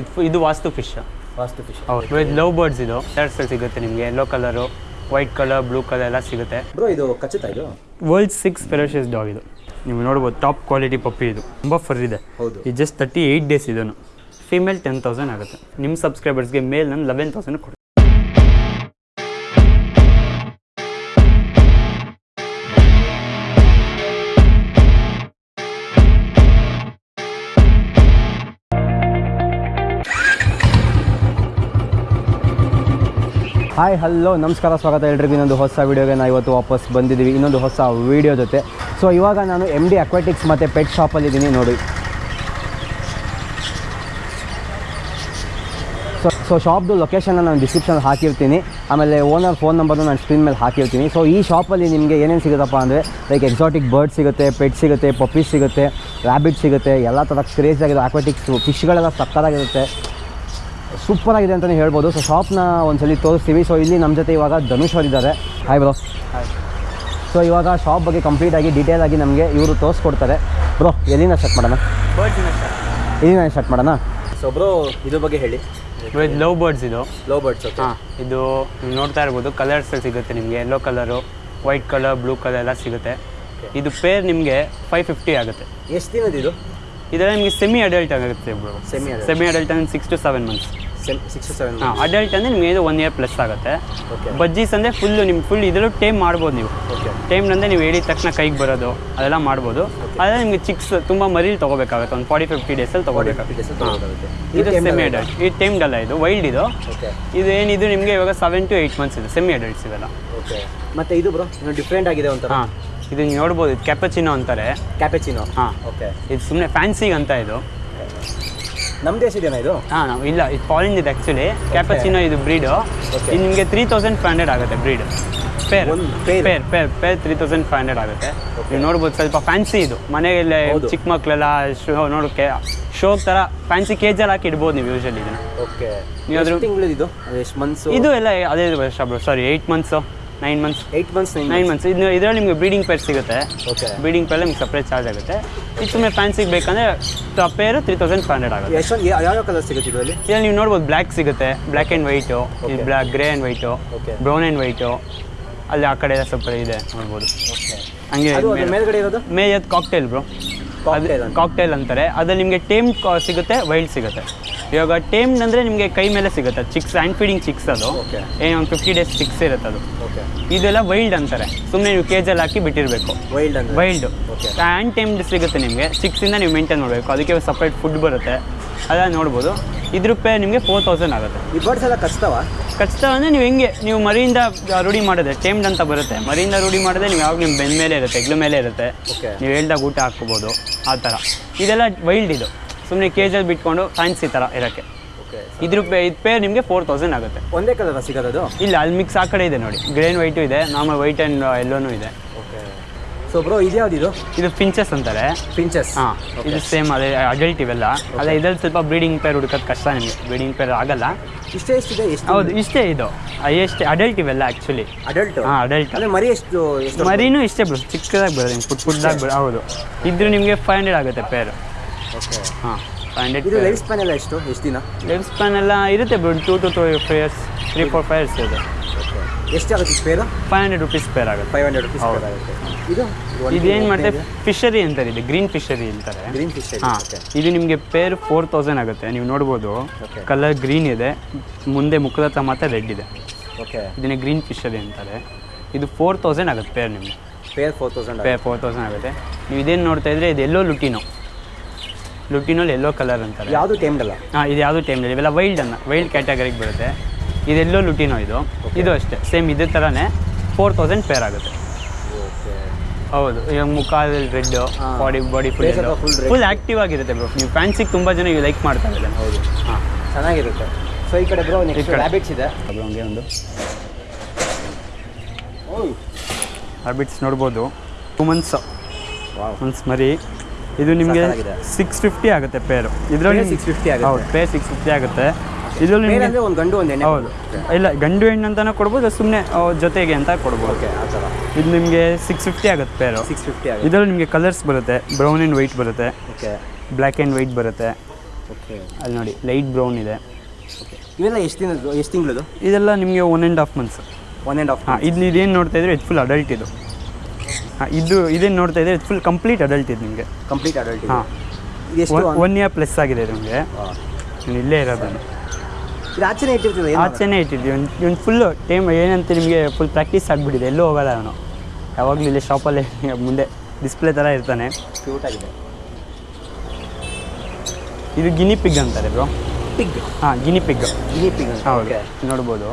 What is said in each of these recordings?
ಇದು ಇದು vastu fish vastu fish ಹೌದು ಇದು ಲವ್ ಬರ್ಡ್ಸ್ ಇದು. ಕಲರ್ಸಲ್ಲಿ ಸಿಗುತ್ತೆ ನಿಮಗೆ. Yellow colour white colour blue colour ಎಲ್ಲ ಸಿಗುತ್ತೆ. ಬ್ರೋ ಇದು ಕಚ್ಚುತ್ತಾ ಇದು? ವರ್ಲ್ಡ್ ಸಿಕ್ಸ್ ಫೆರೋಷಿಯಸ್ ಡಾಗ್ ಇದು. ನೀವು ನೋಡ್ಬೋದು ಟಾಪ್ ಕ್ವಾಲಿಟಿ ಪಪ್ಪಿ ಇದು. ತುಂಬ ಫರ್ ಇದೆ. ಹೌದು. ಇದು ಜಸ್ಟ್ ತರ್ಟಿ ಏಯ್ಟ್ ಡೇಸ್ ಇದನ್ನು. ಫಿಮೇಲ್ ಟೆನ್ ತೌಸಂಡ್ ಆಗುತ್ತೆ. ನಿಮ್ಮ ಸಬ್ಸ್ಕ್ರೈಬರ್ಸ್ಗೆ ಮೇಲ್ ನಾನು ಲೆವೆನ್ ತೌಸಂಡ್ ಕೊಡ್ತೀನಿ ಹಾಯ್ ಹಲೋ ನಮಸ್ಕಾರ, ಸ್ವಾಗತ ಎಲ್ರಿಗೂ. ಇನ್ನೊಂದು ಹೊಸ ವೀಡಿಯೋಗೆ ನಾವು ಇವತ್ತು ವಾಪಸ್ ಬಂದಿದ್ದೀವಿ. ಇನ್ನೊಂದು ಹೊಸ ವೀಡಿಯೋ ಜೊತೆ. ಸೊ ಇವಾಗ ನಾನು ಎಂ ಡಿ ಅಕ್ವಾಟಿಕ್ಸ್ ಮತ್ತು ಪೆಟ್ ಶಾಪಲ್ಲಿದ್ದೀನಿ ನೋಡಿ. ಸೊ ಸೊ ಶಾಪ್ದು ಲೊಕೇಶನ್ನ ನಾನು ಡಿಸ್ಕ್ರಿಪ್ಷನ್ ಹಾಕಿರ್ತೀನಿ. ಆಮೇಲೆ ಓನರ್ ಫೋನ್ ನಂಬರ್ನು ನಾನು ಸ್ಕ್ರೀನ್ ಮೇಲೆ ಹಾಕಿರ್ತೀನಿ. ಸೊ ಈ ಶಾಪಲ್ಲಿ ನಿಮಗೆ ಏನೇನು ಸಿಗುತ್ತಪ್ಪ ಅಂದರೆ ಲೈಕ್ ಎಕ್ಸಾಟಿಕ್ ಬರ್ಡ್ ಸಿಗುತ್ತೆ ಪೆಟ್ ಸಿಗುತ್ತೆ ಪಪ್ಪೀಸ್ ಸಿಗುತ್ತೆ ರ್ಯಾಬಿಟ್ ಸಿಗುತ್ತೆ, ಎಲ್ಲ ಥರ ಕ್ರೇಜ್ ಆಗಿರೋ ಅಕ್ವಾಟಿಕ್ಸ್ ಫಿಶ್ಗಳೆಲ್ಲ ಸಕ್ಕತ್ತಾಗಿರುತ್ತೆ. ಸೂಪರ್ ಆಗಿದೆ ಅಂತಲೇ ಹೇಳ್ಬೋದು. ಸೊ ಶಾಪ್ನ ಒಂದ್ಸಲಿ ತೋರಿಸ್ತೀವಿ. ಸೊ ಇಲ್ಲಿ ನಮ್ಮ ಜೊತೆ ಇವಾಗ ಧನುಷ್ ಅವರಿದ್ದಾರೆ. ಹಾಯ್ ಬ್ರೋ ಸೊ ಇವಾಗ ಶಾಪ್ ಬಗ್ಗೆ ಕಂಪ್ಲೀಟ್ ಆಗಿ ಡೀಟೇಲ್ ಆಗಿ ನಮಗೆ ಇವರು ತೋರಿಸ್ಕೊಡ್ತಾರೆ. ಬ್ರೋ ಎಲ್ಲಿಂದ ಸ್ಟಾರ್ಟ್ ಮಾಡೋಣ? ಎಲ್ಲಿಂದ ಸ್ಟಾರ್ಟ್ ಮಾಡೋಣ? ಸೊ ಬ್ರೋ ಇದ್ರ ಬಗ್ಗೆ ಹೇಳಿ. ಇದು ಲವ್ ಬರ್ಡ್ಸ್ ಇದು. ಲವ್ ಬರ್ಡ್ಸ್ ಹಾಂ ಇದು ನೀವು ನೋಡ್ತಾ ಇರ್ಬೋದು. ಕಲರ್ಸ್ ಸಿಗುತ್ತೆ ನಿಮಗೆ. Yellow colour white colour blue colour ಎಲ್ಲ ಸಿಗುತ್ತೆ. ಇದು ಪೇರ್ ನಿಮಗೆ ಫೈವ್ ಫಿಫ್ಟಿ ಆಗುತ್ತೆ. ಎಷ್ಟು ದಿನದ ಇದು? ಇದೆಲ್ಲ ನಿಮಗೆ ಸೆಮಿ ಅಡಲ್ಟ್ ಆಗುತ್ತೆ ಬ್ರೋ ಸೆಮಿ ಅಡಲ್ಟ್ ಅಂದರೆ six to seven months six to seven ಹಾಂ ಅಡಲ್ಟ್ ಅಂದರೆ ನಿಮಗೆ ಇದು ಒನ್ ಇಯರ್ ಪ್ಲಸ್ ಆಗುತ್ತೆ. ಬಜ್ಜೀಸ್ ಅಂದರೆ ಫುಲ್ಲು ನಿಮ್ಮ ಫುಲ್ ಇದರಲ್ಲೂ ಟೇಮ್ ಮಾಡ್ಬೋದು ನೀವು. ಟೈಮ್ ಅಂದರೆ ನೀವು ಹೇಳಿದ ತಕ್ಷಣ ಕೈಗೆ ಬರೋದು ಅದೆಲ್ಲ ಮಾಡ್ಬೋದು. ಆದರೆ ನಿಮಗೆ ಚಿಕ್ಸ್ ತುಂಬ ಮರಿಲಿ ತೊಗೋಬೇಕಾಗುತ್ತೆ ಒಂದು ಫಾರ್ಟಿ ಫಿಫ್ಟಿ ಡೇಸಲ್ಲಿ ತೊಗೋಬೇಕಾಗುತ್ತೆ. ಇದು ಸೆಮಿ ಅಡಲ್ಟ್ ಇದು ಟೈಮ್ಡ್ ಅಲ್ಲ ಇದು ವೈಲ್ಡ್ ಇದು. ಇದು ಏನಿದು ನಿಮಗೆ ಇವಾಗ ಸೆವೆನ್ ಟು ಏಯ್ಟ್ ಮಂತ್ಸ್ ಇದೆ ಸೆಮಿ ಅಡಲ್ಟ್ಸ್ ಇದೆಲ್ಲ ಮತ್ತೆ ಇದು ಬ್ರೋ ಡಿಫ್ರೆಂಟ್ ಆಗಿದೆ ಒಂಥರ. ಹಾಂ. ಇದು ನೀವು ನೋಡ್ಬೋದು ಇದು ಕ್ಯಾಪಚಿನೋ ಅಂತಾರೆ. ಕ್ಯಾಪೆಚಿನೋ ಹಾ. ಓಕೆ ಇದು ಸುಮ್ಮನೆ ಫ್ಯಾನ್ಸಿ ಅಂತ ಇದು. ನಮ್ಮ ದೇಶದೇನಾ ಇದು? ಹಾಂ ನಾವು ಇಲ್ಲ ಇದು ಫಾರಿನ್ ಇದೆ ಆ್ಯಕ್ಚುಲಿ ಕ್ಯಾಪಚಿನೋ ಇದು ಬ್ರೀಡು. ಇದು ನಿಮಗೆ ತ್ರೀ ತೌಸಂಡ್ ಫೈವ್ ಹಂಡ್ರೆಡ್ ಆಗುತ್ತೆ breed pair? Pair pair pair three thousand five hundred ಆಗುತ್ತೆ. ನೀವು ನೋಡ್ಬೋದು ಸ್ವಲ್ಪ ಫ್ಯಾನ್ಸಿ ಇದು. ಮನೆಯಲ್ಲೇ. ಚಿಕ್ಕ ಮಕ್ಕಳೆಲ್ಲ ಶೋ ನೋಡೋಕ್ಕೆ ಶೋ ಥರ ಫ್ಯಾನ್ಸಿ ಕೇಜಲ್ಲಿ ಹಾಕಿ ಇಡ್ಬೋದು ನೀವು ಯೂಶಲಿ ಇದನ್ನು. ಓಕೆ ನೀವು ಅದ್ರ- ತಿಂಗಳು ಇದು? ಎಷ್ಟು ಮಂತ್ಸ್ ಇದು ಎಲ್ಲ ಅದೇ ವರ್ಷ sorry eight months nine months eight months nine months ಇದು ಇದರಲ್ಲಿ ನಿಮಗೆ ಬ್ರೀಡಿಂಗ್ ಪೇರ್ ಸಿಗುತ್ತೆ. ಓಕೆ ಬ್ರೀಡಿಂಗ್ ಪೇರ್ ನಿಮ್ಗೆ ಸಪ್ರೇಟ್ ಚಾರ್ಜ್ ಆಗುತ್ತೆ. ಇದು ಸುಮ್ಮನೆ ಫ್ಯಾನ್ಸಿಗೆ ಬೇಕಂದರೆ ಪೇರು ತ್ರೀ ತೌಸಂಡ್ ಫೈವ್ ಹಂಡ್ರೆಡ್ ಆಗುತ್ತೆ. ಎಷ್ಟೊಂದು ಯಾವ ಕಲರ್ ಸಿಗುತ್ತೆ ಇದರಲ್ಲಿ? ಇದರಲ್ಲಿ ನೀವು ನೋಡ್ಬೋದು ಬ್ಲ್ಯಾಕ್ ಸಿಗುತ್ತೆ. Black and white. Black grey and white okay brown and white ಅಲ್ಲಿ ಆ ಕಡೆ ಎಲ್ಲ ಸ್ವಲ್ಪ ಇದೆ ನೋಡ್ಬೋದು. ಹಂಗೆ ಮೇಲ್ಗಡೆ ಇರೋದು? ಮೇಯದ್ ಕಾಕ್ಟೇಲ್ ಬ್ರೋ. ಕಾಕ್ಟೇಲ್ ಅಂತಾರೆ. ಅದ್ರಲ್ಲಿ ನಿಮಗೆ ಟೇಮ್ ಸಿಗುತ್ತೆ ವೈಲ್ಡ್ ಸಿಗುತ್ತೆ. ಇವಾಗ ಟೇಮ್ಡ್ ಅಂದರೆ ನಿಮಗೆ ಕೈ ಮೇಲೆ ಸಿಗುತ್ತೆ. ಚಿಕ್ಸ್ ಹ್ಯಾಂಡ್ ಫೀಡಿಂಗ್ ಚಿಕ್ಸ್ ಅದು. ಏನು ಒಂದು ಫಿಫ್ಟಿ ಡೇಸ್ ಚಿಕ್ಸ್ ಇರುತ್ತೆ ಅದು. ಓಕೆ ಇದೆಲ್ಲ ವೈಲ್ಡ್ ಅಂತಾರೆ. ಸುಮ್ಮನೆ ನೀವು ಕೇಜಲ್ಲಿ ಹಾಕಿ ಬಿಟ್ಟಿರಬೇಕು. ವೈಲ್ಡ್ ವೈಲ್ಡ್ ಹ್ಯಾಂಡ್ ಟೈಮ್ಡ್ ಸಿಗುತ್ತೆ ನಿಮಗೆ. ಸಿಕ್ಸಿಂದ ನೀವು ಮೇಂಟೈನ್ ಮಾಡಬೇಕು. ಅದಕ್ಕೆ ಸಪ್ರೇಟ್ ಫುಡ್ ಬರುತ್ತೆ. ಅದೆಲ್ಲ ನೋಡ್ಬೋದು. ಇದ್ರ ರೂಪಾಯಿ ನಿಮಗೆ ಫೋರ್ ತೌಸಂಡ್ ಆಗುತ್ತೆ. ಈ ಬರ್ಡ್ಸ್ ಎಲ್ಲ ಕಚ್ತಾವ? ಕಚ್ತಾವ ಅಂದರೆ ನೀವು ಹೆಂಗೆ ನೀವು ಮರಿಯಿಂದ ರೂಢಿ ಮಾಡಿದ್ರೆ ಟೇಮ್ಡ್ ಅಂತ ಬರುತ್ತೆ. ಮರಿಯಿಂದ ರೂಢಿ ಮಾಡಿದ್ರೆ ನೀವು ಯಾವಾಗ ನಿಮ್ಮ ಬೆನ್ ಮೇಲೆ ಇರುತ್ತೆ ಹೆಗ್ಲ ಮೇಲೆ ಇರುತ್ತೆ. ನೀವು ಹೇಳ್ದಾಗ ಊಟ ಹಾಕ್ಬೋದು. ಆ ಥರ. ಇದೆಲ್ಲ ವೈಲ್ಡ್ ಇದು. ಸುಮ್ಮನೆ ಕೇಜಲ್ಲಿ ಬಿಟ್ಕೊಂಡು ಫ್ಯಾನ್ಸಿ ಥರ ಇರೋಕ್ಕೆ. ಇದ್ರ ಪೇ ಇದು ಪೇರ್ ನಿಮಗೆ ಫೋರ್ ತೌಸಂಡ್ ಆಗುತ್ತೆ. ಒಂದೇ ಕಲರ್ ಸಿಗೋದು ಇಲ್ಲ ಅಲ್ಲಿ ಮಿಕ್ಸ್ ಆ ಕಡೆ ಇದೆ ನೋಡಿ. ಗ್ರೇನ್ ವೈಟು ಇದೆ ನಾರ್ಮಲ್ ವೈಟ್ ಆ್ಯಂಡ್ ಎಲ್ಲೋನು ಇದೆ. ಸೊ ಬ್ರೋ ಇದ್ಯಾವ್ದು ಇದು ಇದು? ಫಿಂಚಸ್ ಅಂತಾರೆ. ಪಿಂಚಸ್ ಹಾಂ ಇದು ಸೇಮ್ ಅದೇ ಅಡಲ್ಟ್ ಇವೆಲ್ಲ. ಅದೇ ಇದ್ರಲ್ಲಿ ಸ್ವಲ್ಪ ಬ್ರೀಡಿಂಗ್ ಪೇರ್ ಹುಡುಕೋದು ಕಷ್ಟ ನಿಮಗೆ. ಬ್ರೀಡಿಂಗ್ ಪೇರ್ ಆಗಲ್ಲ. ಇಷ್ಟೇ ಇಷ್ಟಿದೆ ಎಷ್ಟು? ಹೌದು ಇಷ್ಟೇ ಇದು. ಎಷ್ಟು ಅಡಲ್ಟ್ ಇವೆಲ್ಲ ಆ್ಯಕ್ಚುಲಿ ಅಡಲ್ಟ್ ಹಾಂ ಅಡಲ್ಟ್ ಅದೇ ಮರಿ ಎಷ್ಟು ಮರಿನೂ ಇಷ್ಟೇ ಬ್ರೋ ಚಿಕ್ಕದಾಗಿ ಬರೋದು ನಿಮ್ಗೆ ಪುಟ್ ಪುಟ್ಟದಾಗಿ ಬರೋ ಹೌದು. ಇದ್ರೂ ನಿಮಗೆ ಫೈವ್ ಹಂಡ್ರೆಡ್ ಆಗುತ್ತೆ ಪೇರ್ ಹಾಂ ಹಂಡ್ರೆಡ್ ಇದು ಲೈಫ್ ಸ್ಪ್ಯಾನ್ ಎಲ್ಲ ಎಷ್ಟು? ಎಷ್ಟು ದಿನ? ಲೈಫ್ ಸ್ಪ್ಯಾನ್ ಎಲ್ಲ ಇರುತ್ತೆ ಬಿಡು two to three five years three four five years ಇದೆ ಓಕೆ ಎಷ್ಟಾಗುತ್ತೆ ಸ್ಪೇರು ಫೈವ್ ಹಂಡ್ರೆಡ್ ರುಪೀಸ್ ಆಗುತ್ತೆ. ಫೈವ್ ಹಂಡ್ರೆಡ್ ರುಪೀಸ್ ಆಗುತ್ತೆ. ಇದು ಇದೇನು ಮಾಡ್ತಾರೆ? ಫಿಶರಿ ಅಂತಾರೆ ಇದೆ ಗ್ರೀನ್ ಫಿಶರಿ ಅಂತಾರೆ. ಗ್ರೀನ್ ಹಾಂ ಇದು ನಿಮಗೆ ಪೇರ್ ಫೋರ್ ತೌಸಂಡ್ ಆಗುತ್ತೆ. ನೀವು ನೋಡ್ಬೋದು ಕಲರ್ ಗ್ರೀನ್ ಇದೆ ಮುಂದೆ ಮುಖದ ಹತ್ರ ಮಾತ್ರ ರೆಡ್ ಇದೆ. ಓಕೆ ಇದನ್ನೇ ಗ್ರೀನ್ ಫಿಶರಿ ಅಂತಾರೆ. ಇದು ಫೋರ್ ತೌಸಂಡ್ ಆಗುತ್ತೆ ಪೇರ್ ನಿಮಗೆ. Pair four thousand pair four thousand ಆಗುತ್ತೆ. ನೀವು ಇದೇನು ನೋಡ್ತಾ ಇದ್ರೆ ಇದು ಎಲ್ಲೋ ಲುಟಿನೋ ಲುಟಿನೋಲ್ ಎಲ್ಲೋ ಕಲರ್ ಅಂತಾರೆ. ಯಾವುದು ಟೈಮ್ಡಲ್ಲ ಅಲ್ಲ? ಹಾಂ ಇದು ಯಾವುದು ಟೈಮಲ್ಲಿ ಇವೆಲ್ಲ ವೈಲ್ಡ್ ಅನ್ನ ವೈಲ್ಡ್ ಕ್ಯಾಟಗರಿಗೆ ಬರುತ್ತೆ. ಇದೆಲ್ಲೋ ಲುಟಿನೋ ಇದು. ಇದು ಅಷ್ಟೇ. ಸೇಮ್ ಇದೇ ಥರನೇ ಫೋರ್ ತೌಸಂಡ್ ಫೇರ್ ಆಗುತ್ತೆ. ಹೌದು. ಇವಾಗ ಮುಖ red body body full full active ಆಗಿರುತ್ತೆ ಬ್ರೋ ನೀವು ಫ್ಯಾನ್ಸಿಗೆ ತುಂಬ ಜನ ಲೈಕ್ ಮಾಡ್ತಾರೆ ಇದ್ದಾರೆ. ಹೌದು. ಹಾಂ. ಚೆನ್ನಾಗಿರುತ್ತೆ. ಸೊ ಈ ಕಡೆ ಬ್ರೋ ನೆಕ್ಸ್ಟ್ ಹ್ಯಾಬಿಟ್ಸ್ ಇದೆ. ಇದೆ ಹಂಗೆ ಒಂದು. ಹ್ಯಾಬಿಟ್ಸ್ ನೋಡ್ಬೋದು. ಟೂ ಮಂತ್ಸ್ ಮಂತ್ಸ್ ಮರಿ. ಇದು ನಿಮಗೆ. ಸಿಕ್ಸ್ ಫಿಫ್ಟಿ ಆಗುತ್ತೆ ಪೇರು ಇದರಲ್ಲಿ ಸಿಕ್ಸ್ ಫಿಫ್ಟಿ ಆಗುತ್ತೆ. ಹೌದು ಪೇರ್ ಸಿಕ್ಸ್ ಫಿಫ್ಟಿ ಆಗುತ್ತೆ. ಇದರಲ್ಲಿ ನಿಮಗೆ ಒಂದು ಗಂಡು ಒಂದು ಹೆಣ್ಣು. ಹೌದು. ಇಲ್ಲ ಗಂಡು ಹೆಣ್ಣು ಅಂತಾನೆ ಕೊಡ್ಬೋದು ಸುಮ್ಮನೆ ಜೊತೆಗೆ ಅಂತ ಕೊಡ್ಬೋದು. ಇದು ನಿಮಗೆ ಸಿಕ್ಸ್ ಫಿಫ್ಟಿ ಆಗುತ್ತೆ ಪೇರು ಸಿಕ್ಸ್ ಫಿಫ್ಟಿ ಆಗುತ್ತೆ. ಇದರಲ್ಲಿ ನಿಮಗೆ ಕಲರ್ಸ್ ಬರುತ್ತೆ. ಬ್ರೌನ್ ಆ್ಯಂಡ್ ವೈಟ್ ಬರುತ್ತೆ. ಓಕೆ ಬ್ಲ್ಯಾಕ್ ಆ್ಯಂಡ್ ವೈಟ್ ಬರುತ್ತೆ. ಓಕೆ ಅಲ್ಲಿ ನೋಡಿ ಲೈಟ್ ಬ್ರೌನ್ ಇದೆ. ಇವೆಲ್ಲ ಎಷ್ಟು ದಿನದ್ದು ಎಷ್ಟು ತಿಂಗಳದು ಇದೆಲ್ಲ ನಿಮಗೆ one and half months one and half ಹಾಂ ಇದು ಇದೇನು ನೋಡ್ತಾ ಇದ್ರೆ? ಇದು ಫುಲ್ ಅಡಲ್ಟ್ ಇದು. ಇದು ಇದೇನು ನೋಡ್ತಾ ಇದ್ರೆ ಫುಲ್ ಕಂಪ್ಲೀಟ್ ಅಡಲ್ಟ್ ಇದು ನಿಮಗೆ. ಕಂಪ್ಲೀಟ್ ಅಡಲ್ಟ್ ಹಾಂ. ಒನ್ ಇಯರ್ ಪ್ಲಸ್ ಆಗಿದೆ ನಿಮಗೆ. ನೀವು ಇಲ್ಲೇ ಇರೋದು. ಇದು ಆಚೆನೇ ಇಟ್ಟಿರ್ತೀವಿ ಆಚೆನೇ ಇಟ್ಟಿದ್ವಿ. ಒಂದು ಇವ್ನು ಫುಲ್ಲು ಟೈಮ್ ಏನಂತ ನಿಮಗೆ ಫುಲ್ ಪ್ರಾಕ್ಟೀಸ್ ಆಗಿಬಿಟ್ಟಿದೆ. ಎಲ್ಲೂ ಹೋಗಲ್ಲ ಅವನು. ಯಾವಾಗಲೂ ಇಲ್ಲೇ ಶಾಪಲ್ಲಿ ಮುಂದೆ ಡಿಸ್ಪ್ಲೇ ಥರ ಇರ್ತಾನೆ. ಕ್ಯೂಟ್ ಆಗಿದೆ. ಇದು ಗಿನಿ ಪಿಗ್ ಅಂತಾರೆ ಬ್ರೋ ಪಿಗ್ ಹಾಂ ಗಿನಿ ಪಿಗ್ ಗಿನಿ ಪಿಗ್ ಹಾಂ ಓಕೆ ನೋಡ್ಬೋದು.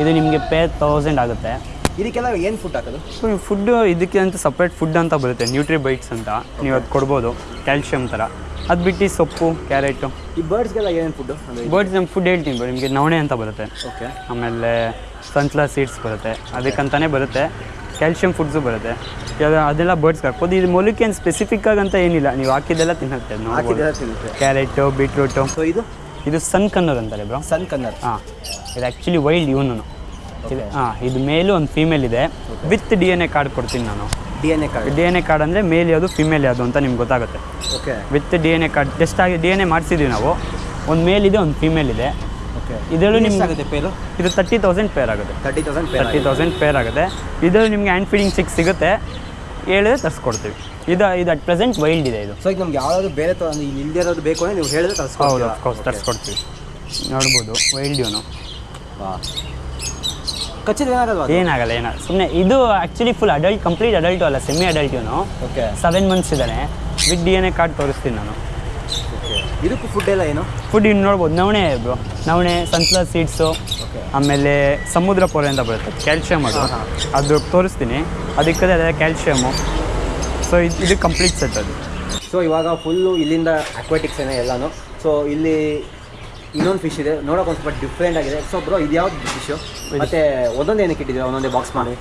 ಇದು ನಿಮಗೆ ಪೇ ತೌಸಂಡ್ ಆಗುತ್ತೆ. ಇದಕ್ಕೆಲ್ಲ ಏನು ಫುಡ್ ಹಾಕೋದು? ಸೊ ಫುಡ್ ಇದಕ್ಕೆ ಅಂತ ಸಪ್ರೇಟ್ ಫುಡ್ ಅಂತ ಬರುತ್ತೆ. ನ್ಯೂಟ್ರಿ ಬೈಟ್ಸ್ ಅಂತ ನೀವು ಅದು ಕೊಡ್ಬೋದು ಕ್ಯಾಲ್ಶಿಯಂ ಥರ ಅದು ಬಿಟ್ಟು ಸೊಪ್ಪು ಕ್ಯಾರೆಟು ಈ ಬರ್ಡ್ಸ್ಗೆಲ್ಲ ಏನೇನು ಫುಡ್ಡು ಬರ್ಡ್ಸ್ ನಮ್ಮ ಫುಡ್ ಹೇಳ್ತೀನಿ ಬರೋ ನಿಮಗೆ ನವಣೆ ಅಂತ ಬರುತ್ತೆ. ಓಕೆ ಆಮೇಲೆ ಸನ್ಫ್ಲವರ್ ಸೀಡ್ಸ್ ಬರುತ್ತೆ ಅದಕ್ಕಂತಾನೆ ಬರುತ್ತೆ. ಕ್ಯಾಲ್ಶಿಯಂ ಫುಡ್ಸು ಬರುತ್ತೆ. ಅದೆಲ್ಲ ಬರ್ಡ್ಸ್ಗೆ ಹಾಕ್ಬೋದು. ಇದು ಮೊಲಕ್ಕೆ ಏನು ಸ್ಪೆಸಿಫಿಕ್ ಆಗಂತ ಏನಿಲ್ಲ. ನೀವು ಹಾಕಿದ್ದೆಲ್ಲ ತಿನ್ನುತ್ತೆ. ಕ್ಯಾರೆಟು ಬೀಟ್ರೂಟು ಸೊ ಇದು? ಇದು ಸನ್ ಕನ್ನರ್ ಅಂತಾರೆ ಬ್ರೋ. ಸನ್ ಕನ್ನರ್ ಹಾಂ. ಇದು ಆ್ಯಕ್ಚುಲಿ ವೈಲ್ಡ್ ಇವನು ಇದು ಹಾಂ ಇದು ಮೇಲು ಒಂದು ಫೀಮೇಲ್ ಇದೆ. With D N A card ಕೊಡ್ತೀನಿ ನಾನು. D N A card D N A card ಅಂದರೆ ಮೇಲ್ ಯಾವುದು ಫಿಮೇಲ್ ಯಾವುದು ಅಂತ ನಿಮ್ಗೆ ಗೊತ್ತಾಗುತ್ತೆ. Okay with D N A card test ಆಗಿ ಡಿ ಎನ್ ಎ ಮಾಡಿಸಿದ್ವಿ ನಾವು. ಒಂದು ಮೇಲ್ ಇದೆ ಒಂದು ಫೀಮೇಲ್ ಇದೆ. ಓಕೆ ಇದರಲ್ಲೂ ನಿಮ್ಗೆ ಆಗುತ್ತೆ ಪೇರು ಇದು ತರ್ಟಿ ತೌಸಂಡ್ ಪೇರ್ ಆಗುತ್ತೆ. Thirty thousand pair thirty thousand pair ಆಗುತ್ತೆ. ಇದರಲ್ಲಿ ನಿಮಗೆ ಹ್ಯಾಂಡ್ ಫೀಡಿಂಗ್ ಸಿಕ್ಸ್ ಸಿಗುತ್ತೆ. ಹೇಳಿದ್ರೆ ತರಿಸ್ಕೊಡ್ತೀವಿ. ಇದು ಇದು ಅಟ್ ಪ್ರೆಸೆಂಟ್ ವೈಲ್ಡ್ ಇದೆ ಇದು. ಸೊ ಈಗ ನಮ್ಗೆ ಯಾವ್ದಾದ್ರು ಬೇರೆ ಇಲ್ಲದೆ ಇರೋದು ಬೇಕು ಅಂದರೆ ನೀವು ಹೇಳಿದ್ರೆ ಹೌದು ತರಿಸ್ಕೊಡ್ತೀರಾ ಅಫ್ಕೋರ್ಸ್ ತರಿಸ್ಕೊಡ್ತೀವಿ. ನೋಡ್ಬೋದು ವೈಲ್ಡ್ ಇವನು. ಕಚ್ಚಿದ್ರೆ ಏನಾಗಲ್ವಾ ಏನಾಗಲ್ಲ ಏನ ಸುಮ್ಮನೆ ಇದು actually full adult complete adult ಅಲ್ಲ ಸೆಮಿ ಅಡಲ್ಟ್ ಇವನು. ಓಕೆ ಸೆವೆನ್ ಮಂತ್ಸ್ ಇದ್ದಾನೆ. With D N A card ತೋರಿಸ್ತೀನಿ ನಾನು. ಇದಕ್ಕೂ ಫುಡ್ ಎಲ್ಲ ಏನು? ಫುಡ್ ಇನ್ನು ನೋಡ್ಬೋದು. ನವಣೆ ಬ್ರೋ ನವಣೆ ಸನ್ಫ್ಲವರ್ ಸೀಡ್ಸು ಆಮೇಲೆ ಸಮುದ್ರ ಪೊರೆ ಅಂತ ಬರುತ್ತೆ. ಕ್ಯಾಲ್ಶಿಯಮ್ ಅದು. ಅದು ತೋರಿಸ್ತೀನಿ. ಅದಕ್ಕೆ ಅದೇ ಕ್ಯಾಲ್ಶಿಯಮು ಸೊ ಇದು ಇದು ಕಂಪ್ಲೀಟ್ ಸೆಟ್ ಅದು. ಸೊ ಇವಾಗ ಫುಲ್ಲು ಇಲ್ಲಿಂದ ಅಕ್ವಾಟಿಕ್ಸ್ ಏನೇ ಎಲ್ಲಾನು. ಸೊ ಇಲ್ಲಿ ಇನ್ನೊಂದು ಫಿಶ್ ಇದೆ. ನೋಡೋಕೆ ಒಂದು ಸ್ವಲ್ಪ ಡಿಫ್ರೆಂಟ್ ಆಗಿದೆ. ಸೊ ಬ್ರೋ ಇದು ಯಾವ್ದು ಫಿಶ್ ಮತ್ತೆ ಒಂದೊಂದು ಏನಕ್ಕೆ ಇಟ್ಟಿದ್ದೀರಾ? ಒಂದೊಂದೇ ಬಾಕ್ಸ್ ಮಾಡಿ.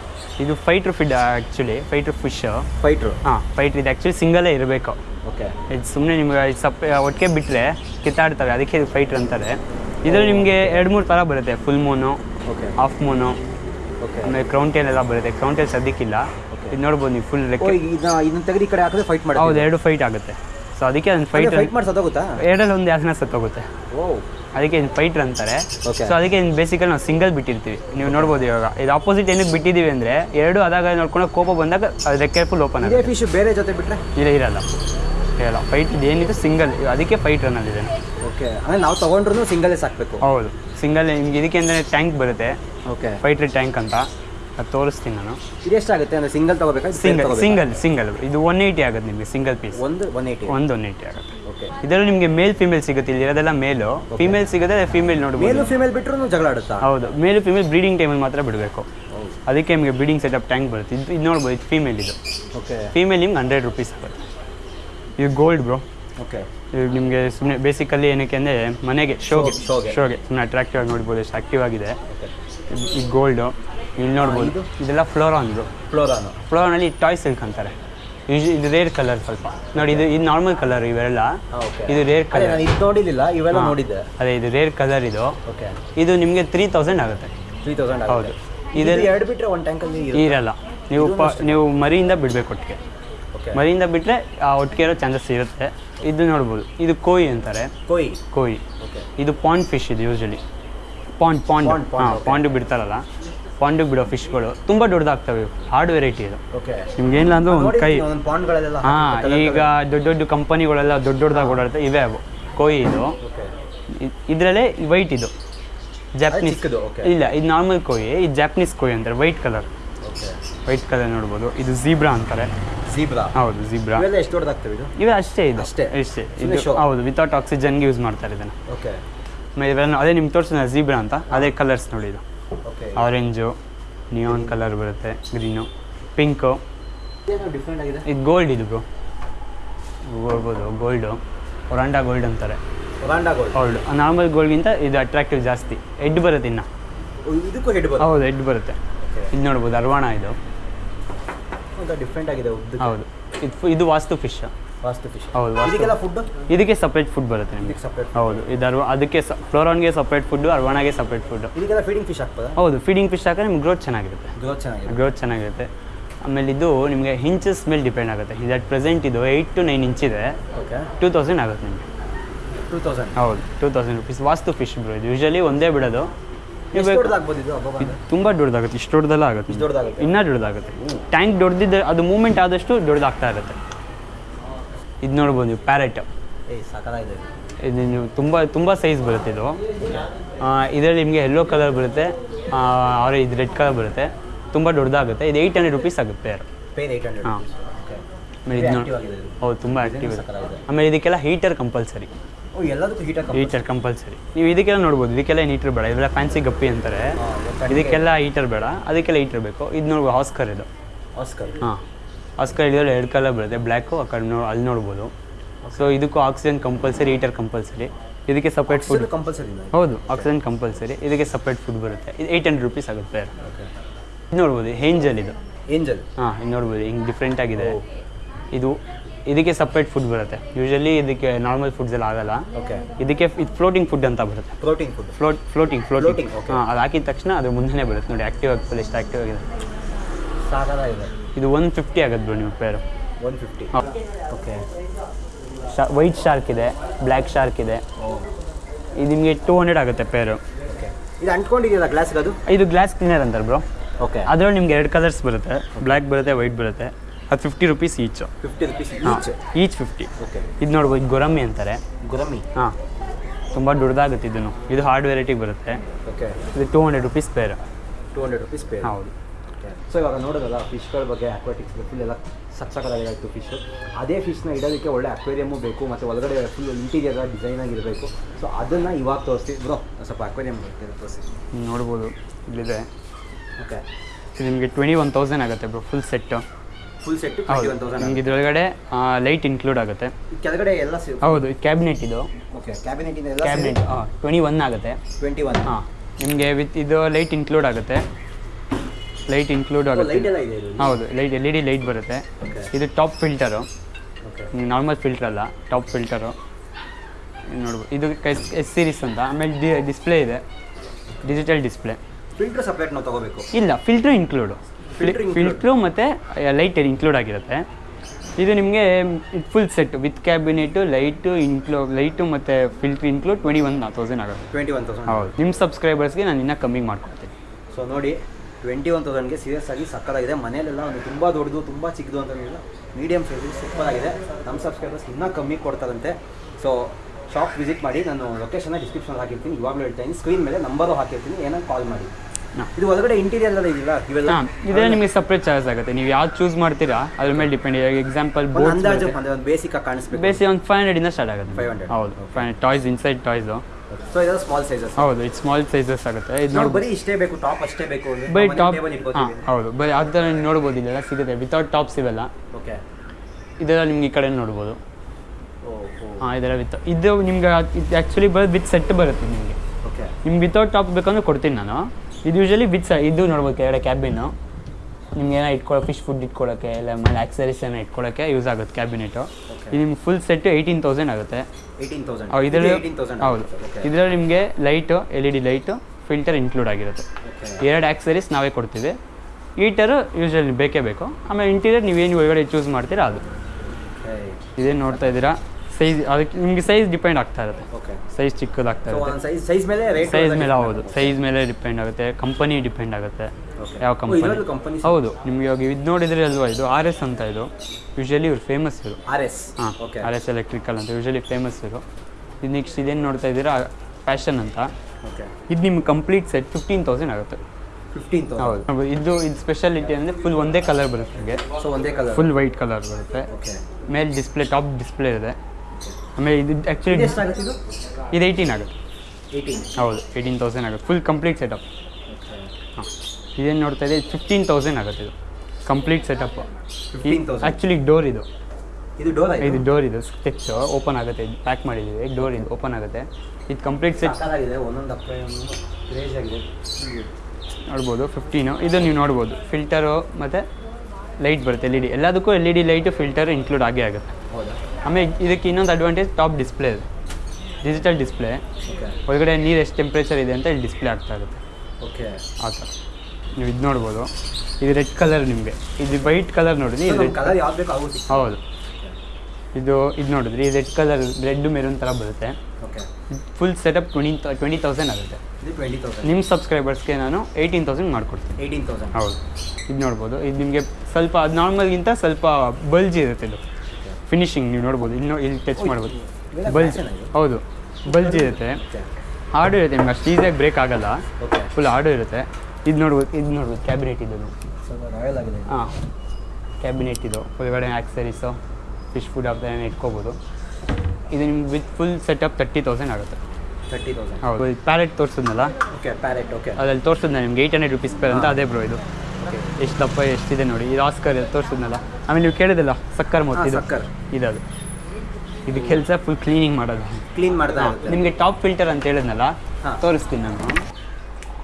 ಇದು ಫೈಟ್ರ್ ಫಿಡ್ ಆ್ಯಕ್ಚುಲಿ ಫೈಟ್ರ್ ಫಿಶ್ ಫೈಟ್ರು ಹಾಂ ಫೈಟ್ರ್ ಇದು ಆ್ಯಕ್ಚುಲಿ ಸಿಂಗಲೇ ಇರಬೇಕು. ಓಕೆ ಇದು ಸುಮ್ಮನೆ ನಿಮ್ಗೆ ಸಪ್ ಒಟ್ಟಿಗೆ ಬಿಟ್ಟರೆ ಕಿತ್ತಾಡ್ತಾರೆ. ಅದಕ್ಕೆ ಇದು ಫೈಟ್ರ್ ಅಂತಾರೆ. ಇದರಲ್ಲಿ ನಿಮಗೆ ಎರಡು ಮೂರು ಥರ ಬರುತ್ತೆ. Full moon okay half moon okay ಆಮೇಲೆ ಕ್ರೌಂಟೇಲ್ ಎಲ್ಲ ಬರುತ್ತೆ. ಕ್ರೌಂಟೇಲ್ ಸದ್ಯಕ್ಕಿಲ್ಲ. ಇದು ನೋಡ್ಬೋದು ನೀವು ಫುಲ್ ಲೆಕ್ಕ. ಇದನ್ನ ತೆಗೆದು ಈ ಕಡೆ ಹಾಕಿದ್ರೆ ಫೈಟ್ ಮಾಡಿ ಹೌದು ಎರಡು ಫೈಟ್ ಆಗುತ್ತೆ. ಸೊ ಅದಕ್ಕೆ ಒಂದು ಫೈಟ್ ಫೈಟ್ ಮಾಡಿ ಸತ್ತೋಗುತ್ತಾ ಎರಡಲ್ಲಿ ಒಂದು ಎರಡನೇ ಸತ್ತೋಗುತ್ತೆ ಅದಕ್ಕೆ ಫೈಟರ್ ಅಂತಾರೆ. ಸೊ ಅದಕ್ಕೆ ಬೇಸಿಕಲಿ ನಾವು ಸಿಂಗಲ್ ಬಿಟ್ಟಿರ್ತೀವಿ. ನೀವು ನೋಡ್ಬೋದು ಇವಾಗ. ಇದು ಆಪೋಸಿಟ್ ಏನಕ್ಕೆ ಬಿಟ್ಟಿದ್ದೀವಿ ಅಂದರೆ ಎರಡು ಅದಾಗ ನೋಡ್ಕೊಂಡು ಕೋಪ ಬಂದಾಗ ಅದು ರೆಕ್ಕೆ ಫುಲ್ ಓಪನ್ ಆಗುತ್ತೆ. ಫಿಶ್ ಬೇರೆ ಜೊತೆ ಬಿಟ್ಟರೆ ಇಲ್ಲ ಇರಲ್ಲ. ಇರಲ್ಲ. ಫೈಟ್ ಏನಿದೆ? ಸಿಂಗಲ್ ಅದಕ್ಕೆ ಫೈಟ್ ರನ್ನಲ್ಲಿದೆ ಓಕೆ ಅಂದರೆ ನಾವು ತೊಗೊಂಡ್ರು ಸಿಂಗಲೇ ಸಾಕಬೇಕು. ಹೌದು. ಸಿಂಗಲ್ ನಿಮ್ಗೆ ಇದಕ್ಕೆ ಅಂದರೆ ಟ್ಯಾಂಕ್ ಬರುತ್ತೆ. ಓಕೆ ಫೈಟ್ರ್ ಟ್ಯಾಂಕ್ ಅಂತ. ಅದು ತೋರಿಸ್ತೀನಿ ನಾನು. ಇದೆಷ್ಟಾಗುತ್ತೆ? ಅಂದರೆ ಸಿಂಗಲ್ ತಗೋಬೇಕಾ ಸಿಂಗಲ್ ಸಿಂಗಲ್ ಸಿಂಗಲ್ ಇದು ಒನ್ ಏಯ್ಟಿ ಆಗುತ್ತೆ ನಿಮಗೆ ಸಿಂಗಲ್ ಪೀಸ್ ಒಂದು ಒನ್ ಏಯ್ಟಿ ಒಂದು ಒನ್ ಏಯ್ಟಿ ಆಗುತ್ತೆ. ಓಕೆ ಇದರಲ್ಲಿ ನಿಮಗೆ ಮೇಲ್ ಫಿಮೇಲ್ ಸಿಗುತ್ತೆ ಇಲ್ಲಿ ಇರೋದೆಲ್ಲ ಮೇಲು ಫಿಮೇಲ್ ಸಿಗುತ್ತೆ ಫಿಮೇಲ್ ನೋಡ್ಬೋದು. ಮೇಲು ಫಿಮೇಲ್ ಬಿಟ್ಟರು ಜಗಳ ಆಡುತ್ತಾ? ಹೌದು. ಮೇಲು ಫಿಮೇಲ್ ಬ್ರೀಡಿಂಗ್ ಟೈಮಲ್ಲಿ ಮಾತ್ರ ಬಿಡಬೇಕು. ಅದಕ್ಕೆ ನಿಮಗೆ ಬ್ರೀಡಿಂಗ್ ಸೆಟಪ್ ಟ್ಯಾಂಕ್ ಬರುತ್ತೆ. ಇದು ಇದು ನೋಡ್ಬೋದು ಇದು ಫೀಮೇಲ್ ಇದು. ಓಕೆ ಫೀಮೇಲ್ ನಿಮ್ಗೆ ಹಂಡ್ರೆಡ್ ರುಪೀಸ್ ಆಗುತ್ತೆ. ಇದು ಗೋಲ್ಡ್ ಬ್ರೋ ಓಕೆ ಇದು ನಿಮಗೆ ಸುಮ್ಮನೆ ಬೇಸಿಕಲಿ ಏನಕ್ಕೆ ಅಂದರೆ ಮನೆಗೆ ಶೋಗೆ ಶೋಗೆ. ಸುಮ್ಮನೆ ಅಟ್ರಾಕ್ಟಿವ್ ಆಗಿ ನೋಡ್ಬೋದು ಎಷ್ಟು ಆಕ್ಟಿವ್ ಆಗಿದೆ. ಈ ಗೋಲ್ಡು ಇಲ್ಲಿ ನೋಡ್ಬೋದು. ಇದೆಲ್ಲ ಫ್ಲೋರಾನ್ ಇದು ಫ್ಲೋರಾನು. ಫ್ಲೋರಾನಲ್ಲಿ ಟಾಯ್ ಸಿಲ್ಕ್ ಅಂತಾರೆ. ಇದು ರೇರ್ ಕಲರ್ ಸ್ವಲ್ಪ. ನೋಡಿ ಇದು ಇದು ನಾರ್ಮಲ್ ಕಲರ್ ಇವೆಲ್ಲ. ಇದು ರೇರ್ ಕಲರ್. ಇದು ನೋಡಿದಿಲ್ಲ ಇವೆಲ್ಲ ನೋಡಿದ್ದೆ. ಅದೇ ಇದು ರೇರ್ ಕಲರ್ ಇದು. ಓಕೆ. ಇದು ನಿಮಗೆ ತ್ರೀ ತೌಸಂಡ್ ಆಗುತ್ತೆ. ತ್ರೀ ತೌಸಂಡ್ ಹೌದು. ಇದು ಇದೆಲ್ಲ ಎರಡು ಬಿಟ್ಟರೆ ಒಂದು ಟ್ಯಾಂಕಲ್ಲಿ ಇರಲ್ಲ. ನೀವು ಪ ನೀವು ಮರಿಯಿಂದ ಬಿಡಬೇಕು ಒಟ್ಟಿಗೆ. ಮರಿಯಿಂದ ಬಿಟ್ಟರೆ ಒಟ್ಟಿಗೆ ಇರೋ ಚಾನ್ಸಸ್ ಇರುತ್ತೆ. ಇದು ನೋಡ್ಬೋದು. ಇದು ಕೋಯಿ ಅಂತಾರೆ. ಕೋಯಿ? ಕೋಯಿ. ಇದು ಪಾಂಡ್ ಫಿಶ್ ಇದು ಯೂಶಲಿ ಪಾಂಡ್. ಪಾಂಡ್ ಪಾಂಡಿಗೆ ಬಿಡ್ತಾರಲ್ಲ. ಪಾಂಡಿಗೆ ಬಿಡೋ ಫಿಶ್ಗಳು. ತುಂಬ ದೊಡ್ಡದಾಗ್ತವೆ ಹಾರ್ಡ್ ವೆರೈಟಿ ಇದು. ಓಕೆ ನಿಮ್ಗೆ ಏನಿಲ್ಲ ಅಂದ್ರೆ ಒಂದು ಕೈ ಹಾಂ ಈಗ ದೊಡ್ಡ ದೊಡ್ಡ ಕಂಪನಿಗಳೆಲ್ಲ ದೊಡ್ಡ ದೊಡ್ಡದಾಗಿ ಓಡಾಡ್ತವೆ ಇವೇ ಅವು. ಕೋಯಿ ಇದು. ಇದರಲ್ಲೇ ವೈಟ್ ಇದು. ಜಾಪನೀಸ್ ಇಲ್ಲ ಇದು ನಾರ್ಮಲ್ ಕೋಯಿ. ಇದು ಜಾಪನೀಸ್ ಕೋಯಿ ಅಂತಾರೆ ವೈಟ್ ಕಲರ್ ವೈಟ್ ಕಲರ್ ನೋಡ್ಬೋದು. ಇದು ಝೀಬ್ರಾ ಅಂತಾರೆ. ಜೀಬ್ರಾ ಹೌದು ಝೀಬ್ರಾ ಇವೆಲ್ಲ ಎಷ್ಟು ದೊಡ್ಡದಾಗ್ತವೆ ಇದು? ಇವೇ ಅಷ್ಟೇ ಇದು. ಅಷ್ಟೇ? ಸುಮ್ನೆ ಇದು? ಹೌದು ವಿತೌಟ್ ಆಕ್ಸಿಜನ್ಗೆ ಯೂಸ್ ಮಾಡ್ತಾರೆ ಇದನ್ನು. ಓಕೆ ಇವೆಲ್ಲ ಅದೇ ನಿಮ್ಗೆ ತೋರಿಸಿದ ಜೀಬ್ರಾ ಅಂತ? ಅದೇ ಕಲರ್ಸ್ ನೋಡಿ ಇದು. ಆರೆಂಜು ನಿಯಾನ್ ಕಲರ್ ಬರುತ್ತೆ ಗ್ರೀನು ಪಿಂಕು ಏನೋ ಡಿಫ್ರೆಂಟ್ ಆಗಿದೆ? ಇದು ಗೋಲ್ಡ್ ಇದು ಬ್ರೋ ನೋಡ್ಬೋದು ಗೋಲ್ಡು ಒರಾಂಡಾ ಗೋಲ್ಡ್ ಅಂತಾರೆ. ಗೋಲ್ಡ್ ಹೌದು ನಾರ್ಮಲ್ ಗೋಲ್ಡ್ಗಿಂತ ಇದು ಅಟ್ರಾಕ್ಟಿವ್ ಜಾಸ್ತಿ. ಎಡ್ ಬರುತ್ತೆ ಇನ್ನು. ಇದಕ್ಕೂ ಹೆಡ್ ಬರುತ್ತೆ? ಹೌದು ಎಡ್ ಬರುತ್ತೆ. ಓಕೆ ಇದು ನೋಡ್ಬೋದು ಅರ್ವಾಣ ಇದು. ಡಿಫ್ರೆಂಟ್ ಆಗಿದೆ ಹೌದು ಇದು ಇದು ವಾಸ್ತು ಫಿಶ್ ವಾಸ್ತು ಫಿಶ್ ಹೌದು ಇದಕ್ಕೆಲ್ಲ ಫುಡ್ ಇದಕ್ಕೆ ಸಪ್ರೇಟ್ ಫುಡ್ ಬರುತ್ತೆ ನಿಮಗೆ. ಸಪ್ರೇಟ್ ಹೌದು ಇದು ಅರ್ವ ಅದಕ್ಕೆ ಫ್ಲೋರಾನ್ಗೆ ಸಪ್ರೇಟ್ ಫುಡ್ ಅರ್ವಣಾಗೆ ಸಪ್ರೇಟ್ ಫುಡ್ ಇದಕ್ಕೆಲ್ಲ ಫೀಡಿಂಗ್ ಫಿಶ್ ಹೌದು ಫೀಡಿಂಗ್ ಫಿಶ್ ಹಾಕಿದ್ರೆ ನಿಮ್ಗೆ ಗ್ರೋತ್ ಚೆನ್ನಾಗಿರುತ್ತೆ. ಗ್ರೋತ್ ಚೆನ್ನಾಗಿರುತ್ತೆ. ಆಮೇಲೆ ಇದು ನಿಮಗೆ ಇಂಚಸ್ ಮೇಲೆ ಡಿಪೆಂಡ್ ಆಗುತ್ತೆ. ಇದು ಅಟ್ ಪ್ರೆಸೆಂಟ್ ಇದು ಏಯ್ಟ್ ಟು ನೈನ್ ಇಂಚ್ ಇದೆ. ಓಕೆ ಟೂ ತೌಸಂಡ್ ಆಗುತ್ತೆ ನಿಮಗೆ. ಟೂ ತೌಸಂಡ್ ಹೌದು two thousand rupees vastu fish bro ಇದು. ಯೂಶಲಿ ಒಂದೇ ಬಿಡೋದು. ತುಂಬ ದೊಡ್ಡದಾಗುತ್ತೆ. ಇಷ್ಟು ದೊಡ್ಡದೆಲ್ಲ ಆಗುತ್ತೆ ಇನ್ನೂ ದೊಡ್ಡದಾಗುತ್ತೆ. ಟ್ಯಾಂಕ್ ದೊಡ್ಡದಿದ್ದರೆ ಅದು ಮೂಮೆಂಟ್ ಆದಷ್ಟು ದೊಡ್ಡದಾಗ್ತಾ ಇರುತ್ತೆ. ಇದು ನೋಡ್ಬೋದು ನೀವು ಪ್ಯಾರೆಟ್. ಇದು ನೀವು ತುಂಬ ತುಂಬ ಸೈಜ್ ಬರುತ್ತೆ ಇದು. ಇದರಲ್ಲಿ ನಿಮಗೆ ಯೆಲ್ಲೋ ಕಲರ್ ಬರುತ್ತೆ ಆರೆ ಇದು ರೆಡ್ ಕಲರ್ ಬರುತ್ತೆ. ತುಂಬ ದೊಡ್ಡದಾಗುತ್ತೆ. ಇದು ಏಯ್ಟ್ ಹಂಡ್ರೆಡ್ ರುಪೀಸ್ ಆಗುತ್ತೆ ಪೇರ್ ಹಾಂ. ಆಮೇಲೆ ಇದು. ಹೌದು ತುಂಬ ಆ್ಯಕ್ಟಿವ್ ಇದೆ. ಆಮೇಲೆ ಇದಕ್ಕೆಲ್ಲ ಹೀಟರ್ ಕಂಪಲ್ಸರಿ ಹೀಟರ್ ಕಂಪಲ್ಸರಿ ನೀವು ಇದಕ್ಕೆಲ್ಲ ನೋಡ್ಬೋದು ಇದಕ್ಕೆಲ್ಲ ಏನು ಹೀಟರ್ ಬೇಡ. ಇದೆಲ್ಲ ಫ್ಯಾನ್ಸಿ ಗಪ್ಪಿ ಅಂತಾರೆ. ಇದಕ್ಕೆಲ್ಲ ಹೀಟರ್ ಬೇಡ. ಅದಕ್ಕೆಲ್ಲ ಹೀಟರ್ ಬೇಕು. ಇದು ನೋಡ್ಬೋದು ಹಾಸ್ಕರ್ ಇದು. ಆಸ್ಕರ್ ಹಾಂ. ಆಸ್ಕರ್ ಇದರಲ್ಲಿ ಎರಡು ಕಲರ್ ಬರುತ್ತೆ ಬ್ಲ್ಯಾಕು ಆ ಕಡೆ ನೋ ಅಲ್ಲಿ ನೋಡ್ಬೋದು. ಸೊ ಇದಕ್ಕೂ ಆಕ್ಸಿಜನ್ ಕಂಪಲ್ಸರಿ ಹೀಟರ್ ಕಂಪಲ್ಸರಿ ಇದಕ್ಕೆ ಸಪ್ರೇಟ್ ಫುಡ್ ಕಂಪಲ್ಸರಿ ಹೌದು ಆಕ್ಸಿಜನ್ ಕಂಪಲ್ಸರಿ ಇದಕ್ಕೆ ಸಪ್ರೇಟ್ ಫುಡ್ ಬರುತ್ತೆ. ಇದು ಏಯ್ಟ್ ಹಂಡ್ರೆಡ್ ರುಪೀಸ್ ಆಗುತ್ತೆ. ಇದು ನೋಡ್ಬೋದು ಏಂಜಲ್ ಇದು. ಏಂಜಲ್ ಹಾಂ ಇದು ನೋಡ್ಬೋದು ಹಿಂಗೆ ಡಿಫ್ರೆಂಟ್ ಆಗಿದೆ. ಇದು ಇದಕ್ಕೆ ಸಪ್ರೇಟ್ ಫುಡ್ ಬರುತ್ತೆ. ಯೂಶಲಿ ಇದಕ್ಕೆ ನಾರ್ಮಲ್ ಫುಡ್ಸ್ ಎಲ್ಲ ಆಗಲ್ಲ. ಓಕೆ ಇದಕ್ಕೆ ಇದು ಫ್ಲೋಟಿಂಗ್ ಫುಡ್ ಅಂತ ಬರುತ್ತೆ. Floating food float floating floating. ಹಾಂ ಅದು ಹಾಕಿದ ತಕ್ಷಣ ಅದು ಮುಂದೆನೇ ಬರುತ್ತೆ ನೋಡಿ ಆ್ಯಕ್ಟಿವ್ ಆಗ್ತದೆ ಎಷ್ಟು ಆಕ್ಟಿವ್ ಆಗಿದೆ. ಸಾಕಾಗಿದೆ ಇದು ಒನ್ ಫಿಫ್ಟಿ ಆಗುತ್ತೆ ಬ್ರೋ ನಿಮ್ಮ ಪೇರು ಒನ್ ಫಿಫ್ಟಿ ಓಕೆ ಶಾ ವೈಟ್ ಶಾರ್ಕ್ ಇದೆ ಬ್ಲ್ಯಾಕ್ ಶಾರ್ಕ್ ಇದೆ. ಇದು ನಿಮಗೆ ಟೂ ಹಂಡ್ರೆಡ್ ಆಗುತ್ತೆ ಪೇರು ಇದು ಅಂಟ್ಕೊಂಡಿದೆಯಲ್ಲ ಗ್ಲಾಸ್ಗೆ ಅದು? ಇದು ಗ್ಲಾಸ್ ಕ್ಲೀನರ್ ಅಂತಾರೆ ಬ್ರೋ ಓಕೆ ಅದರಲ್ಲಿ ನಿಮ್ಗೆ ಎರಡು ಕಲರ್ಸ್ ಬರುತ್ತೆ ಬ್ಲ್ಯಾಕ್ ಬರುತ್ತೆ ವೈಟ್ ಬರುತ್ತೆ. ಅದು fifty rupees each fifty rupees ಹಾಂ ಈಚ್ ಈಚ್ ಫಿಫ್ಟಿ ಓಕೆ ಇದು ನೋಡ್ಬೋದು ಇದು ಗುರಮ್ಮಿ ಅಂತಾರೆ. ಗುರಮಿ ಹಾಂ. ತುಂಬ ದುಡ್ದಾಗುತ್ತೆ ಇದನ್ನು. ಇದು ಹಾರ್ಡ್ ವೆರೈಟಿಗೆ ಬರುತ್ತೆ. ಓಕೆ ಇದು two hundred rupees pair two hundred rupees pay ಹೌದು. ಸೊ ಇವಾಗ ನೋಡೋದಲ್ಲ ಫಿಶ್ಗಳ ಬಗ್ಗೆ ಅಕ್ವಾಟಿಕ್ಸ್ ಫುಲ್ ಎಲ್ಲ ಸಕ್ಕತ್ತಾಗಿತ್ತು ಫಿಶು ಅದೇ ಫಿಶ್ನ ಇಡೋದಕ್ಕೆ ಒಳ್ಳೆ ಅಕ್ವೇರಿಯಮ್ಮು ಬೇಕು ಮತ್ತು ಒಳಗಡೆ ಫುಲ್ ಇಂಟೀರಿಯರ್ ಡಿಸೈನ್ ಆಗಿರಬೇಕು. ಸೊ ಅದನ್ನು ಇವಾಗ ತೋರಿಸ್ತೀವಿ. ಬ್ರೋ ಸ್ವಲ್ಪ ಅಕ್ವೇರಿಯಮ್ ತೋರಿಸಿ. ನೋಡ್ಬೋದು ಇಲ್ಲಿದೆ. ಓಕೆ ಸೊ ನಿಮಗೆ ಟ್ವೆಂಟಿ ಒನ್ ತೌಸಂಡ್ ಆಗುತ್ತೆ bro full set full set ನಿಮ್ಗೆ ಇದರೊಳಗಡೆ ಲೈಟ್ ಇನ್ಕ್ಲೂಡ್ ಆಗುತ್ತೆ. ಕೆಳಗಡೆ ಎಲ್ಲ ಹೌದು ಕ್ಯಾಬಿನೆಟ್ ಇದು. ಓಕೆ ಕ್ಯಾಬಿನೆಟ್ ಟ್ವೆಂಟಿ ಒನ್ ಆಗುತ್ತೆ. ಟ್ವೆಂಟಿ ಒನ್ ಹಾಂ ನಿಮಗೆ ವಿತ್ ಇದು ಲೈಟ್ ಇನ್ಕ್ಲೂಡ್ ಆಗುತ್ತೆ. ಲೈಟ್ ಇನ್ಕ್ಲೂಡ್ ಆಗುತ್ತೆ. ಎಲ್ಲ ಇದೆ ಹೌದು light L E D light ಬರುತ್ತೆ ಇದು ಟಾಪ್ ಫಿಲ್ಟರು ನಾರ್ಮಲ್ ಫಿಲ್ಟರ್ ಅಲ್ಲ ಟಾಪ್ ಫಿಲ್ಟರು ನೋಡ್ಬೋದು. ಇದು ಎಸ್ ಎಸ್ ಸೀರೀಸ್ ಅಂತ. ಆಮೇಲೆ ಡಿ ಡಿಸ್ಪ್ಲೇ ಇದೆ. ಡಿಜಿಟಲ್ ಡಿಸ್ಪ್ಲೇ ಫಿಲ್ಟರ್ ಸಪ್ರೇಟ್ ನಾವು ತಗೋಬೇಕು. ಇಲ್ಲ ಫಿಲ್ಟ್ರು ಇನ್ಕ್ಲೂಡು. ಫಿಲ್ಟ್ರು ಮತ್ತು ಲೈಟ್ ಇನ್ಕ್ಲೂಡ್ ಆಗಿರುತ್ತೆ. ಇದು ನಿಮಗೆ full set with cabinet light ಇನ್ಕ್ಲೂ light ಮತ್ತು filter include twenty one thousand ಆಗುತ್ತೆ. ಟ್ವೆಂಟಿ ಒನ್ ತೌಸಂಡ್ ಹೌದು ನಿಮ್ಮ ಸಬ್ಸ್ಕ್ರೈಬರ್ಸ್ಗೆ ನಾನು ಇನ್ನೂ ಕಮ್ಮಿ ಮಾಡ್ಕೊಡ್ತೀನಿ. ಸೊ ನೋಡಿ ಟ್ವೆಂಟಿ ಒನ್ ತೌಸಂಡ್ಗೆ ಸೀರಿಯಸ್ ಆಗಿ ಸಕ್ಕತ್ತಾಗಿದೆ. ಮನೆಯಲ್ಲೆಲ್ಲ ಒಂದು ತುಂಬ ದೊಡ್ಡದು ತುಂಬ ಚಿಕ್ಕದು ಅಂತಂದಿಲ್ಲ ಮೀಡಿಯಮ್ ಸೈಜು ಸೂಪರ್ ಆಗಿದೆ ನಮ್ಮ ಸಬ್ಸ್ಕ್ರೈಬರ್ಸ್ ಇನ್ನೂ ಕಮ್ಮಿ ಕೊಡ್ತಾರಂತೆ. ಸೊ ಶಾಪ್ ವಿಸಿಟ್ ಮಾಡಿ ನಾನು ಲೊಕೇಶನ್ನ ಡಿಸ್ಕ್ರಿಪ್ಷನ್ ಹಾಕಿರ್ತೀನಿ. ಇವಾಗಲೂ ಹೇಳ್ತಾ ಇದ್ದೀನಿ. ಸ್ಕ್ರೀನ್ ಮೇಲೆ ನಂಬರು ಹಾಕಿರ್ತೀನಿ. ಏನೋ ಕಾಲ್ ಮಾಡಿ. ಇದು ಒಳಗಡೆ ಇಂಟೀರಿಯರ್ ಎಲ್ಲ ಇದೆಯಲ್ಲ? ಇವೆಲ್ಲ? ಇದೆ ನಿಮಗೆ ಸಪ್ರೇಟ್ ಚಾರ್ಜ್ ಆಗುತ್ತೆ. ನೀವು ಯಾವ್ದು ಚೂಸ್ ಮಾಡ್ತೀರಾ ಅದ್ರ ಮೇಲೆ ಡಿಪೆಂಡ್ ಎಕ್ಸಾಂಪಲ್ ಒಂದು ಅಂದಾಜು ಅಂದರೆ ಒಂದು ಬೇಸಿಕ್ ಕಾಣಿಸ್ಬೇಕು. ಬೇಸಿಕ್ ಒಂದು ಫೈವ್ ಹಂಡ್ರೆಡಿಂದ ಸ್ಟಾರ್ಟ್ ಆಗುತ್ತೆ. 500. ಹೌದು. Five hundred toys inside toys so ಇದೆಲ್ಲ ಸ್ಮಾಲ್ ಸೈಜಸ್ ಹೌದು ಇದು ಸ್ಮಾಲ್ ಸೈಜಸ್ ಆಗುತ್ತೆ. ಇದು ನೋಡಿ ಬರೀ ಇಷ್ಟೇ ಬೇಕು ಟಾಪ್ ಅಷ್ಟೇ ಬೇಕು ಬರೀ ಟಾಪ್ ಹಾಂ ಹೌದು. ಬರೀ ಆ ಥರ ನೀವು ನೋಡ್ಬೋದು ಇದೆಲ್ಲ ಸಿಗುತ್ತೆ. ವಿತೌಟ್ ಟಾಪ್ಸ್ ಇವೆಲ್ಲ. ಓಕೆ ಇದೆಲ್ಲ ನಿಮ್ಗೆ ಈ ಕಡೆ ನೋಡ್ಬೋದು. ಹಾಂ ಇದೆಲ್ಲ ವಿತ್ ಇದು ನಿಮ್ಗೆ ಆ್ಯಕ್ಚುಲಿ ಬರೋದು ವಿತ್ ಸೆಟ್ ಬರುತ್ತೆ ನಿಮಗೆ. ಓಕೆ ನಿಮ್ಗೆ ವಿತೌಟ್ ಟಾಪ್ ಬೇಕಂದ್ರೆ ಕೊಡ್ತೀನಿ ನಾನು. ಇದು ಯೂಶಲಿ ವಿತ್ ಇದು ನೋಡ್ಬೋದು ಕೆಳಗಡೆ ಕ್ಯಾಬಿನು ನಿಮ್ಗೆ ಏನೋ ಇಟ್ಕೊಳ್ಳೋ ಫಿಶ್ ಫುಡ್ ಇಟ್ಕೊಳ್ಳೋಕ್ಕೆ ಇಲ್ಲ ಆಕ್ಸರೀಸ್ ಏನೋ ಇಟ್ಕೊಳ್ಳೋಕ್ಕೆ ಯೂಸ್ ಆಗುತ್ತೆ ಕ್ಯಾಬಿನೆಟು ಇದು ನಿಮ್ಗೆ ಫುಲ್ ಸೆಟ್ಟು ಏಯ್ಟೀನ್ ತೌಸಂಡ್ ಆಗುತ್ತೆ. ಹೌದು ಇದರಲ್ಲಿ ನಿಮಗೆ light L E D light filter include ಆಗಿರುತ್ತೆ. ಎರಡು ಆಕ್ಸರೀಸ್ ನಾವೇ ಕೊಡ್ತೀವಿ. ಈಟರು ಯೂಶಲ್ ಬೇಕೇ ಬೇಕು. ಆಮೇಲೆ ಇಂಟೀರಿಯರ್ ನೀವೇನು ಒಳಗಡೆ ಚೂಸ್ ಮಾಡ್ತೀರಾ ಅದು. ಇದೇನು ನೋಡ್ತಾ ಇದ್ದೀರಾ? ಸೈಜ್ ಅದಕ್ಕೆ ನಿಮಗೆ ಸೈಜ್ ಡಿಪೆಂಡ್ ಆಗ್ತಾ ಇರುತ್ತೆ. ಸೈಜ್ ಚಿಕ್ಕದಾಗ್ತಾ ಇರುತ್ತೆ. ಸೈಜ್ ಮೇಲೆ ರೇಟ್ ಸೈಜ್ ಮೇಲೆ ಹೌದು. ಸೈಜ್ ಮೇಲೆ ಡಿಪೆಂಡ್ ಆಗುತ್ತೆ. ಕಂಪನಿ ಡಿಪೆಂಡ್ ಆಗುತ್ತೆ. ಯಾವ ಕಂಪನಿ ಹೌದು ನಿಮ್ಗೆ ಇವಾಗ ಇದು ನೋಡಿದ್ರೆ ಅಲ್ವಾ ಇದು ಆರ್ ಎಸ್ ಅಂತ ಇದು. ಯೂಶಲಿ ಇವ್ರು ಫೇಮಸ್ ಇದು R S R S electrical ಅಂತ ಯೂಶಲಿ ಫೇಮಸ್ ಇದು ಇದು ನೆಕ್ಸ್ಟ್ ಇದೇನು ನೋಡ್ತಾ ಇದ್ದೀರಾ? ಫ್ಯಾಷನ್ ಅಂತ. ಇದು ನಿಮ್ಗೆ ಕಂಪ್ಲೀಟ್ ಸೆಟ್ ಫಿಫ್ಟೀನ್ ತೌಸಂಡ್ ಆಗುತ್ತೆ. ಫಿಫ್ಟೀನ್ ಹೌದು. ಇದು ಇದು ಸ್ಪೆಷಾಲಿಟಿ ಅಂದರೆ ಫುಲ್ ಒಂದೇ ಕಲರ್ ಬರುತ್ತೆ ನಿಮಗೆ ಸೊ ಒಂದೇ ಕಲರ್ ಫುಲ್ ವೈಟ್ ಕಲರ್ ಬರುತ್ತೆ. ಮೇಲೆ ಡಿಸ್ಪ್ಲೇ ಟಾಪ್ ಡಿಸ್ಪ್ಲೇ ಇದೆ. ಆಮೇಲೆ ಇದು ಆ್ಯಕ್ಚುಲಿ ಇದು ಏಯ್ಟೀನ್ ಆಗುತ್ತೆ. ಏಯ್ಟೀನ್ ಹೌದು ಏಯ್ಟೀನ್ ತೌಸಂಡ್ ಆಗುತ್ತೆ. ಫುಲ್ ಕಂಪ್ಲೀಟ್ ಸೆಟಪ್ ಹಾಂ. ಇದೇನು ನೋಡ್ತಾ ಇದೆ ಫಿಫ್ಟೀನ್ ತೌಸಂಡ್ ಆಗುತ್ತೆ ಇದು. Complete setup 15,000. ಆ್ಯಕ್ಚುಲಿ ಡೋರ್ ಇದು. ಇದು ಡೋರ್ ಇದು ಡೋರ್ ಇದು. ಸ್ಕೆಚ್ ಓಪನ್ ಆಗುತ್ತೆ. ಇದು ಪ್ಯಾಕ್ ಮಾಡಿದ್ದೀವಿ ಡೋರ್ ಇದು. ಓಪನ್ ಆಗುತ್ತೆ. ಇದು ಕಂಪ್ಲೀಟ್ ಸೆಟ್ ಆಗಿದೆ ಒಂದೊಂದು ನೋಡ್ಬೋದು. ಫಿಫ್ಟೀನು ಇದು ನೀವು ನೋಡ್ಬೋದು. ಫಿಲ್ಟರು ಮತ್ತು ಲೈಟ್ ಬರುತ್ತೆ. ಎಲ್ ಇ ಡಿ ಎಲ್ಲದಕ್ಕೂ L E D light filter include ಆಗೇ ಆಗುತ್ತೆ. ಆಮೇಲೆ ಇದಕ್ಕೆ ಇನ್ನೊಂದು ಅಡ್ವಾಂಟೇಜ್ ಟಾಪ್ ಡಿಸ್ಪ್ಲೇ ಇದೆ ಡಿಜಿಟಲ್ ಡಿಸ್ಪ್ಲೇ ಒಳಗಡೆ ನೀರು ಎಷ್ಟು ಟೆಂಪ್ರೇಚರ್ ಇದೆ ಅಂತ ಇಲ್ಲಿ ಡಿಸ್ಪ್ಲೇ ಆಗ್ತಾ ಇರುತ್ತೆ. ಓಕೆ ಆ ಥರ. ನೀವು ಇದು ನೋಡ್ಬೋದು. ಇದು ರೆಡ್ ಕಲರ್ ನಿಮಗೆ. ಇದು ವೈಟ್ ಕಲರ್ ನೋಡಿದ್ರಿ ಇದು ಕಲರ್ ಯಾವ್ದು ಬೇಕು ಆಗುತ್ತೆ. ಹೌದು. ಇದು ಇದು ನೋಡಿದ್ರಿ ರೆಡ್ ಕಲರ್ ರೆಡ್ ಮೆರೂನ್ ಥರ ಬರುತ್ತೆ. Full setup twenty twenty thousand ಆಗುತ್ತೆ. ನಿಮ್ಮ ಸಬ್ಸ್ಕ್ರೈಬರ್ಸ್ಗೆ ನಾನು ಏಯ್ಟೀನ್ ತೌಸಂಡ್ ಮಾಡಿಕೊಡ್ತೀನಿ. ಏಯ್ಟೀನ್ ತೌಸಂಡ್ ಹೌದು. ಇದು ನೋಡ್ಬೋದು. ಇದು ನಿಮಗೆ ಸ್ವಲ್ಪ ಅದು ನಾರ್ಮಲ್ಗಿಂತ ಸ್ವಲ್ಪ ಬಲ್ಜ್ ಇರುತ್ತೆ ಇದು. ಫಿನಿಶಿಂಗ್ ನೀವು ನೋಡ್ಬೋದು. ಇನ್ನು ಇಲ್ಲಿ ಟಚ್ ಮಾಡ್ಬೋದು. ಬಲ್ಜ್ ಹೌದು. ಬಲ್ಜ್ ಇರುತ್ತೆ. ಹಾಡು ಇರುತ್ತೆ ನಿಮ್ಗೆ ಅಷ್ಟು ಈಸಿಯಾಗಿ ಬ್ರೇಕ್ ಆಗಲ್ಲ. ಫುಲ್ ಹಾಡು ಇರುತ್ತೆ. ಇದು ನೋಡ್ಬೇಕು ಇದು ನೋಡ್ಬೋದು ಕ್ಯಾಬಿನೆಟ್ ಇದು ಸ್ವಲ್ಪ ರಾಯಲ್ ಆಗಿದೆ. ಹಾಂ ಕ್ಯಾಬಿನೆಟ್ ಇದು ಒಳಗಡೆ ಆಕ್ಸರೀಸು ಫಿಶ್ ಫುಡ್ ಆಫ್ ಥರ ಇಟ್ಕೋಬೋದು. ಇದು ನಿಮ್ಗೆ with full setup thirty thousand ಆಗುತ್ತೆ. ತರ್ಟಿ ತೌಸಂಡ್ ಹೌದು ಪ್ಯಾರೆಟ್ ತೋರಿಸಿದ್ನಲ್ಲ? ಓಕೆ ಪ್ಯಾರೆಟ್ ಓಕೆ ಅದ್ರಲ್ಲಿ ತೋರಿಸಿದ್ನ ನಿಮ್ಗೆ ಏಯ್ಟ್ ಹಂಡ್ರೆಡ್ ರುಪೀಸ್ ಪೇರ್ ಅಂತ ಅದೇ ಬ್ರೋ ಇದು. ಎಷ್ಟು ದಪ್ಪ ಎಷ್ಟಿದೆ ನೋಡಿ ಇದು ಆಸ್ಕರ್ ತೋರಿಸಿದ್ನಲ್ಲ? ಆಮೇಲೆ ನೀವು ಕೇಳಿದಿಲ್ಲ ಸಕ್ಕರ್ ಮತ್ತು ಇದು? ಇದು ಅದು ಇದು ಕೆಲಸ ಫುಲ್ ಕ್ಲೀನಿಂಗ್ ಮಾಡೋದು. ಕ್ಲೀನ್ ಮಾಡ್ತಾ ನಿಮಗೆ ಟಾಪ್ ಫಿಲ್ಟರ್ ಅಂತ ಹೇಳಿದ್ನಲ್ಲ ತೋರಿಸ್ತೀನಿ ನಾನು.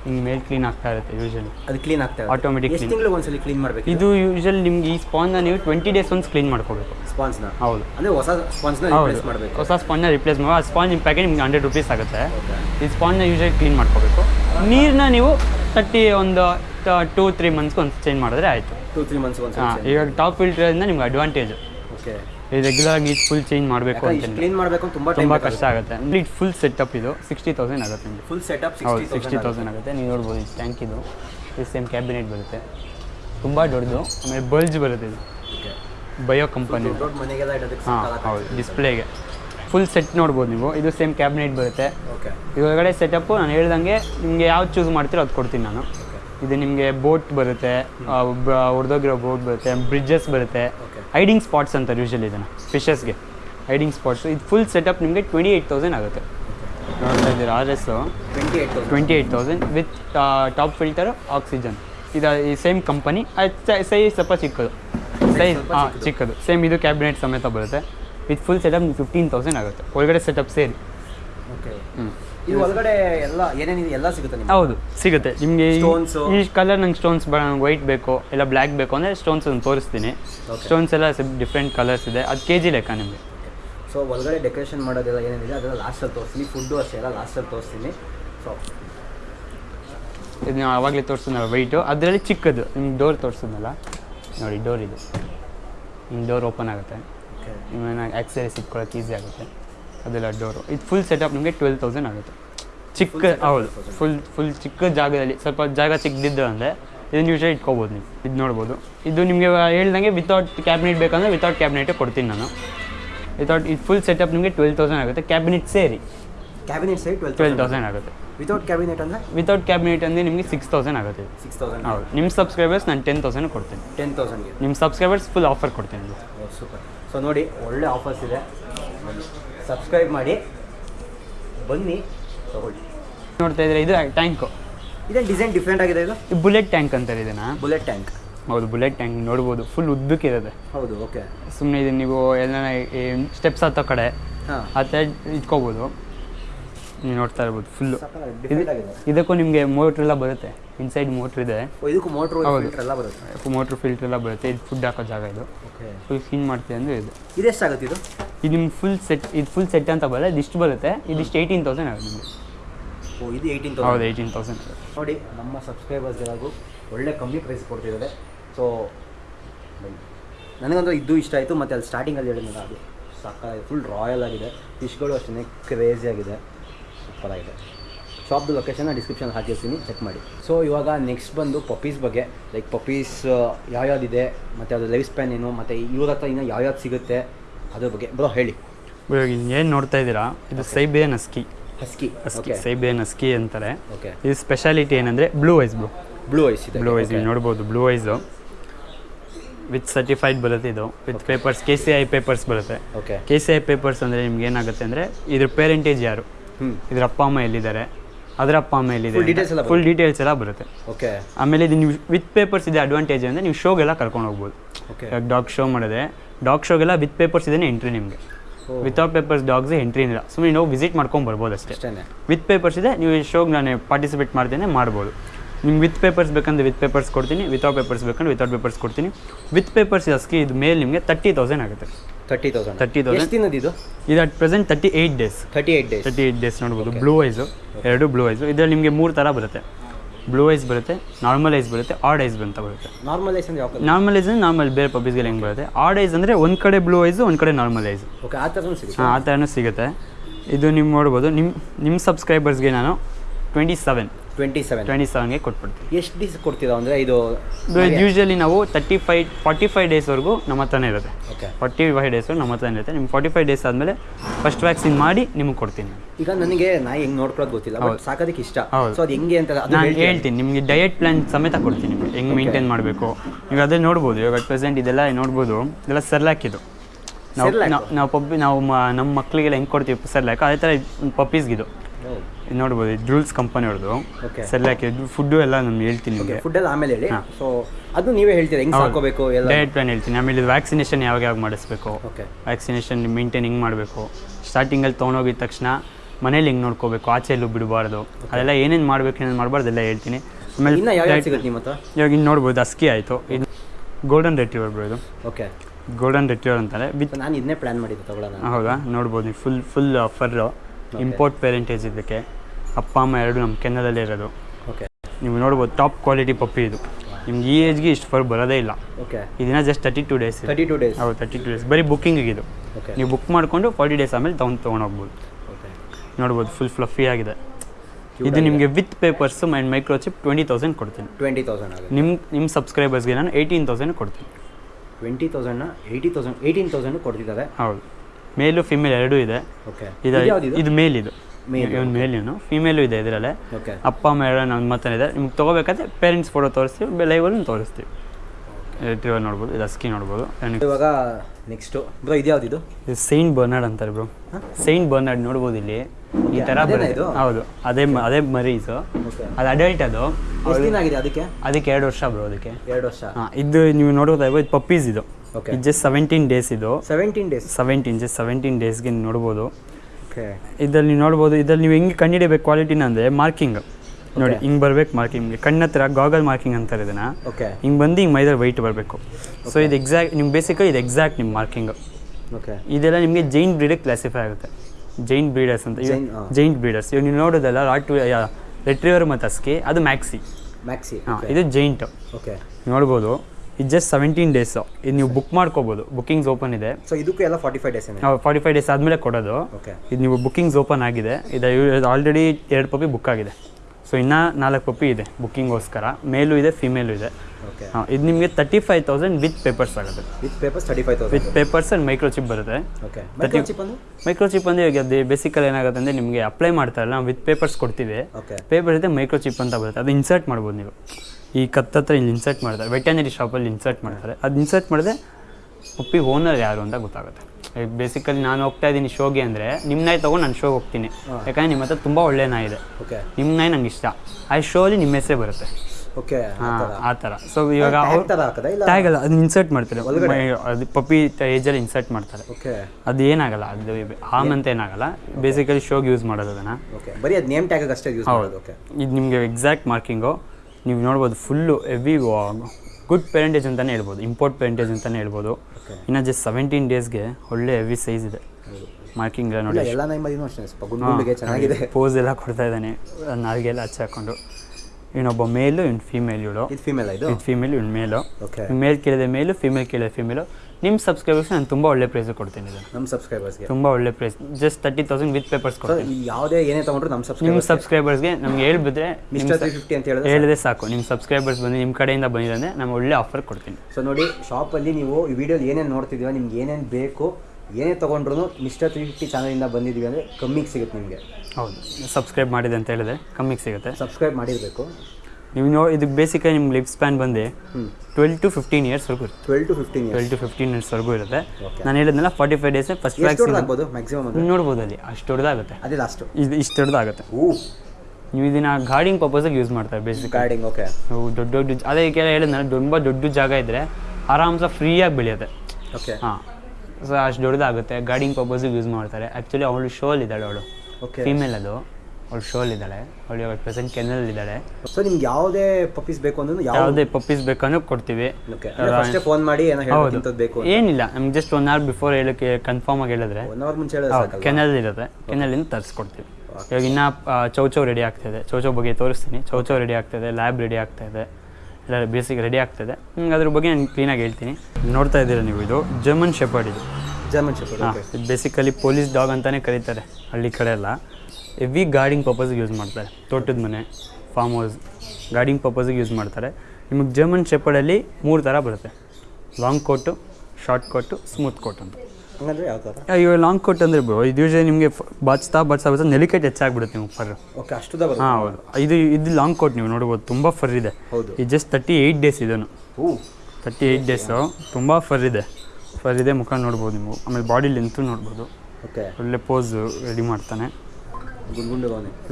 ಹಿಂಗೆ ಮೇಲೆ ಕ್ಲೀನ್ ಆಗ್ತಾ ಇರುತ್ತೆ ಯೂಶಲಿ ಅದು ಕ್ಲೀನ್ ಆಗ್ತಾ ಇರುತ್ತೆ. Automatic ಎಷ್ಟು clean. ತಿಂಗಳು ಒಂದ್ಸಲಿ ಕ್ಲೀನ್ ಮಾಡಬೇಕು ಇದು? ಯೂಶಲಿ ನಿಮ್ಗೆ ಈ ಸ್ಪಾನ್ನ ನೀವು ಟ್ವೆಂಟಿ ಡೇಸ್ ಒಂದು ಕ್ಲೀನ್ ಮಾಡ್ಕೋಬೇಕು. ಸ್ಪಾನ್ಸ್ನ ಹೌದು. ಅಂದರೆ ಹೊಸ ಸ್ಪಾನ್ಸ್ನ ರಿಪ್ಲೇಸ್ ಮಾಡಬೇಕು. ಹೊಸ ಸ್ಪಾನ್ನ ರಿಪ್ಲೇಸ್ ಮಾಡಿ ಆ ಸ್ಪಾನ್ ನಿಮ್ಮ ಪ್ಯಾಕೆಟ್ ನಿಮ್ಗೆ ಹಂಡ್ರೆಡ್ ರುಪೀಸ್ ಆಗುತ್ತೆ. ಈ ಸ್ಪಾನ್ನ ಯೂಶಲಿ ಕ್ಲೀನ್ ಮಾಡ್ಕೋಬೇಕು. ನೀರನ್ನ ನೀವು ತರ್ಟಿ ಒಂದು ಟೂ ತ್ರೀ ಮಂತ್ಸ್ಗೆ ಒಂದು ಚೇಂಜ್ ಮಾಡಿದ್ರೆ ಆಯಿತು. ಟೂ ತ್ರೀ ಮಂತ್ಸ್ ಒಂದು ಇವಾಗ ಟಾಪ್ ಫಿಲ್ಟರಿಂದ ನಿಮ್ಗೆ ಅಡ್ವಾಂಟೇಜ್ ಓಕೆ ರೆಗ್ಯುಲರ್ ಆಗಿ ಫುಲ್ ಚೇಂಜ್ ಮಾಡಬೇಕು ಅಂತ ಕ್ಲೀನ್ ಮಾಡಬೇಕು ತುಂಬ ಟೈಮ್ ಕಷ್ಟ ಆಗುತ್ತೆ. ಇದು ಫುಲ್ ಸೆಟಪ್ ಇದು. ಸಿಕ್ಸ್ಟಿ ತೌಸಂಡ್ ಆಗುತ್ತೆ ನಿಮಗೆ ಫುಲ್ ಸೆಟಪ್ ಹೌದು ಸಿಕ್ಸ್ಟಿ ತೌಸಂಡ್ ಆಗುತ್ತೆ. ನೀವು ನೋಡ್ಬೋದು ಇದು ಟ್ಯಾಂಕ್ ಇದು. ಇದು ಸೇಮ್ ಕ್ಯಾಬಿನೆಟ್ ಬರುತ್ತೆ. ತುಂಬ ದೊಡ್ಡದು. ಆಮೇಲೆ ಬಲ್ಜ್ ಬರುತ್ತೆ ಇದು. ಓಕೆ ಬಯೋ ಕಂಪನಿ ಹಾಂ ಹೌದು ಡಿಸ್ಪ್ಲೇಗೆ ಫುಲ್ ಸೆಟ್ ನೋಡ್ಬೋದು ನೀವು. ಇದು ಸೇಮ್ ಕ್ಯಾಬಿನೆಟ್ ಬರುತ್ತೆ. ಓಕೆ ಇದರೊಳಗಡೆ ಸೆಟಪ್ಪು ನಾನು ಹೇಳ್ದಂಗೆ ನಿಮಗೆ ಯಾವ್ದು ಚೂಸ್ ಮಾಡ್ತೀರೋ ಅದು ಕೊಡ್ತೀನಿ ನಾನು. ಇದು ನಿಮಗೆ ಬೋಟ್ ಬರುತ್ತೆ ಹೊಡೆದೋಗಿರೋ ಬೋಟ್ ಬರುತ್ತೆ ಬ್ರಿಡ್ಜಸ್ ಬರುತ್ತೆ. ಹೈಡಿಂಗ್ ಸ್ಪಾಟ್ಸ್ ಅಂತ ಯೂಶಲಿ ಇದನ್ನು ಫಿಶಸ್ಗೆ ಹೈಡಿಂಗ್ ಸ್ಪಾಟ್ಸು ಇದು ಫುಲ್ ಸೆಟಪ್ ನಿಮಗೆ ಟ್ವೆಂಟಿ ಏಯ್ಟ್ ತೌಸಂಡ್ ಆಗುತ್ತೆ. ನೋಡ್ತಾ ಇದ್ದೀರಾ R S twenty eight twenty eight thousand with top filter oxygen ಇದು ಈ ಸೇಮ್ ಕಂಪನಿ ಸೈಜ್ ಸ್ವಲ್ಪ ಚಿಕ್ಕದು. ಸೈಜ್ ಹಾಂ ಚಿಕ್ಕದು. ಸೇಮ್ ಇದು ಕ್ಯಾಬಿನೆಟ್ ಸಮೇತ ಬರುತ್ತೆ. With full setup fifteen thousand ಆಗುತ್ತೆ. ಒಳಗಡೆ ಸೆಟಪ್ ಸೇರಿ. ಇದು ಒಳಗಡೆ ಎಲ್ಲ ಏನೇನಿದೆ ಎಲ್ಲ ಸಿಗುತ್ತೆ ನಿಮ್ಗೆ? ಹೌದು ಸಿಗುತ್ತೆ. ನಿಮಗೆ Stones. ಈ ಕಲರ್ ನಂಗೆ ಸ್ಟೋನ್ಸ್ ವೈಟ್ ಬೇಕು ಇಲ್ಲ ಬ್ಲ್ಯಾಕ್ ಬೇಕು ಅಂದರೆ ಸ್ಟೋನ್ಸ್ ಒಂದು ತೋರಿಸ್ತೀನಿ. ಸ್ಟೋನ್ಸ್ ಎಲ್ಲ ಡಿಫ್ರೆಂಟ್ ಕಲರ್ಸ್ ಇದೆ. ಅದು ಕೆ ಜಿ ಲೆಕ್ಕ ನಿಮಗೆ. ಸೊ ಒಳಗಡೆ ಡೆಕೋರೇಷನ್ ಮಾಡೋದೆಲ್ಲ ಏನೇನಿದೆ ಅದೆಲ್ಲ ಲಾಸ್ಟಲ್ಲಿ ತೋರಿಸ್ತೀನಿ. ಫುಡ್ಡು ಅಷ್ಟೇ ಎಲ್ಲ ಲಾಸ್ಟಲ್ಲಿ ತೋರಿಸ್ತೀನಿ. ಸೊ ಇದು ನಾವು ಆವಾಗಲೇ ತೋರಿಸಿದ್ನಲ್ಲ ವೈಟು ಅದರಲ್ಲಿ ಚಿಕ್ಕದು. ನಿಮ್ಗೆ ಡೋರ್ ತೋರಿಸಿದ್ನಲ್ಲ? ನೋಡಿ ಡೋರ್ ಇದು. ನಿಮ್ಮ ಡೋರ್ ಓಪನ್ ಆಗುತ್ತೆ. ಓಕೆ ನಿಮ್ಮನ್ನ ಆಕ್ಸರೀಸ್ ಇಟ್ಕೊಳ್ಳೋಕೆ ಈಸಿ ಆಗುತ್ತೆ. ಅದೆಲ್ಲ ಡೋರು ಇದು ಫುಲ್ ಸೆಟಪ್ ನಿಮಗೆ ಟ್ವೆಲ್ ತೌಸಂಡ್ ಆಗುತ್ತೆ. ಚಿಕ್ಕ ಹೌದು ಫುಲ್ ಫುಲ್ ಚಿಕ್ಕ ಜಾಗದಲ್ಲಿ ಸ್ವಲ್ಪ ಜಾಗ ಚಿಕ್ಕದಿದ್ದು ಅಂದರೆ ಇದನ್ನು ಯೂಶಲಿ ಇಟ್ಕೋಬೋದು ನೀವು. ಇದು ನೋಡ್ಬೋದು. ಇದು ನಿಮಗೆ ಹೇಳ್ದಂಗೆ ವಿತೌಟ್ ಕ್ಯಾಬಿನೆಟ್ ಬೇಕಂದರೆ ವಿತೌಟ್ ಕ್ಯಾಬಿನೆಟೇ ಕೊಡ್ತೀನಿ ನಾನು. ವಿತೌಟ್ ಇದು ಫುಲ್ ಸೆಟಪ್ ನಿಮಗೆ ಟ್ವೆಲ್ ತೌಸಂಡ್ ಆಗುತ್ತೆ. ಕ್ಯಾಬಿನೆಟ್ ಸೇರಿ ಕ್ಯಾಬಿನೆಟ್ ಸೇರಿ ಟ್ವೆಲ್ ಟ್ವೆಲ್ ತೌಸಂಡ್ ಆಗುತ್ತೆ. ವಿತೌಟ್ ಕ್ಯಾಬಿನೆಟ್ ಅಂದರೆ? ವಿತೌಟ್ ಕ್ಯಾಬಿನೆಟ್ ಅಂದರೆ ನಿಮಗೆ ಸಿಕ್ಸ್ ತೌಸಂಡ್ ಆಗುತ್ತೆ. ಸಿಕ್ಸ್ ತೌಸಂಡ್ ಹೌದು. ನಿಮ್ಮ ಸಬ್ಸ್ಕ್ರೈಬರ್ಸ್ ನಾನು ಟೆನ್ ತೌಸಂಡ್ ಕೊಡ್ತೀನಿ. ಟೆನ್ ತೌಸಂಡ್ಗೆ ನಿಮ್ಮ ಸಬ್ಸ್ಕ್ರೈಬರ್ಸ್ ಫುಲ್ ಆಫರ್ ಕೊಡ್ತೀನಿ. ಸೂಪರ್ ಸೊ ನೋಡಿ ಒಳ್ಳೆ ಆಫರ್ಸ್ ಇದೆ. ಸಬ್ಸ್ಕ್ರೈಬ್ ಮಾಡಿ. ಬನ್ನಿ. ತಗೊಳ್ಳಿ ನೋಡ್ತಾ ಇದ್ರೆ ಇದು ಟ್ಯಾಂಕು. ಇದೇ ಡಿಸೈನ್ ಡಿಫ್ರೆಂಟ್ ಆಗಿದೆ ಇದು? ಬುಲೆಟ್ ಟ್ಯಾಂಕ್ ಅಂತಾರೆ ಇದನ್ನು. Bullet tank. ಹೌದು ಬುಲೆಟ್ ಟ್ಯಾಂಕ್ ನೋಡ್ಬೋದು. ಫುಲ್ ಉದ್ದಕ್ಕಿರುತ್ತೆ ಹೌದು ಓಕೆ ಸುಮ್ಮನೆ ಇದು ನೀವು ಎಲ್ಲ ಸ್ಟೆಪ್ಸ್ ಹತ್ತೋ ಕಡೆ ಆ ಥರ ಇಟ್ಕೋಬೋದು. ನೀವು ನೋಡ್ತಾ ಇರ್ಬೋದು ಫುಲ್ಲು ಇದಕ್ಕೂ ನಿಮಗೆ ಮೋಟ್ರ್ ಎಲ್ಲ ಬರುತ್ತೆ ಇನ್ಸೈಡ್ ಮೋಟ್ರ್ ಇದೆ. ಇದಕ್ಕೂ ಮೋಟ್ರು ಫಿಲ್ಟರ್ ಎಲ್ಲ ಬರುತ್ತೆ? ಮೋಟ್ರ್ ಫಿಲ್ಟರ್ ಎಲ್ಲ ಬರುತ್ತೆ ಇದು ಫುಡ್ ಹಾಕೋ ಜಾಗ ಇದು. ಫುಲ್ ಕ್ಲೀನ್ ಮಾಡ್ತೀವಿ ಅಂದರೆ ಇದು. ಇದೆಷ್ಟಾಗುತ್ತೆ ಇದು? ಇದು ನಿಮ್ಗೆ ಫುಲ್ ಸೆಟ್ ಇದು ಫುಲ್ ಸೆಟ್ ಅಂತ ಬರಲ್ಲ ಇದಿಷ್ಟು ಬರುತ್ತೆ ಇದಿಷ್ಟು ಏಯ್ಟೀನ್ ತೌಸಂಡ್ ಆಗುತ್ತೆ ನಿಮಗೆ. ಇದು ಏಯ್ಟೀನ್ ಹೌದು ಏಯ್ಟೀನ್ ತೌಸಂಡ್ ನೋಡಿ ನಮ್ಮ ಸಬ್ಸ್ಕ್ರೈಬರ್ಸ್ ಸಬ್ಸ್ಕ್ರೈಬರ್ಸ್ಗಳಿಗೂ ಒಳ್ಳೆ ಕಮ್ಮಿ ಪ್ರೈಸ್ ಕೊಡ್ತಿದ್ದಾರೆ. ಸೊ ನನಗಂತೂ ಇದು ಇಷ್ಟ ಆಯಿತು ಮತ್ತು ಅಲ್ಲಿ ಸ್ಟಾರ್ಟಿಂಗಲ್ಲಿ ಹೇಳಿದ್ನಲ್ಲ ಅದು. ಸಾಕಾಗಿದೆ ಫುಲ್ ರಾಯಲ್ ಆಗಿದೆ. ಫಿಶ್ಗಳು ಅಷ್ಟೇ ಕ್ರೇಜಿ ಆಗಿದೆ. ಸೂಪರ್ ಆಗಿದೆ ಶಾಪ್ದು ಲೊಕೇಶನ್ನ ಡಿಸ್ಕ್ರಿಪ್ಷನ್ ಹಾಕಿರ್ತೀನಿ ಚೆಕ್ ಮಾಡಿ. ಸೊ ಇವಾಗ ನೆಕ್ಸ್ಟ್ ಬಂದು ಪಪ್ಪೀಸ್ ಬಗ್ಗೆ ಲೈಕ್ ಪಪ್ಪೀಸ್ ಯಾವ್ಯಾವ್ದಿದೆ ಮತ್ತು ಅದು ಲೈಫ್ ಸ್ಪ್ಯಾನ್ ಏನು ಮತ್ತು ಇವ್ರ ಹತ್ರ ಇನ್ನೂ ಯಾವ್ಯಾವ್ದು ಸಿಗುತ್ತೆ ಅದ್ರ ಬಗ್ಗೆ. ಬ್ರೋ ಹೇಳಿ. ಇವಾಗ ಏನು ನೋಡ್ತಾ ಇದ್ದೀರಾ? ಇದು ಸೈಬೇನ್ ಹಸ್ಕಿ ಹಸ್ಕಿ ಹಸ್ಕಿ ಸೈಬೇನ್ ಅಸ್ಕಿ ಅಂತಾರೆ. ಓಕೆ ಇದು ಸ್ಪೆಷಾಲಿಟಿ ಏನಂದರೆ blue eyes blue blue eyes ಇದೆ. ಬ್ಲೂ ಐಸ್ ನೀವು ನೋಡ್ಬೋದು ಬ್ಲೂ ಐಸು ವಿತ್ ಸರ್ಟಿಫೈಡ್ ಬರುತ್ತೆ ಇದು. With papers K C I papers ಬರುತ್ತೆ. Okay K C I papers ಅಂದರೆ ನಿಮ್ಗೆ ಏನಾಗುತ್ತೆ ಅಂದರೆ ಇದ್ರ ಪೇರೆಂಟೇಜ್ ಯಾರು? ಇದ್ರ ಅಪ್ಪ ಅಮ್ಮ ಎಲ್ಲಿದ್ದಾರೆ? ಅದರ ಅಪ್ಪ ಅಮ್ಮ ಎಲ್ಲಿದೆ ಫುಲ್ ಡೀಟೇಲ್ಸ್ ಎಲ್ಲ ಬರುತ್ತೆ. ಓಕೆ ಆಮೇಲೆ ಇದು ನೀವು ವಿತ್ ಪೇಪರ್ಸ್ ಇದೆ ಅಡ್ವಾಂಟೇಜ್ ಅಂದರೆ ನೀವು ಶೋಗೆಲ್ಲ ಕರ್ಕೊಂಡು ಹೋಗ್ಬೋದು. ಓಕೆ ಇವಾಗ ಡಾಗ್ ಶೋ ಮಾಡಿದೆ? ಡಾಗ್ ಶೋಗೆಲ್ಲ ವಿತ್ ಪೇಪರ್ಸ್ ಇದೆ ಎಂಟ್ರಿ ನಿಮಗೆ. ವಿತೌಟ್ ಪೇಪರ್ಸ್ ಡಾಗ್ಸ್ ಎಂಟ್ರಿ ಇಲ್ಲ ಸುಮ್ಮನೆ ನಾವು ವಿಸಿಟ್ ಮಾಡ್ಕೊಂಡು ಬರ್ಬೋದು ಅಷ್ಟೇ. ಅಷ್ಟೇ ವಿತ್ ಪೇಪರ್ಸ್ ಇದೆ ನೀವು ಈ ಶೋಗೆ ನಾನು ಪಾರ್ಟಿಸಿಪೇಟ್ ಮಾಡ್ತೇನೆ ಮಾಡ್ಬೋದು. ನಿಮ್ಗೆ ವಿತ್ ಪೇಪರ್ಸ್ ಬೇಕಂದ್ರೆ ವಿತ್ ಪೇಪರ್ಸ್ ಕೊಡ್ತೀನಿ ವಿತೌಟ್ ಪೇಪರ್ಸ್ ಬೇಕಂದ್ರೆ ವಿತೌಟ್ ಪೇಪರ್ಸ್ ಕೊಡ್ತೀನಿ. ವಿತ್ ಪೇಪರ್ಸ್ ಅಸ್ಕಿ ಇದು ಮೇಲೆ ನಿಮಗೆ ತರ್ಟಿ ತೌಸಂಡ್ ಆಗುತ್ತೆ. Thirty thousand. 30,000. ಎಷ್ಟು ದಿನದ ಇದು? ಇದು at present thirty eight days thirty eight days thirty eight days ನೋಡ್ಬೋದು ಬ್ಲೂ ಐಸು ಎರಡು ಬ್ಲೂ ಐಸು ಇದರಲ್ಲಿ ನಿಮಗೆ ಮೂರು ಥರ ಬರುತ್ತೆ. ಬ್ಲೂ ಐಸ್ ಬರುತ್ತೆ ನಾರ್ಮಲ್ ಐಸ್ ಬರುತ್ತೆ ಆಡ್ ಐಸ್ ಅಂತ ಬರುತ್ತೆ. ನಾರ್ಮಲ್ ಐಸ್ ಅಂದ್ರೆ ಯಾವ ನಾರ್ಮಲ್ ಐಸ್ ಅಂದರೆ ನಾರ್ಮಲ್ ಬೇರೆ ಪಬ್ಲಿಸ್ಗೆ ಹೆಂಗೆ ಬರುತ್ತೆ? ಆಡ್ ಐಸ್ ಅಂದರೆ ಒಂದು ಕಡೆ ಬ್ಲೂ ಐಸು ಒಂದು ಕಡೆ ನಾರ್ಮಲ್ ಐಸ್ ಓಕೆ ಆ ಥರನೂ ಸಿಗುತ್ತೆ. ಹಾಂ ಆ ಥರನೂ ಸಿಗುತ್ತೆ. ಇದು ನೀವು ನೋಡ್ಬೋದು. ನಿಮ್ಮ ನಿಮ್ಮ ಸಬ್ಸ್ಕ್ರೈಬರ್ಸ್ಗೆ ನಾನು twenty seven twenty seven twenty ಸೆವೆನ್ಗೆ ಕೊಟ್ಬಿಡ್ತೀನಿ ಎಷ್ಟು ಕೊಡ್ತೀರಾ ಅಂದರೆ ಇದು ಯೂಶ್ವಲಿ ನಾವು ತರ್ಟಿ ಫೈವ್ ಫಾರ್ಟಿ ಫೈವ್ ಡೇಸ್ವರೆಗೂ ನಮ್ಮ ಹತ್ರನೇ ಇರುತ್ತೆ. ಓಕೆ ಫಾರ್ಟಿ ಫೈವ್ ಡೇಸ್ ನಮ್ಮ ಹತ್ರನೇ ಇರುತ್ತೆ. ನಿಮ್ಗೆ ಫಾರ್ಟಿ ಫೈವ್ ಡೇಸ್ ಆದಮೇಲೆ ಫಸ್ಟ್ ವ್ಯಾಕ್ಸಿನ್ ಮಾಡಿ ನಿಮಗೆ ಕೊಡ್ತೀನಿ. ಈಗ ನನಗೆ ನಾಯಿ ಹೆಂಗೆ ನೋಡ್ಕೊಳ್ಳೋದು ಗೊತ್ತಿಲ್ಲ ಬಟ್ ಸಾಕೋದಕ್ಕೆ ಇಷ್ಟ. ಸೊ ಅದು ಹೆಂಗೆ ಅಂತ ನಾನು ಹೇಳ್ತೀನಿ ನಿಮಗೆ ಡಯಟ್ ಪ್ಲಾನ್ ಸಮೇತ ಕೊಡ್ತೀನಿ ನಿಮಗೆ. ಹೆಂಗೆ ಮೇಂಟೈನ್ ಮಾಡಬೇಕು. ನೀವು ಅದೇ ನೋಡ್ಬೋದು ಇವಾಗ ಪ್ರೆಸೆಂಟ್ ಇದೆಲ್ಲ ನೋಡ್ಬೋದು. ಇದೆಲ್ಲ ಸರ್ಲಾಕ್ ಇದು. ನಾವು ನಾವು- ಪಪ್ಪಿ ನಾವು ನಮ್ಮ ಮಕ್ಕಳಿಗೆಲ್ಲ ಹೆಂಗೆ ಕೊಡ್ತೀವಿ ಸರ್ಲಾಕ್ ಅದೇ ಥರ ಪಪ್ಪೀಸ್ಗಿದು ನೋಡ್ಬೋದು ಡ್ರೂಲ್ಸ್ ಕಂಪನಿಯವ್ರದ್ದು ಕಂಪನಿ ಅವ್ರದ್ದು. ಇದು ಫುಡ್ಡು ಎಲ್ಲ ನಾನು ಹೇಳ್ತೀನಿ ನಿಮಗೆ. ಫುಡ್ ಎಲ್ಲ ಆಮೇಲೆ ಹೇಳಿ. ಸೊ ಅದು ನೀವೇ ಹೇಳ್ತೀರಾ? ಹೆಂಗೆ ಎಲ್ಲ? ಡಯಟ್ ಪ್ಲಾನ್ ಹೇಳ್ತೀನಿ. ಆಮೇಲೆ ಇದು ವ್ಯಾಕ್ಸಿನೇಷನ್ ಯಾವಾಗ ಯಾವಾಗ ಮಾಡಿಸ್ಬೇಕು? ವ್ಯಾಕ್ಸಿನೇಷನ್ ಮೇಂಟೈನ್ ಹಿಂಗೆ ಮಾಡಬೇಕು? ಸ್ಟಾರ್ಟಿಂಗಲ್ಲಿ ತೊಗೊಂಡೋಗಿದ ತಕ್ಷಣ ಮನೇಲಿ ಹಿಂಗೆ ನೋಡ್ಕೋಬೇಕು? ಆಚೆ ಎಲ್ಲೂ ಬಿಡಬಾರ್ದು. ಅದೆಲ್ಲ ಏನೇನು ಮಾಡ್ಬೇಕು ಏನೇನು ಮಾಡಬಾರ್ದು ಎಲ್ಲ ಹೇಳ್ತೀನಿ. ಆಮೇಲೆ ಇವಾಗ ಇನ್ನು ನೋಡ್ಬೋದು ಅಸ್ಕಿ ಆಯಿತು. ಇದು ಗೋಲ್ಡನ್ ರೆಟ್ರಿವರ್ ಬರೋದು ಓಕೆ ಗೋಲ್ಡನ್ ರೆಟ್ರಿವರ್ ಅಂತಾರೆ. ವಿತ್ ನಾನು ಇದನ್ನೇ ಪ್ಲ್ಯಾನ್ ಮಾಡಿದ್ದೆ ತಗೊಳ್ಳೋಣ. ಹೌದಾ? ನೋಡ್ಬೋದು. Full full offer import parentage ಇದಕ್ಕೆ. ಅಪ್ಪ ಅಮ್ಮ ಎರಡು ನಮ್ಮ ಕೆನ್ನದಲ್ಲೇ ಇರೋದು. ಓಕೆ ನೀವು ನೋಡ್ಬೋದು ಟಾಪ್ ಕ್ವಾಲಿಟಿ ಪಪ್ಪಿ ಇದು. ನಿಮ್ಗೆ ಈ ಏಜ್ಗೆ ಇಷ್ಟು ಫರ್ ಬರೋದೇ ಇಲ್ಲ. ಓಕೆ ಇದನ್ನ just thirty two days thirty two days ಹೌದು ತರ್ಟಿ ಟು ಡೇಸ್ ಬರೀ ಬುಕ್ಕಿಂಗ್ ಇದು. ನೀವು ಬುಕ್ ಮಾಡಿಕೊಂಡು ಫಾರ್ಟಿ ಡೇಸ್ ಆಮೇಲೆ ತೊಗೊಂಡು ತೊಗೊಂಡೋಗ್ಬೋದು ನೋಡ್ಬೋದು ಫುಲ್ ಫ್ಲಫಿ ಆಗಿದೆ. ಇದು ನಿಮಗೆ with papers and microchip twenty thousand ಕೊಡ್ತೀನಿ. ಟ್ವೆಂಟಿ ತೌಸಂಡ್ ನಿಮ್ಮ ನಿಮ್ಮ ಸಬ್ಸ್ಕ್ರೈಬರ್ಸ್ಗೆ ನಾನು ಏಯ್ಟೀನ್ ತೌಸಂಡ್ ಕೊಡ್ತೀನಿ. ಟ್ವೆಂಟಿ ತೌಸಂಡ್ನ ಏಯ್ಟಿ ತೌಸಂಡ್ ಏಯ್ಟೀನ್ ತೌಸಂಡ್ ಕೊಡ್ತಿದ್ದಾರೆ. ಹೌದು. ಮೇಲು ಫಿಮೇಲ್ ಎರಡೂ ಇದೆ. ಓಕೆ ಇದು ಇದು ಮೇಲ್ ಇದು. ಇವನು ಮೇಲಿನು. ಫಿಮೇಲು ಇದೆ ಇದರಲ್ಲೇ. ಅಪ್ಪ ಅಮ್ಮ ಎರಡು ನನ್ನ ಮತ್ತೆ ಇದೆ. ನಿಮ್ಗೆ ತೊಗೋಬೇಕಾದ್ರೆ ಪೇರೆಂಟ್ಸ್ ಫೋಟೋ ತೋರಿಸ್ತೀವಿ ಲೈವಲ್ಲೂ ತೋರಿಸ್ತೀವಿ. ರಿಟ್ರೀವರ್ ನೋಡ್ಬೋದು ಇದು ಅಸ್ಕಿ ನೋಡ್ಬೋದು. ಇವಾಗ ನೆಕ್ಸ್ಟು ಬ್ರೋ ಇದು? ಇದು ಸೈಂಟ್ ಬರ್ನಾರ್ಡ್ ಅಂತಾರೆ ಬ್ರೋ ಸೈಂಟ್ ಬರ್ನಾರ್ಡ್ ನೋಡ್ಬೋದು ಇಲ್ಲಿ. ಈ ತರ ಅದೇನಾ ಹೌದು. ಅದೇ ಅದೇ ಮರೀಸು. ಅದು ಅಡಲ್ಟ್ ಅದು. ಅದಕ್ಕೆ? ಅದಕ್ಕೆ ಎರಡು ವರ್ಷ ಬ್ರೋ ಅದಕ್ಕೆ. ಎರಡು ವರ್ಷ. ಇದು ನೀವು ನೋಡ್ಬೋದಾ ಇದು ಪಪ್ಪೀಸ್ ಇದು. ಜಸ್ಟ್ ಸೆವೆಂಟೀನ್ ಡೇಸ್ ಇದು. Seventeen days seventeen just seventeen ಡೇಸ್ಗೆ ನೋಡ್ಬೋದು. ಓಕೆ ಇದರಲ್ಲಿ ನೀವು ನೋಡ್ಬೋದು ಇದರಲ್ಲಿ ನೀವು ಹೆಂಗೆ ಕಂಡುಹಿಡಿಯಬೇಕು ಕ್ವಾಲಿಟಿನ ಅಂದರೆ ಮಾರ್ಕಿಂಗ್ ನೋಡಿ ಹಿಂಗೆ ಬರ್ಬೇಕು ಮಾರ್ಕಿಂಗ್ ಕಣ್ಣ ಹತ್ರ ಗಾಗಲ್ ಮಾರ್ಕಿಂಗ್ ಅಂತಾರೆ ಇದನ್ನು. ಓಕೆ ಹಿಂಗೆ ಬಂದು ಹಿಂಗೆ ಮೈದಲ್ಲಿ ವೈಟ್ ಬರಬೇಕು. ಸೊ ಇದು ಎಕ್ಸಾಕ್ಟ್ ನಿಮ್ಮ ಬೇಸಿಕಲಿ ಇದು ಎಕ್ಸಾಕ್ಟ್ ನಿಮ್ಮ ಮಾರ್ಕಿಂಗ್ ಓಕೆ ಇದೆಲ್ಲ ನಿಮಗೆ ಜೈನ್ ಬ್ರೀಡಕ್ಕೆ ಕ್ಲಾಸಿಫೈ ಆಗುತ್ತೆ. ಜೈನ್ ಬ್ರೀಡರ್ಸ್ ಅಂತ. ಜೈನ್. ಜೈಂಟ್ ಬ್ರೀಡರ್ಸ್ ಇವಾಗ ನೀವು ನೋಡೋದಲ್ಲ ರಾಟ್ ರೆಟ್ರಿವರ್ ಮತ್ತು ಅಸ್ಕಿ ಅದು ಮ್ಯಾಕ್ಸಿ ಮ್ಯಾಕ್ಸಿ ಹಾಂ ಇದು ಜೈಂಟ್ ಓಕೆ ನೋಡ್ಬೋದು. ಇದು ಜಸ್ಟ್ ಸೆವೆಂಟೀನ್ ಡೇಸ್ ಇದು ನೀವು ಬುಕ್ ಮಾಡ್ಕೋಬಹುದು ಬುಕಿಂಗ್ಸ್ ಓಪನ್ ಇದೆ. ಸೊ ಇದಕ್ಕೂ ಎಲ್ಲ ಫಾರ್ಟಿ ಫೈವ್ ಡೇಸ್ ಆದ್ಮೇಲೆ ಫಾರ್ಟಿ ಫೈವ್ ಡೇಸ್ ಆದಮೇಲೆ ಕೊಡೋದು. ಇದು ನೀವು ಬುಕಿಂಗ್ಸ್ ಓಪನ್ ಆಗಿದೆ. ಇದು ಆಲ್ರೆಡಿ ಎರಡು ಪಪ್ಪಿ ಬುಕ್ ಆಗಿದೆ. ಸೊ ಇನ್ನೂ ನಾಲ್ಕು ಪಪ್ಪಿ ಇದೆ ಬುಕ್ಕಿಂಗೋಸ್ಕರ ಮೇಲು ಇದೆ ಫಿಮೇಲು ಇದೆ. ಹಾಂ ಇದು ನಿಮಗೆ thirty five thousand with papers ಆಗುತ್ತೆ. With papers thirty five with thousand papers and microchip ಬರುತ್ತೆ ಓಕೆ ಮೈಕ್ರೋಚಿಪ್ ಅಂದ್ರೆ? ಮೈಕ್ರೋಚಿಪ್ ಅಂದರೆ ಈಗ ಅದು ಬೇಸಿಕಲ್ ಏನಾಗುತ್ತೆ ಅಂದರೆ ನಿಮಗೆ ಅಪ್ಲೈ ಮಾಡ್ತಾರಲ್ಲ ವಿತ್ ಪೇಪರ್ಸ್ ಕೊಡ್ತೀವಿ. ಪೇಪರ್ ಪೇಪರ್ ಮೈಕ್ರೋ ಮೈಕ್ರೋಚಿಪ್ ಅಂತ ಬರುತ್ತೆ. ಅದು ಇನ್ಸರ್ಟ್ ಮಾಡ್ಬೋದು ನೀವು. ಈ ಕತ್ತತ್ರ ಇಲ್ಲಿ ಇನ್ಸರ್ಟ್ ಮಾಡ್ತಾರೆ ವೆಟನರಿ ಶಾಪಲ್ಲಿ ಇನ್ಸರ್ಟ್ ಮಾಡ್ತಾರೆ ಅದು ಇನ್ಸರ್ಟ್ ಮಾಡಿದ್ರೆ ಪಪ್ಪಿ ಓನರ್ ಯಾರು ಅಂತ ಗೊತ್ತಾಗುತ್ತೆ. ಬೇಸಿಕಲಿ ನಾನು ಹೋಗ್ತಾ ಇದ್ದೀನಿ ಶೋಗೆ ಅಂದರೆ ನಿಮ್ಮ ನಾಯಿ ತೊಗೊಂಡು ನಾನು ಶೋಗೆ ಹೋಗ್ತೀನಿ. ಯಾಕಂದರೆ ನಿಮ್ಮ ಹತ್ರ ತುಂಬ ಒಳ್ಳೆ ನಾಯಿ ಇದೆ. ಓಕೆ. ನಿಮ್ಮ ನಾಯಿ ನಂಗೆ ಇಷ್ಟ. ಆ ಶೋಲಿ ನಿಮ್ಮ ಹೆಸರೇ ಬರುತ್ತೆ. ಓಕೆ ಹಾಂ ಆ ಥರ. ಸೊ ಇವಾಗ ಟ್ಯಾಗಲ್ಲ ಅದನ್ನ ಇನ್ಸರ್ಟ್ ಮಾಡ್ತಾರೆ. ಅದು ಪಪ್ಪಿ ಏಜಲ್ಲಿ ಇನ್ಸರ್ಟ್ ಮಾಡ್ತಾರೆ. ಓಕೆ. ಅದು ಏನಾಗಲ್ಲ ಅದು ಹಾಮ್ ಅಂತ ಏನಾಗಲ್ಲ. ಬೇಸಿಕಲಿ ಶೋಗೆ ಯೂಸ್ ಮಾಡೋದು ಅದನ್ನು. ಬರೀ ಅದು ನೇಮ್ ಟ್ಯಾಗ್ ಅಷ್ಟೇ ಯೂಸ್ ಮಾಡೋದು ಓಕೆ. ಇದು ನಿಮಗೆ ಎಕ್ಸಾಕ್ಟ್ ಮಾರ್ಕಿಂಗು ನೀವು ನೋಡ್ಬೋದು ಫುಲ್ಲು ಎವಿ ಗುಡ್ ಪೇರೆಂಟೇಜ್ ಅಂತಲೇ ಹೇಳ್ಬೋದು ಇಂಪೋರ್ಟ್ ಪೇರೆಂಟೇಜ್ ಅಂತಲೇ ಹೇಳ್ಬೋದು. ಇನ್ನು ಜಸ್ಟ್ ಸೆವೆಂಟೀನ್ ಡೇಸ್ಗೆ ಒಳ್ಳೆ ಹೆವಿ ಸೈಜ್ ಇದೆ. ಮಾರ್ಕಿಂಗ್ ಎಲ್ಲ ನೋಡಿ. ಎಲ್ಲ ಪೋಸ್ ಎಲ್ಲ ಕೊಡ್ತಾ ಇದ್ದಾನೆ. ನಾಲ್ಗೆಲ್ಲ ಹಚ್ಚಿ ಹಾಕೊಂಡು. ಇವನೊಬ್ಬ ಮೇಲು ಇನ್ ಫೀಮೇಲ್ ಇವಳು. ಇದು ಫೀಮೇಲ್ ಇದು? ಇದು ಫೀಮೇಲ್ ಇವ್ನು ಮೇಲು ಓಕೆ ಮೇಲ್ ಕೇಳಿದೆ ಮೇಲು ಫೀಮೇಲ್ ಕೇಳಿದೆ ಫೀಮೇಲು ನಿಮ್ಮ ಸಬ್ಸ್ಕ್ರೈಬರ್ಸ್ ನಾನು ತುಂಬ ಒಳ್ಳೆ ಪ್ರೈಸ್ ಕೊಡ್ತೀನಿ ಇದು ನಮ್ಮ ಸಬ್ಸ್ಕ್ರೈಬರ್ಸ್ಗೆ ತುಂಬ ಒಳ್ಳೆ price just thirty thousand with papers ಕೊಡ್ತೀನಿ. ಯಾವುದೇ ಏನೇ ತೊಗೊಂಡ್ರು ನಮ್ಮ ನಿಮ್ಮ ಸಬ್ಸ್ಕ್ರೈಬರ್ಸ್ ಸಬ್ಸ್ಕ್ರೈಬರ್ಸ್ಗೆ ನಮ್ಗೆ ಹೇಳಿದ್ರೆ ಮಿಸ್ಟರ್ ತ್ರೀ ಫಿಫ್ಟಿ ಅಂತ ಹೇಳಿದ್ರೆ ಹೇಳಿದ್ರೆ ಸಾಕು. ನಿಮ್ಮ ಸಬ್ಸ್ಕ್ರೈಬರ್ಸ್ ಬಂದು ನಿಮ್ಮ ಕಡೆಯಿಂದ ಬಂದಿದ್ರೆ ನಾವು ಒಳ್ಳೆ ಆಫರ್ ಕೊಡ್ತೀನಿ. ಸೊ ನೋಡಿ ಶಾಪಲ್ಲಿ ನೀವು ಈ ವಿಡಿಯೋಲಿ ಏನೇನು ನೋಡ್ತಿದ್ದೀವ ನಿಮ್ಗೆ ಏನೇನು ಬೇಕು ಏನೇ ತೊಗೊಂಡ್ರು ಮಿಸ್ಟರ್ ತ್ರೀ ಫಿಫ್ಟಿ ಚಾನಲಿಂದ ಬಂದಿದ್ದೀವಿ ಅಂದರೆ ಕಮ್ಮಿಗೆ ಸಿಗುತ್ತೆ ನಿಮಗೆ. ಹೌದು. ಸಬ್ಸ್ಕ್ರೈಬ್ ಮಾಡಿದೆ ಅಂತ ಹೇಳಿದ್ರೆ ಕಮ್ಮಿಗೆ ಸಿಗುತ್ತೆ. ಸಬ್ಸ್ಕ್ರೈಬ್ ಮಾಡಿರಬೇಕು. ನೀವು ನೋ ಇದಕ್ಕೆ ಬೇಸಿಕಾಗಿ ನಿಮ್ಮ ಲಿಪ್ ಸ್ಪ್ಯಾನ್ ಬಂದು ಟ್ವೆಲ್ ಟು ಫಿಫ್ಟೀನ್ ಇಯರ್ಸ್ವರೆಗೂ ಇರುತ್ತೆ. Twelve to fifteen years. Twelve to fifteen ಇಯರ್ಸ್ವರೆಗೂ ಇರುತ್ತೆ. ನಾನು ಹೇಳಿದ್ನಲ್ಲ ಫಾರ್ಟಿ ಫೈವ್ ಡೇಸ್ ಫಸ್ಟ್ ಎಷ್ಟು ವ್ಯಾಕ್ಸಿನ್ ಆಗ್ಬೋದು ಮ್ಯಾಕ್ಸಿಮಮ್ ನೋಡ್ಬೋದು ಅಲ್ಲಿ. ಅಷ್ಟು ದೊಡ್ಡದಾಗುತ್ತೆ. ಅದೇ ಲಾಸ್ಟು ಇದು ಇಷ್ಟು ದೊಡ್ಡದಾಗುತ್ತೆ. ನೀವು ಇದನ್ನ ಗಾರ್ಡಿಂಗ್ ಪರ್ಪಸ್ಗೆ ಯೂಸ್ ಮಾಡ್ತಾರೆ ಬೇಸಿಕ್ ಗಾರ್ಡಿಂಗ್ ಓಕೆ. ದೊಡ್ಡ ದೊಡ್ಡ ಅದೇ ಕೆಲ ಹೇಳಿದ್ನಲ್ಲ ತುಂಬ ದೊಡ್ಡ ಜಾಗ ಇದ್ದರೆ ಆರಾಮ್ಸ ಫ್ರೀಯಾಗಿ ಬೆಳೆಯುತ್ತೆ. ಓಕೆ. ಹಾಂ. ಸೊ ಅಷ್ಟು ದೊಡ್ಡದಾಗುತ್ತೆ. ಗಾರ್ಡಿಂಗ್ ಪರ್ಪಸ್ಗೆ ಯೂಸ್ ಮಾಡ್ತಾರೆ. ಆ್ಯಕ್ಚುಲಿ ಅವಳು ಶೋಲ್ ಇದ್ದಾಳೆ ಅವಳು. ಓಕೆ ಫೀಮೇಲ್ ಅದು. ಅವಳು ಶೋಲ್ ಇದ್ದಾಳೆ. ಅವಳು ಇವಾಗ ಪ್ರೆಸೆಂಟ್ ಕೆನಲ್ ಇದ್ದಾಳೆ. ಸೊ ನಿಮ್ಗೆ ಯಾವುದೇ ಪಪ್ಪೀಸ್ ಬೇಕು ಅಂದ್ರೆ ಯಾವ ಯಾವುದೇ ಪಪ್ಪೀಸ್ ಬೇಕಂದ್ರೂ ಕೊಡ್ತೀವಿ. ಫಸ್ಟೇ ಫೋನ್ ಮಾಡಿ ಏನೋ ಬೇಕು ಏನಿಲ್ಲ. ನಮ್ಗೆ ಜಸ್ಟ್ ಒನ್ ಅವರ್ ಬಿಫೋರ್ ಹೇಳಕ್ಕೆ ಕನ್ಫರ್ಮ್ ಆಗಿ ಹೇಳಿದ್ರೆ. ಒನ್ ಅವರ್ ಮುಂಚೆ ಹೇಳಿದ್ರೆ ಕೆನಲ್ ಇರುತ್ತೆ. ಕೆನಲಿಂದ ತರಿಸ್ಕೊಡ್ತೀವಿ. ಇವಾಗ ಇನ್ನೂ ಚೌಚೌ ರೆಡಿ ಆಗ್ತಿದೆ ಚೌಚೌ ಬಗ್ಗೆ ತೋರಿಸ್ತೀನಿ. ಚೌಚೌ ರೆಡಿ ಆಗ್ತಿದೆ ಲ್ಯಾಬ್ ರೆಡಿ ಆಗ್ತಾಯಿದೆ ಎಲ್ಲ ಬೇಸಿಗೆ ರೆಡಿ ಆಗ್ತದೆ. ಅದ್ರ ಬಗ್ಗೆ ನಾನು ಕ್ಲೀನಾಗಿ ಹೇಳ್ತೀನಿ. ನೋಡ್ತಾ ಇದ್ದೀರಾ ನೀವು ಇದು? ಜರ್ಮನ್ ಶೆಪರ್ಡ್ ಇದು. ಜರ್ಮನ್ ಶೆಪರ್ಡ್ ಹಾಂ ಇದು ಬೇಸಿಕಲಿ ಪೊಲೀಸ್ ಡಾಗ್ ಅಂತಲೇ ಕರೀತಾರೆ ಹಳ್ಳಿ ಕಡೆ ಎಲ್ಲ. ಎವಿ ಗಾರ್ಡಿಂಗ್ ಪರ್ಪಸ್ಗೆ ಯೂಸ್ ಮಾಡ್ತಾರೆ. ತೋಟದ ಮನೆ ಫಾರ್ಮ್ ಹೌಸ್ ಗಾರ್ಡಿಂಗ್ ಪರ್ಪಸ್ಗೆ ಯೂಸ್ ಮಾಡ್ತಾರೆ. ನಿಮಗೆ ಜರ್ಮನ್ ಶೆಪರ್ಡಲ್ಲಿ ಮೂರು ಥರ ಬರುತ್ತೆ. Long coat short coat smooth coat ಅಂತ. ಹಂಗಂದ್ರೆ ಯಾವ ಥರ ಇವಾಗ ಲಾಂಗ್ ಕೋಟ್ ಅಂದರೆ ಬ್ರೋ ಇದು ಯೂಶಲಿ ನಿಮಗೆ ಬಚ್ತಾ ಬಚ್ತಾ ಬಚ್ಚಾ ನೆಲಿಕೇಟ್ ಹೆಚ್ಚಾಗ್ಬಿಡುತ್ತೆ ನೀವು ಫರ್ ಓಕೆ ಅಷ್ಟು ಹಾಂ ಹೌದು. ಇದು ಇದು ಲಾಂಗ್ ಕೋಟ್ ನೀವು ನೋಡ್ಬೋದು ತುಂಬ ಫರ್ ಇದೆ. ಹೌದು. ಇದು ಜಸ್ಟ್ ತರ್ಟಿ ಏಯ್ಟ್ ಡೇಸ್ ಇದನ್ನು ತರ್ಟಿ ಏಯ್ಟ್ ಡೇಸು ತುಂಬ ಫರ್ ಇದೆ. ಫರ್ ಇದೆ ಮುಖ ನೋಡ್ಬೋದು ನೀವು. ಆಮೇಲೆ ಬಾಡಿ ಲೆಂತು ನೋಡ್ಬೋದು. ಓಕೆ ಒಳ್ಳೆ ಪೋಸ್ ರೆಡಿ ಮಾಡ್ತಾನೆ.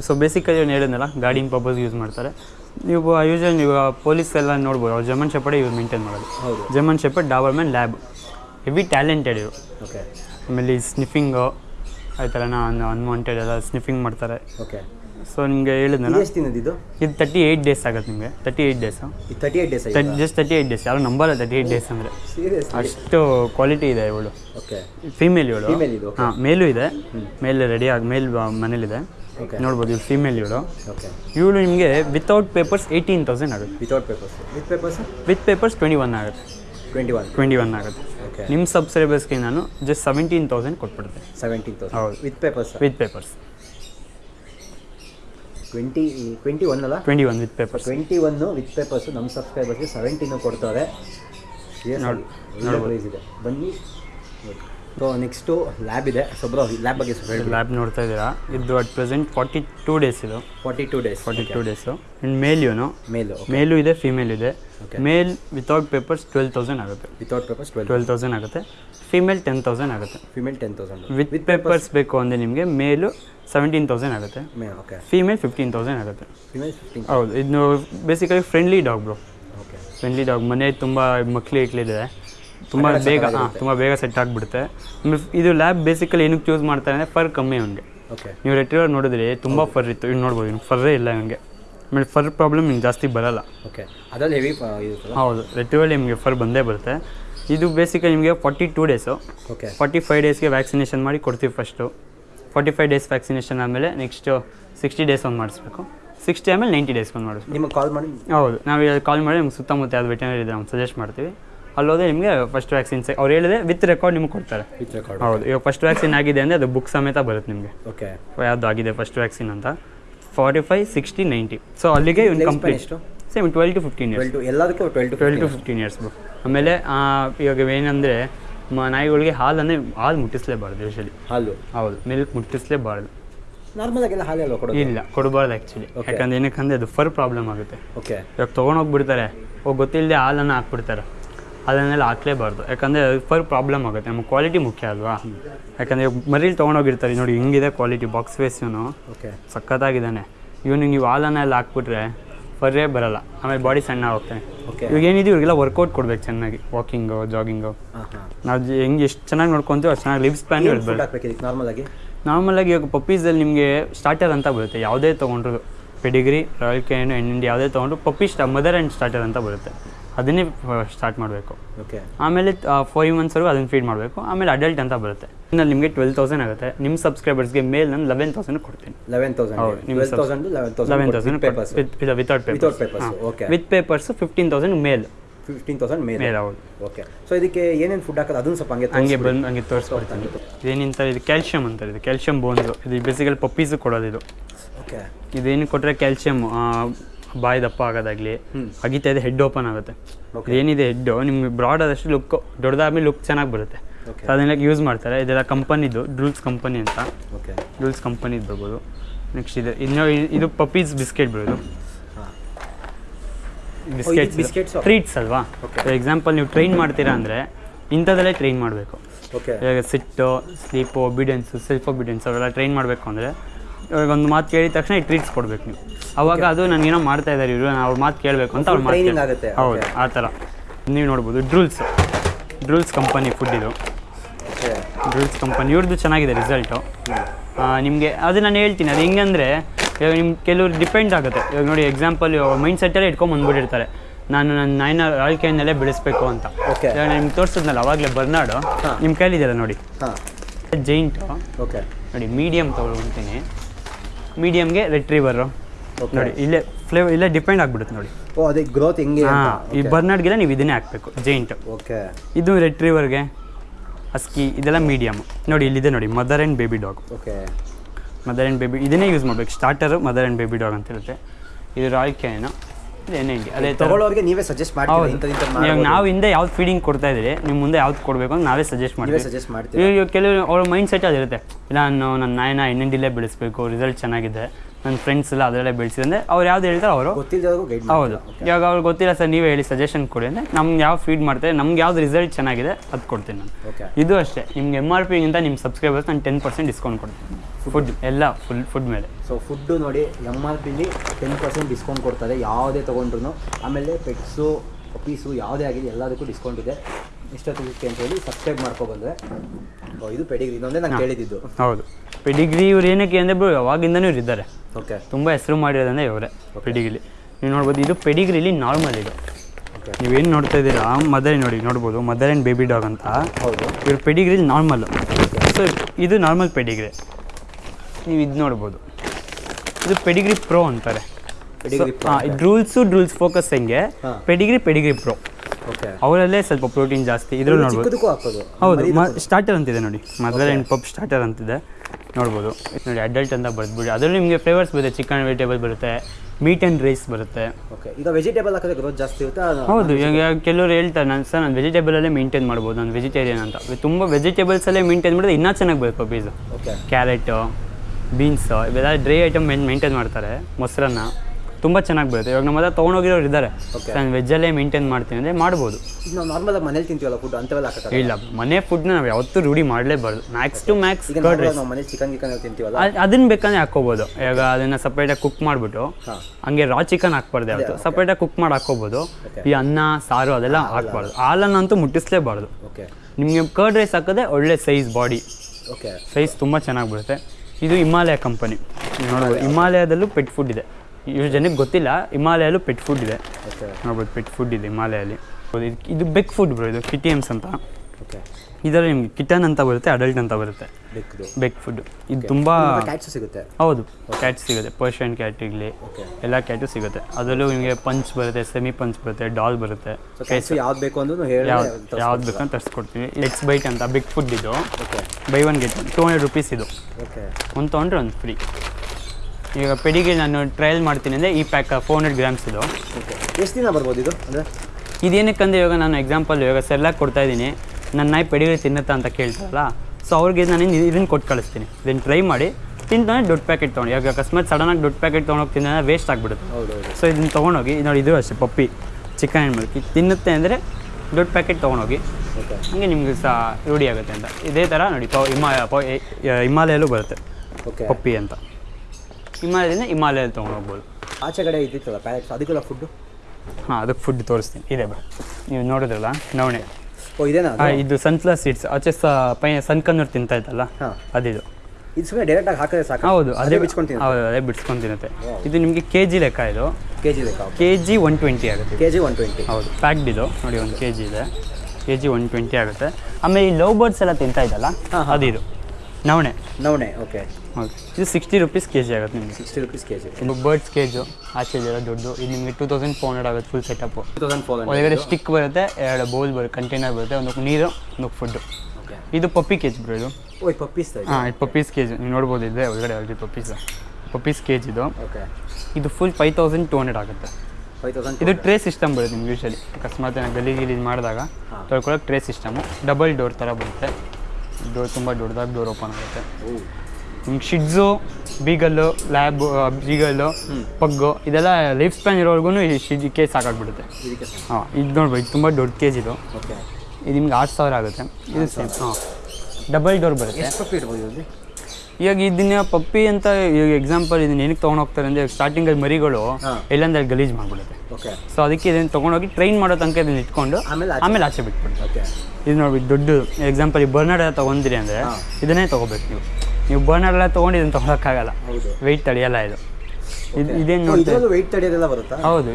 ಸೊ ಬೇಸಿಕಲಿ ಏನು ಹೇಳಿದ್ನಲ್ಲ ಗಾರ್ಡಿಂಗ್ ಪರ್ಪಸ್ ಯೂಸ್ ಮಾಡ್ತಾರೆ. ನೀವು ಯೂಶಲಿ ನೀವು ಪೊಲೀಸ್ ಎಲ್ಲ ನೋಡ್ಬೋದು ಅವ್ರು ಜಮನ್ ಶೆಪಡೆ ಇವ್ರು ಮೇಂಟೈನ್ ಮಾಡೋದು. German shepherd shepherd man lab heavy talented ಇವರು. ಓಕೆ ಆಮೇಲೆ ಈ ಸ್ನಿಫಿಂಗು ಆ ಥರ ಅನ್ವಾಂಟೆಡ್ ಎಲ್ಲ ಸ್ನಿಫಿಂಗ್ ಮಾಡ್ತಾರೆ. ಓಕೆ ಸೊ ನಿಮಗೆ ಹೇಳಿದ್ನಲ್ಲ? ಎಷ್ಟು ದಿನದ ಇದು? ಇದು ತರ್ಟಿ ಏಯ್ಟ್ ಡೇಸ್ ಆಗುತ್ತೆ ನಿಮಗೆ. ತರ್ಟಿ ಏಯ್ಟ್ ಡೇಸು ಇದು thirty eight days just thirty eight days ಯಾರು ನಂಬರ್ ತರ್ಟಿ ಏಯ್ಟ್ ಡೇಸ್ ಅಂದರೆ. ಸೀರಿಯಸ್ ಅಷ್ಟು ಕ್ವಾಲಿಟಿ ಇದೆ ಇವಳು. ಓಕೆ ಫೀಮೇಲ್ ಇವಳು. ಇದು. ಹಾಂ ಮೇಲೂ ಇದೆ. ಮೇಲ್ ರೆಡಿ ಆಗಿ ಮೇಲ್ ಮನೇಲಿದೆ. ನೋಡ್ಬೋದು ಇವಳು ಫೀಮೇಲ್ ಇವಳು. ಇವಳು ನಿಮಗೆ ವಿತೌಟ್ ಪೇಪರ್ಸ್ ಏಯ್ಟೀನ್ ತೌಸಂಡ್ ಆಗುತ್ತೆ. Without papers with papers with papers twenty one ಆಗುತ್ತೆ. ಟ್ವೆಂಟಿ ಒನ್ ಟ್ವೆಂಟಿ ಒನ್ ಆಗುತ್ತೆ ನಿಮ್ಮ ಸಬ್ಸ್ಕ್ರೈಬರ್ಸ್ಗೆ ನಾನು ಜಸ್ಟ್ ಸೆವೆಂಟೀನ್ ತೌಸಂಡ್ ಕೊಟ್ಬಿಡ್ತೆ ಸೆವೆಂಟೀನ್ ತೌಸಂಡ್ ಹೌದು. With papers with papers twenty twenty one ಅಲ್ಲ? Twenty one with papers twenty one with papers ನಮ್ಮ ಸಬ್ಸ್ಕ್ರೈಬರ್ಸ್ಗೆ ಸೆವೆಂಟೀನು ಕೊಡ್ತಾರೆ ನೋಡ್- ಇದೆ. ಬನ್ನಿ. ಸೊ ನೆಕ್ಸ್ಟು ಲ್ಯಾಬ್ ಇದೆ. ಸೊ ಬ್ರೋ ಲ್ಯಾಬ್ ಬಗ್ಗೆ ಸ್ವಲ್ಪ ಹೇಳಿ ಲ್ಯಾಬ್ ನೋಡ್ತಾ ಇದ್ದೀರಾ? ಇದು at present forty two days ಇದು. Forty two days forty two days ಇನ್ನು ಮೇಲ್ ಇವನು ಮೇಲು ಮೇಲು ಇದೆ ಫೀಮೇಲ್ ಇದೆ. Male without papers twelve thousand ಆಗುತ್ತೆ. ವಿತೌಟ್ ಪೇಪರ್ಸ್ ಟ್ವೆಲ್ ತೌಸಂಡ್ ಆಗುತ್ತೆ. ಫೀಮೇಲ್ ಟೆನ್ ತೌಸಂಡ್ ಆಗುತ್ತೆ. Female ten thousand with papers ಬೇಕು ಅಂದರೆ ನಿಮಗೆ ಮೇಲು ಸೆವೆಂಟೀನ್ ತೌಸಂಡ್ ಆಗುತ್ತೆ. ಫಿಮೇಲ್ ಫಿಫ್ಟೀನ್ ತೌಸಂಡ್ ಆಗುತ್ತೆ. ಫಿಮೇಲ್ ಫಿಫ್ಟೀನ್ ಹೌದು ಇದು basically friendly dog bro okay friendly dog ಮನೆ ತುಂಬ ಮಕ್ಳು ಇಟ್ಲಿದೆ ತುಂಬ ಬೇಗ ಹಾಂ ತುಂಬ ಬೇಗ ಸೆಟ್ ಆಗಿಬಿಡುತ್ತೆ. ಇದು ಲ್ಯಾಬ್ ಬೇಸಿಕಲಿ ಏನಕ್ಕೆ ಚೂಸ್ ಮಾಡ್ತಾರೆ ಅಂದರೆ ಫರ್ ಕಮ್ಮಿ ಅವನಿಗೆ. ಓಕೆ ನೀವು ರೆಟ್ರಿವರ್ ನೋಡಿದ್ರೆ ತುಂಬ ಫರ್ ಇತ್ತು. ಇನ್ನು ನೋಡ್ಬೋದು ಫರ್ರೇ ಇಲ್ಲ ಇವನಿಗೆ. ಆಮೇಲೆ ಫರ್ ಪ್ರಾಬ್ಲಮ್ ನಿಮ್ಗೆ ಜಾಸ್ತಿ ಬರಲ್ಲ. ಓಕೆ ಅದರಲ್ಲಿ ಹೆವಿ ಹೌದು. ರೆಟಿವಲ್ಲಿ ನಿಮಗೆ ಫರ್ ಬಂದೇ ಬರುತ್ತೆ. ಇದು ಬೇಸಿಕಲಿ ನಿಮಗೆ forty two days okay forty five ಡೇಸ್ಗೆ ವ್ಯಾಕ್ಸಿನೇಷನ್ ಮಾಡಿ ಕೊಡ್ತೀವಿ first forty five days vaccination ಆಮೇಲೆ ನೆಕ್ಸ್ಟು ಸಿಕ್ಸ್ಟಿ ಡೇಸ್ ಒಂದು ಮಾಡಿಸ್ಬೇಕು. ಸಿಕ್ಸ್ಟಿ ಆಮೇಲೆ ನೈಂಟಿ ಡೇಸ್ ಒಂದು ಮಾಡಿಸ್ಬೇಕು. ನಿಮಗೆ ಕಾಲ್ ಮಾಡಿ? ಹೌದು. ನಾವು ಕಾಲ್ ಮಾಡಿ ನಿಮ್ಗೆ ಸುತ್ತಮುತ್ತ ಯಾವ್ದು ವೆಟನರಿ ಇದೆ ನಾವು ಸಜೆಸ್ಟ್ ಮಾಡ್ತೀವಿ. ಅಲ್ಲೋದೆ ನಿಮಗೆ ಫಸ್ಟ್ ವ್ಯಾಕ್ಸಿನ್ಸ್ ಅವ್ರು ಹೇಳಿದೆ ವಿತ್ ರೆಕಾರ್ಡ್ ನಿಮ್ಗೆ ಕೊಡ್ತಾರೆ. ವಿತ್ ರೆಕಾರ್ಡ್ ಹೌದು. ಇವಾಗ ಫಸ್ಟ್ ವ್ಯಾಕ್ಸಿನ್ ಆಗಿದೆ ಅಂದರೆ ಅದು ಬುಕ್ ಸಮೇತ ಬರುತ್ತೆ ನಿಮಗೆ. ಓಕೆ ಯಾವುದು ಆಗಿದೆ ಫಸ್ಟ್ ವ್ಯಾಕ್ಸಿನ್ ಅಂತ. Forty five sixty ninety so ಅಲ್ಲಿಗೆ ಇವ್ನು complete? Same twelve to fifteen years ಎಲ್ಲದಕ್ಕೂ twelve to twelve to fifteen years ಆಮೇಲೆ ಆ, ಇವಾಗ ಏನಂದರೆ ನಾಯಿಗಳಿಗೆ ಹಾಲನ್ನೇ ಹಾಲು ಮುಟ್ಟಿಸ್ಲೇಬಾರ್ದು ಯೂಶಲಿ ಹಾಲು? ಹೌದು ಮಿಲ್ಕ್ ಮುಟ್ಟಿಸ್ಲೇಬಾರ್ದು. ಕೊಡೋದು? ಇಲ್ಲ ಕೊಡಬಾರ್ದು ಆ್ಯಕ್ಚುಲಿ. ಯಾಕಂದ್ರೆ ಏನಕ್ಕಂದ್ರೆ ಅದು ಫರ್ ಪ್ರಾಬ್ಲಮ್ ಆಗುತ್ತೆ. ಓಕೆ ಇವಾಗ ತೊಗೊಂಡೋಗ್ಬಿಡ್ತಾರೆ ಹೋಗಿ ಗೊತ್ತಿಲ್ಲದೆ ಹಾಲನ್ನು ಹಾಕ್ಬಿಡ್ತಾರೆ. ಅದನ್ನೆಲ್ಲ ಹಾಕ್ಲೇಬಾರ್ದು. ಯಾಕಂದರೆ ಫರ್ ಪ್ರಾಬ್ಲಮ್ ಆಗುತ್ತೆ. ನಮ್ಮ ಕ್ವಾಲಿಟಿ ಮುಖ್ಯ ಅಲ್ವಾ? ಯಾಕಂದರೆ ಮರೀಲಿ ತೊಗೊಂಡೋಗಿರ್ತಾರೆ. ನೋಡಿ ಹಿಂಗಿದೆ ಕ್ವಾಲಿಟಿ ಬಾಕ್ಸ್ ವೇಸ್ ಇವನು. ಓಕೆ. ಸಖತ್ತಾಗಿದ್ದಾನೆ. ಇವನು ನೀವು ಹಾಲನ್ನು ಎಲ್ಲ ಹಾಕ್ಬಿಟ್ರೆ ಫರ್ರೇ ಬರಲ್ಲ. ಆಮೇಲೆ ಬಾಡಿ ಸಣ್ಣ ಹೋಗ್ತಾನೆ ಓಕೆ. ಇವಾಗ ಏನಿದೆ ಇವ್ರಿಗೆಲ್ಲ ವರ್ಕೌಟ್ ಕೊಡ್ಬೇಕು ಚೆನ್ನಾಗಿ. Walking jogging. ನಾವು ಹೆಂಗೆ ಎಷ್ಟು ಚೆನ್ನಾಗಿ ನೋಡ್ಕೊಂತೀವಿ ಅಷ್ಟು ಚೆನ್ನಾಗಿ ಲಿಪ್ಸ್ ಪ್ಯಾನ್ ಇರ್ಬೋದು ನಾರ್ಮಲಾಗಿ ನಾರ್ಮಲ್ ಆಗಿ? ಇವಾಗ ಪಪ್ಪೀಸಲ್ಲಿ ನಿಮಗೆ ಸ್ಟಾರ್ಟರ್ ಅಂತ ಬರುತ್ತೆ. ಯಾವುದೇ ತೊಗೊಂಡ್ರು. ಪೆಡಿಗ್ರಿ ರಾಯಲ್ ಕೇನು ಎಂಡ್ ಯಾವುದೇ ತೊಗೊಂಡ್ರು ಪಪ್ಪಿ ಸ್ಟಾ ಮದರ್ ಆ್ಯಂಡ್ ಸ್ಟಾರ್ಟರ್ ಅಂತ ಬರುತ್ತೆ. ಅದನ್ನೇ ಸ್ಟಾರ್ಟ್ ಮಾಡಬೇಕು. ಓಕೆ ಆಮೇಲೆ ಫೈವ್ ಮಂತ್ಸ್ವರೆಗೂ ಅದನ್ನು ಫೀಡ್ ಮಾಡಬೇಕು. ಆಮೇಲೆ ಅಡಲ್ಟ್ ಅಂತ ಬರುತ್ತೆ. ಇನ್ನು ನಿಮಗೆ ಟ್ವೆಲ್ ತೌಸಂಡ್ ಆಗುತ್ತೆ. ನಿಮ್ಮ ಸಬ್ಸ್ಕ್ರೈಬರ್ಸ್ಗೆ ಮೇಲ್ ನಾನು ಲೆವೆನ್ ತೌಸಂಡ್ ಕೊಡ್ತೀನಿ. Eleven thousand eleven thousand papers without papers okay. With papers fifteen thousand male. Fifteen thousand ಮೇಲೆ. ಹೌದು. ಓಕೆ ಸೊ ಇದಕ್ಕೆ ಏನೇನು ಫುಡ್ ಹಾಕೋದು ಅದನ್ನು ಸ್ವಲ್ಪ ಹಂಗೆ ಹಂಗೆ ಬಂದು ಹಂಗೆ ತೋರಿಸ್ಕೊಡ್ತೀನಿ. ಇದೇನಿಂತ ಇದು ಕ್ಯಾಲ್ಶಿಯಮ್ ಅಂತ ಇದು. ಕ್ಯಾಲ್ಶಿಯಮ್ ಬೋನ್ಸು ಇದು ಬೇಸಿಕಲ್ ಪಪ್ಪೀಸು ಕೊಡೋದು ಇದು. ಓಕೆ ಇದೇನು ಕೊಟ್ಟರೆ ಕ್ಯಾಲ್ಶಿಯಮ್ ಬಾಯಿ ದಪ್ಪ ಆಗೋದಾಗಲಿ. ಅಗಿತಾ ಇದೆ ಹೆಡ್ ಓಪನ್ ಆಗುತ್ತೆ. ಏನಿದೆ ಹೆಡ್ಡು ನಿಮ್ಗೆ ಬ್ರಾಡ್ ಆದಷ್ಟು ಲುಕ್ ದೊಡ್ಡದಾದ್ಮೇಲೆ ಲುಕ್ ಚೆನ್ನಾಗಿ ಬರುತ್ತೆ. ಅದನ್ನೆಲ್ಲ ಯೂಸ್ ಮಾಡ್ತಾರೆ. ಇದೆಲ್ಲ ಕಂಪನಿದು ಡ್ರೂಲ್ಸ್ ಕಂಪನಿ ಅಂತ. ಓಕೆ ಡ್ರೂಲ್ಸ್ ಕಂಪನಿದು ಬರ್ಬೋದು. ನೆಕ್ಸ್ಟ್ ಇದು ಇನ್ನು ಇದು ಪಪ್ಪೀಸ್ ಬಿಸ್ಕೆಟ್ ಬೀಳೋದು ಬಿಸ್ಕೆಟ್ ಬಿಸ್ಕೆಟ್ಸ್? ಟ್ರೀಟ್ಸ್ ಅಲ್ವಾ? ಫಾರ್ ಎಕ್ಸಾಂಪಲ್ ನೀವು ಟ್ರೈನ್ ಮಾಡ್ತೀರಾ ಅಂದರೆ ಇಂಥದ್ದಲ್ಲೇ ಟ್ರೈನ್ ಮಾಡಬೇಕು. ಇವಾಗ sit sleep obedience self obedience ಅವೆಲ್ಲ ಟ್ರೈನ್ ಮಾಡಬೇಕು ಅಂದರೆ ಇವಾಗ ಒಂದು ಮಾತು ಕೇಳಿದ ತಕ್ಷಣ ಈ ಟ್ರೀಟ್ಸ್ ಕೊಡಬೇಕು ನೀವು. ಅವಾಗ ಅದು ನನಗೇನೋ ಮಾಡ್ತಾ ಇದ್ದಾರೆ ಇವರು ಅವ್ರ ಮಾತು ಕೇಳಬೇಕು ಅಂತ ಅವ್ರು ಮಾತು ಆಗುತ್ತೆ, ಹೌದು ಆ ಥರ. ನೀವು ನೋಡ್ಬೋದು ಡ್ರೂಲ್ಸ್ ಡ್ರೂಲ್ಸ್ ಕಂಪನಿ ಫುಡ್ ಇದು. ಡ್ರೂಲ್ಸ್ ಕಂಪನಿ ಇವ್ರದ್ದು ಚೆನ್ನಾಗಿದೆ ರಿಸಲ್ಟು ನಿಮಗೆ ಅದು ನಾನು ಹೇಳ್ತೀನಿ ಅದು ಹೆಂಗಂದರೆ ಇವಾಗ ನಿಮ್ಮ ಕೆಲವ್ರು ಡಿಪೆಂಡ್ ಆಗುತ್ತೆ. ಇವಾಗ ನೋಡಿ ಎಕ್ಸಾಂಪಲ್ ಮೈಂಡ್ ಸೆಟ್ಟಲ್ಲೇ ಇಟ್ಕೊಂಡು ಬಂದ್ಬಿಟ್ಟಿರ್ತಾರೆ. ನಾನು ನನ್ನ ನಾಯಿನ ಆಳ್ಕೆಯನ್ನೆಲ್ಲೇ ಬೆಳೆಸ್ಬೇಕು ಅಂತ. ಓಕೆ ಇವಾಗ ನಿಮ್ಗೆ ತೋರಿಸಿದ್ನಲ್ಲ ಅವಾಗಲೇ ಬರ್ನಾಡು. ನಿಮ್ಮ ಕೈಲಿದೆಯಲ್ಲ ನೋಡಿ. ಜೈಂಟು ಓಕೆ ನೋಡಿ ಮೀಡಿಯಮ್ ತೊಗೊಳ್ತೀನಿ ಮೀಡಿಯಮ್ಗೆ ರೆಟ್ರಿವರು. ನೋಡಿ ಇಲ್ಲೇ ಫ್ಲೇವರ್ ಇಲ್ಲೇ ಡಿಪೆಂಡ್ ಆಗಿಬಿಡುತ್ತೆ ನೋಡಿ. ಓ ಅದೇ ಗ್ರೋತ್ ಹೆಂಗೆ ಹಾಂ ಈ ಬರ್ನಾಡ್ಗೆಲ್ಲ ನೀವು ಇದನ್ನೇ ಹಾಕಬೇಕು ಜೈಂಟ್ ಓಕೆ ಇದು ರೆಟ್ರಿವರ್ಗೆ ಅಸ್ಕಿ ಇದೆಲ್ಲ ಮೀಡಿಯಮ್ ನೋಡಿ ಇಲ್ಲಿದೆ ನೋಡಿ mother and baby dog okay mother and baby ಇದನ್ನೇ ಯೂಸ್ ಮಾಡಬೇಕು. Starter mother and baby dog ಅಂತ ಇರುತ್ತೆ. ಇದು ರಾಯಲ್ ಕ್ಯಾನು. ಹಿಂಗೆ ಅದೇ ತಗೊಳ್ಳೋರಿಗೆ ನೀವೇ ಸಜೆಸ್ಟ್ ಮಾಡ್ತೀವಿ. ನಾವು ಹಿಂದೆ ಯಾವ್ದು ಫೀಡಿಂಗ್ ಕೊಡ್ತಾ ಇದ್ದೀರಿ ನಿಮ್ ಮುಂದೆ ಯಾವ್ದು ಕೊಡಬೇಕು ಅಂತ ನಾವೇ ಸಜೆಸ್ಟ್ ಮಾಡ್ತೀವಿ. ಸಜೆಸ್ಟ್ ಮಾಡ್ತೀವಿ ಅವ್ರ ಮೈಂಡ್ ಸೆಟ್ ಅದಿರುತ್ತೆ ನಾನು ನನ್ನ ನಾಯನ ಹೆಣ್ಣಿಂಡಿಲೇ ಬೆಳೆಸ್ಬೇಕು ರಿಸಲ್ಟ್ ಚೆನ್ನಾಗಿದೆ. ನನ್ನ ಫ್ರೆಂಡ್ಸ್ ಎಲ್ಲ ಅದರಲ್ಲೇ ಬೆಳೆಸಿದ್ರೆ ಅವ್ರು ಯಾವ್ದು ಹೇಳ್ತಾರೆ ಅವರು ಹೌದು. ಇವಾಗ ಅವ್ರು ಗೊತ್ತಿಲ್ಲ ಸರ್ ನೀವೇ ಹೇಳಿ ಸಜೆಷನ್ ಕೊಡಿ ಅಂದರೆ ನಮ್ಗೆ ಯಾವ ಫೀಡ್ ಮಾಡ್ತಾರೆ ನಮ್ಗೆ ಯಾವ್ದು ರಿಸಲ್ಟ್ ಚೆನ್ನಾಗಿದೆ ಅದು ಕೊಡ್ತೀನಿ ನಾನು. ಇದು ಅಷ್ಟೇ. ನಿಮ್ಗೆ ಎಂ ಆರ್ ಪಿಗಿಂತ ನಿಮ್ಮ ಸಬ್ಸ್ಕ್ರೈಬರ್ಸ್ ನಾನು ಟೆನ್ ಪರ್ಸೆಂಟ್ ಡಿಸ್ಕೌಂಟ್ ಕೊಡ್ತೀನಿ. ಫುಡ್ ಎಲ್ಲ ಫುಲ್ ಫುಡ್ ಮೇಲೆ. ಸೊ ಫುಡ್ಡು ನೋಡಿ ಎಂ ಆರ್ ಪಿಲಿ ಟೆನ್ ಪರ್ಸೆಂಟ್ ಡಿಸ್ಕೌಂಟ್ ಕೊಡ್ತಾರೆ ಯಾವುದೇ ತೊಗೊಂಡ್ರು ಆಮೇಲೆ ಪೆಟ್ಸು ಪೀಸು ಯಾವುದೇ ಆಗಿದೆ ಎಲ್ಲದಕ್ಕೂ ಡಿಸ್ಕೌಂಟ್ ಇದೆ. ಇಷ್ಟೊತ್ತಿಗೆ ಅಂತ ಹೇಳಿ ಸಬ್ಸ್ಕ್ರೈಬ್ ಮಾಡ್ಕೊಬಂದ್ರೆ ಇದು ಪೆಡಿಗ್ರಿ ಇನ್ನೊಂದೇ ನಾನು ಕೇಳಿದ್ದು. ಹೌದು. ಪೆಡಿಗ್ರಿ ಇವ್ರು ಏನಕ್ಕೆ ಅಂದರೆ ಬ್ರೋ ಯಾವಾಗಿಂದನೂ ಇವ್ರು ಇದ್ದಾರೆ. ಓಕೆ ತುಂಬ ಹೆಸರು ಮಾಡಿರೋದಂದ್ರೆ ಇವರೇ ಪೆಡಿಗ್ರಿ ನೀವು ನೋಡ್ಬೋದು ಇದು ಪೆಡಿಗ್ರಿಲಿ ನಾರ್ಮಲ್ ಇದು. ನೀವೇನು ನೋಡ್ತಾ ಇದ್ದೀರಾ? ಮದರ್ ನೋಡಿ ನೋಡ್ಬೋದು ಮದರ್ ಆ್ಯಂಡ್ ಬೇಬಿ ಡಾಗ್ ಅಂತ. ಹೌದು. ಇವ್ರ ಪೆಡಿಗ್ರಿಲಿ ನಾರ್ಮಲ್ ಸೊ ಇದು ನಾರ್ಮಲ್ ಪೆಡಿಗ್ರಿ ನೀವು ಇದು ನೋಡ್ಬೋದು. ಇದು ಪೆಡಿಗ್ರಿ ಪ್ರೋ ಅಂತಾರೆ. ಪೆಡಿಗ್ರಿ ಡ್ರೂಲ್ಸ್ ಇದು ರೂಲ್ಸು ರೂಲ್ಸ್ ಫೋಕಸ್ ಹೆಂಗೆ? ಪೆಡಿಗ್ರಿ ಪೆಡಿಗ್ರಿ ಪ್ರೋ ಓಕೆ ಅವರಲ್ಲೇ ಸ್ವಲ್ಪ ಪ್ರೋಟೀನ್ ಜಾಸ್ತಿ ಇದ್ರಲ್ಲಿ ನೋಡ್ಬೋದು. ಹೌದು ಸ್ಟಾರ್ಟರ್ ಅಂತಿದೆ ನೋಡಿ. ಮದರ್ ಆ್ಯಂಡ್ ಪಪ್ ಸ್ಟಾರ್ಟರ್ ಅಂತಿದೆ. ನೋಡ್ಬೋದು. ನೋಡಿ ಅಡಲ್ಟ್ ಅಂತ ಬರ್ದ್ಬಿಡಿ. ಅದರಲ್ಲಿ ನಿಮಗೆ ಫ್ಲೇವರ್ಸ್ ಬರುತ್ತೆ. ಚಿಕನ್ ವೆಜಿಟೇಬಲ್ ಬರುತ್ತೆ. ಮೀಟ್ ಆ್ಯಂಡ್ ರೈಸ್ ಬರುತ್ತೆ. ಓಕೆ ಈಗ ವೆಜಿಟೇಬಲ್ ಹಾಕಿದ್ರೆ ಗ್ರೋತ್ ಜಾಸ್ತಿ ಇರುತ್ತೆ ಹೌದು ಈಗ ಕೆಲವರು ಹೇಳ್ತಾರೆ ನಾನು ಸರ್ ನಾನು ವೆಜಿಟೇಬಲಲ್ಲೇ ಮೇಂಟೈನ್ ಮಾಡ್ಬೋದು. ನಾನು ವೆಜಿಟೇರಿಯನ್ ಅಂತ. ತುಂಬ ವೆಜಿಟೇಬಲ್ಸಲ್ಲೇ ಮೇಂಟೈನ್ ಮಾಡಿದ್ರೆ ಇನ್ನೂ ಚೆನ್ನಾಗಿ ಬರುತ್ತೆ ಓಕೆ ಕ್ಯಾರೆಟು ಬೀನ್ಸು ಇವೆಲ್ಲ ಡ್ರೈ ಐಟಮ್ ಮೇಂಟೈನ್ ಮಾಡ್ತಾರೆ. ಮೊಸರನ್ನ. ತುಂಬ ಚೆನ್ನಾಗಿ ಬರುತ್ತೆ ಇವಾಗ ನಮ್ಮ ಹತ್ರ ತೊಗೊಂಡೋಗಿರೋರು ಇದ್ದಾರೆ. ನಾನು ವೆಜ್ಜಲ್ಲೇ ಮೇಂಟೈನ್ ಮಾಡ್ತೀನಿ ಅಂದರೆ ಮಾಡ್ಬೋದು. ನಾವು ನಾರ್ಮಲಾಗಿ ಮನೇಲಿ ತಿಂತೀವಲ್ಲ ಫುಡ್ ಅಂಥವೆಲ್ಲ ಹಾಕಕ್ಕೆ ಇಲ್ಲ ಮನೆ ಫುಡ್ನ ನಾವು ಯಾವತ್ತೂ ರೂಢಿ ಮಾಡಲೇಬಾರ್ದು. ಮ್ಯಾಕ್ಸ್ ಟು ಮ್ಯಾಕ್ಸ್ ಈಗ ಕರ್ಡ್ ರೈಸ್ ನಾವು ಮನೇಲಿ ಚಿಕನ್ ಗಿಕನ್ ತಿಂತೀವಲ್ಲ? ಅದನ್ನ ಬೇಕಂದ್ರೆ ಹಾಕೋಬೋದು ಇವಾಗ ಅದನ್ನು ಸಪ್ರೇಟಾಗಿ ಕುಕ್ ಮಾಡಿಬಿಟ್ಟು ಹಂಗೆ ರಾ ಚಿಕನ್ ಹಾಕ್ಬಾರ್ದು ಯಾವತ್ತು. ಸಪ್ರೇಟಾಗಿ ಕುಕ್ ಮಾಡಿ ಹಾಕೋಬೋದು ಈ ಅನ್ನ ಸಾರು ಅದೆಲ್ಲ ಹಾಕ್ಬಾರ್ದು. ಹಾಲನ್ನಂತೂ ಮುಟ್ಟಿಸ್ಲೇಬಾರ್ದು. ನಿಮಗೆ ಕರ್ಡ್ ರೈಸ್ ಹಾಕಿದ್ರೆ ಒಳ್ಳೆ ಸೈಜ್ ಬಾಡಿ ಓಕೆ ಸೈಜ್ ತುಂಬ ಚೆನ್ನಾಗಿ ಬರುತ್ತೆ ಇದು ಹಿಮಾಲಯ ಕಂಪನಿ ನೋಡ್ಬೋದು. ಹಿಮಾಲಯದಲ್ಲೂ ಪೆಟ್ ಫುಡ್ ಇದೆ. ಇಷ್ಟು ಜನಕ್ಕೆ ಗೊತ್ತಿಲ್ಲ. ಹಿಮಾಲಯಲ್ಲೂ ಪೆಟ್ ಫುಡ್ ಇದೆ. ನೋಡ್ಬೋದು ಪೆಟ್ ಫುಡ್ ಇದೆ ಹಿಮಾಲಯಲ್ಲಿ. ಇದು- ಬೆಕ್ ಫುಡ್ ಬ್ರೋ ಇದು ಕಿಟಿಎಮ್ಸ್ ಅಂತ. ಓಕೆ ಇದರಲ್ಲಿ ನಿಮ್ಗೆ ಕಿಟನ್ ಅಂತ ಬರುತ್ತೆ ಅಡಲ್ಟ್ ಅಂತ ಬರುತ್ತೆ. ಬೆಕ್ ಫುಡ್ ಇದು ತುಂಬ ಕ್ಯಾಟ್ಸು ಸಿಗುತ್ತೆ. ಹೌದು ಕ್ಯಾಟ್ ಸಿಗುತ್ತೆ. ಪರ್ಷಿಯನ್ ಕ್ಯಾಟ್ ಇರಲಿ ಎಲ್ಲ ಕ್ಯಾಟು ಸಿಗುತ್ತೆ. ಅದರಲ್ಲೂ ನಿಮಗೆ ಪಂಚ್ ಬರುತ್ತೆ ಸೆಮಿ ಪಂಚ್ ಬರುತ್ತೆ. ಡಾಲ್ ಬರುತ್ತೆ ಯಾವ್ದು ಬೇಕು ಅಂತ ಯಾವ್ದು ಯಾವ್ದು ಬೇಕಂತ ತರಿಸ್ಕೊಡ್ತೀವಿ. ಎಕ್ಸ್ ಬೈಟ್ ಅಂತ ಬಿಗ್ ಫುಡ್ ಇದು. Buy one get two hundred rupees ಇದು. ಒಂದು ತೊಗೊಂಡ್ರೆ ಒಂದು ಫ್ರೀ ಈಗ ಪೆಡಿಗೆ ನಾನು ಟ್ರಯಲ್ ಮಾಡ್ತೀನಿ ಅಂದರೆ ಈ ಪ್ಯಾಕ್ ಫೋರ್ ಹಂಡ್ರೆಡ್ ಗ್ರಾಮ್ಸ್ ಇದು. ಓಕೆ ಎಷ್ಟು ದಿನ ಬರ್ಬೋದು ಇದು? ಅಂದರೆ? ಇದೇನಕ್ಕಂದ್ರೆ ಇವಾಗ ನಾನು ಎಕ್ಸಾಂಪಲ್ ಇವಾಗ ಸೆರ್ಲಾಕ್ ಕೊಡ್ತಾ ಇದ್ದೀನಿ. ನನ್ನ ನಾಯಿ ಪೆಡಿಗೆ ತಿನ್ನುತ್ತಾ ಅಂತ ಕೇಳ್ತಾರಲ್ಲ ಸೊ ಅವ್ರಿಗೆ ನಾನು ಇದನ್ನು ಕೊಟ್ಟು ಕಳಿಸ್ತೀನಿ. ಇದನ್ನು ಟ್ರೈ ಮಾಡಿ ತಿಂತಾನೆ ದೊಡ್ಡ ಪ್ಯಾಕೆಟ್ ತೊಗೊಂಡು ಇವಾಗ ಅಕಸ್ಮಾತ್ ಸಡನ್ನಾಗಿ ದೊಡ್ಡ ಪ್ಯಾಕೆಟ್ ತೊಗೊಂಡೋಗಿ ತಿಂದರೆ ವೇಸ್ಟ್ ಆಗಿಬಿಡುತ್ತೆ. ಸೊ ಇದನ್ನು ತೊಗೊಂಡೋಗಿ ನೋಡಿ ಇದು ಅಷ್ಟೇ ಪಪ್ಪಿ ಚಿಕನ್ ಏನು ತಿನ್ನುತ್ತೆ ಅಂದರೆ ದೊಡ್ಡ ಪ್ಯಾಕೆಟ್ ತೊಗೊಂಡೋಗಿ ಓಕೆ ಹಂಗೆ ನಿಮಗೆ ಸಹ ರೂಢಿ ಆಗುತ್ತೆ ಅಂತ. ಇದೇ ಥರ ನೋಡಿ ಪೌ ಹಿಮಾಲಯ ಪೌ ಹಿಮಾಲಯಲ್ಲೂ ಬರುತ್ತೆ ಪಪ್ಪಿ ಅಂತ. ಹಿಮಾಲಯದಿಂದ ಹಿಮಾಲಯಲ್ಲಿ ತೊಗೊಂಡೋಗ್ಬೋದು. ಆಚೆ ಕಡೆ ಇದ್ದಿತ್ತಲ್ಲ ಪ್ಯಾಕೆಟ್ಸ್ ಅದಕ್ಕೆಲ್ಲ ಫುಡ್ಡು ಹಾಂ ಅದಕ್ಕೆ ಫುಡ್ ತೋರಿಸ್ತೀನಿ. ಇದೆ ಬಾ. ನೀವು ನೋಡಿದ್ರಲ್ಲ ನವಣೆ. ಓ ಇದೇನಾ? ಇದು ಸನ್ಫ್ಲವರ್ ಸೀಡ್ಸ್ ಆಚೆ ಸಹ ಪೈ ಸನ್ಕನ್ನೂರು ತಿಂತಾ ಇತ್ತಲ್ಲ ಹಾಂ. ಅದಿದು. ಇದು ಸುಮ್ಮನೆ ಡೈರೆಕ್ಟಾಗಿ ಹಾಕಿದ್ರೆ ಸಾಕು? ಹೌದು ಅದೇ ಬಿಡ್ಸ್ಕೊಂತೀನಿ ಹೌದು ಅದೇ ಬಿಡ್ಸ್ಕೊಂಡು ತಿನ್ನುತ್ತೆ. ಇದು ನಿಮಗೆ ಕೆ ಜಿ ಲೆಕ್ಕ ಇದು. ಕೆ ಜಿ ಲೆಕ್ಕ ಕೆ ಜಿ ಒನ್ ಟ್ವೆಂಟಿ ಆಗುತ್ತೆ. ಕೆ ಜಿ ಒನ್ ಟ್ವೆಂಟಿ ಹೌದು ಪ್ಯಾಕ್ಡ್ ಇದು. ನೋಡಿ ಒಂದು ಕೆ ಜಿ ಇದೆ. ಕೆ ಜಿ ಒನ್ ಟ್ವೆಂಟಿ ಆಗುತ್ತೆ. ಆಮೇಲೆ ಈ ಲವ್ ಬರ್ಡ್ಸ್ ಎಲ್ಲ ತಿಂತಾ ಇದ್ದಲ್ಲ. ಅದಿದು. ನವಣೆ. ನವಣೆ ಓಕೆ ಓಕೆ ಇದು ಸಿಕ್ಸ್ಟಿ ರುಪೀಸ್ ಕೆ ಜಿ ಆಗುತ್ತೆ ನಿಮಗೆ. ಸಿಕ್ಸ್ಟಿ ರುಪೀಸ್ ಕೆ ಜಿ ಇದು ಬರ್ಡ್ಸ್ ಕೇಜು ಆಚೆ ಇರೋ ದೊಡ್ಡದು. ಇದು ನಿಮಗೆ ಟೂ ತೌಸಂಡ್ ಫೋರ್ ಹಂಡ್ರೆಡ್ ಆಗುತ್ತೆ full setup two thousand four ಒಳಗಡೆ ಸ್ಟಿಕ್ ಬರುತ್ತೆ ಎರಡು ಬೌಲ್ ಬರುತ್ತೆ ಕಂಟೈನರ್ ಬರುತ್ತೆ ಒಂದು ನೀರು ಒಂದು ಫುಡ್ಡು ಇದು ಪಪ್ಪಿ ಕೇಜ್ ಬ್ರೋ ಇದು. ಓಯ್ ಪಪ್ಪೀಸ್ ಹಾಂ ಇದು ಪಪ್ಪೀಸ್ ಕೇಜ್ ನೀವು ನೋಡ್ಬೋದು ಇದೆ ಒಳಗಡೆ ಆಲ್ರೆಡಿ ಪಪ್ಪೀಸ್ ಪಪ್ಪೀಸ್ ಕೇಜ್ ಇದು. ಓಕೆ ಇದು full five thousand two hundred ಆಗುತ್ತೆ. ಇದು ಟ್ರೇ ಸಿಸ್ಟಮ್ ಬರುತ್ತೆ ನಿಮ್ಗೆ ಯೂಶಲಿ ಅಕಸ್ಮಾತ್ ಗಲ್ಲಿ ಗಲಿ ಮಾಡಿದಾಗ ತೊಳ್ಕೊಳ್ಳೋಕೆ ಟ್ರೇ ಸಿಸ್ಟಮು ಡಬಲ್ ಡೋರ್ ಥರ ಬರುತ್ತೆ. ಡೋರ್ ತುಂಬ ದೊಡ್ಡದಾಗಿ ಡೋರ್ ಓಪನ್ ಆಗುತ್ತೆ. ನಿಮ್ಗೆ ಶಿಡ್ಸು ಬೀಗಲ್ಲು ಲ್ಯಾಬ್ ಬೀಗಲ್ಲು ಪಗ್ಗು ಇದೆಲ್ಲ ಲೈಫ್ ಸ್ಪ್ಯಾನ್ ಇರೋವರೆಗೂ ಈ ಶಿಡ್ಗೆ ಸಾಕಾಗ್ಬಿಡುತ್ತೆ. ಇದಕ್ಕೆ ಸರ್ ಹಾಂ ಇದು ನೋಡ್ಬೋದು ಇದು ತುಂಬ ದೊಡ್ಡ ಕೇಜ್ ಇದು. ಇದು ನಿಮ್ಗೆ ಆರು ಸಾವಿರ ಆಗುತ್ತೆ. ಇದು ಸೇಮ್ ಹಾಂ. ಡಬಲ್ ಡೋರ್ ಬರುತ್ತೆ. ಇವಾಗ ಇದನ್ನ ಪಪ್ಪಿ ಅಂತ ಈಗ ಎಕ್ಸಾಂಪಲ್ ಇದನ್ನ ಏನಕ್ಕೆ ತೊಗೊಂಡು ಹೋಗ್ತಾರೆ ಅಂದರೆ ಸ್ಟಾರ್ಟಿಂಗಲ್ಲಿ ಮರಿಗಳು ಹಾಂ. ಎಲ್ಲಂದ್ರೆ ಗಲೀಜ್ ಮಾಡ್ಬಿಡುತ್ತೆ. ಓಕೆ ಸೊ ಅದಕ್ಕೆ ಇದನ್ನು ತೊಗೊಂಡೋಗಿ ಟ್ರೈನ್ ಮಾಡೋ ತನಕ ಇದನ್ನ ಇಟ್ಕೊಂಡು ಆಮೇಲೆ ಆಚೆ- ಆಮೇಲೆ ಆಚೆ ಬಿಟ್ಬಿಡ್ತಾರೆ. ಓಕೆ ಇದು ನೋಡಿ ದೊಡ್ಡ ಎಕ್ಸಾಂಪಲ್ ಈ ಬರ್ನರ್ ಎಲ್ಲ ತೊಗೊಂಡಿರಿ ಅಂದರೆ ಇದನ್ನೇ ತಗೋಬೇಕು ನೀವು. ನೀವು ಬರ್ನಾಡ್ ಎಲ್ಲ ತೊಗೊಂಡು ಇದನ್ನು ತೊಗೊಳಕ್ಕಾಗಲ್ಲ. ವೆಯ್ಟ್ ತಡೆಯಲ್ಲ ಇದು. ಇದೇನು ನೋಡ್ತೀವಿ ವೆಯ್ಟ್ ತಡೆಯೋದೆಲ್ಲ ಬರುತ್ತಾ? ಹೌದು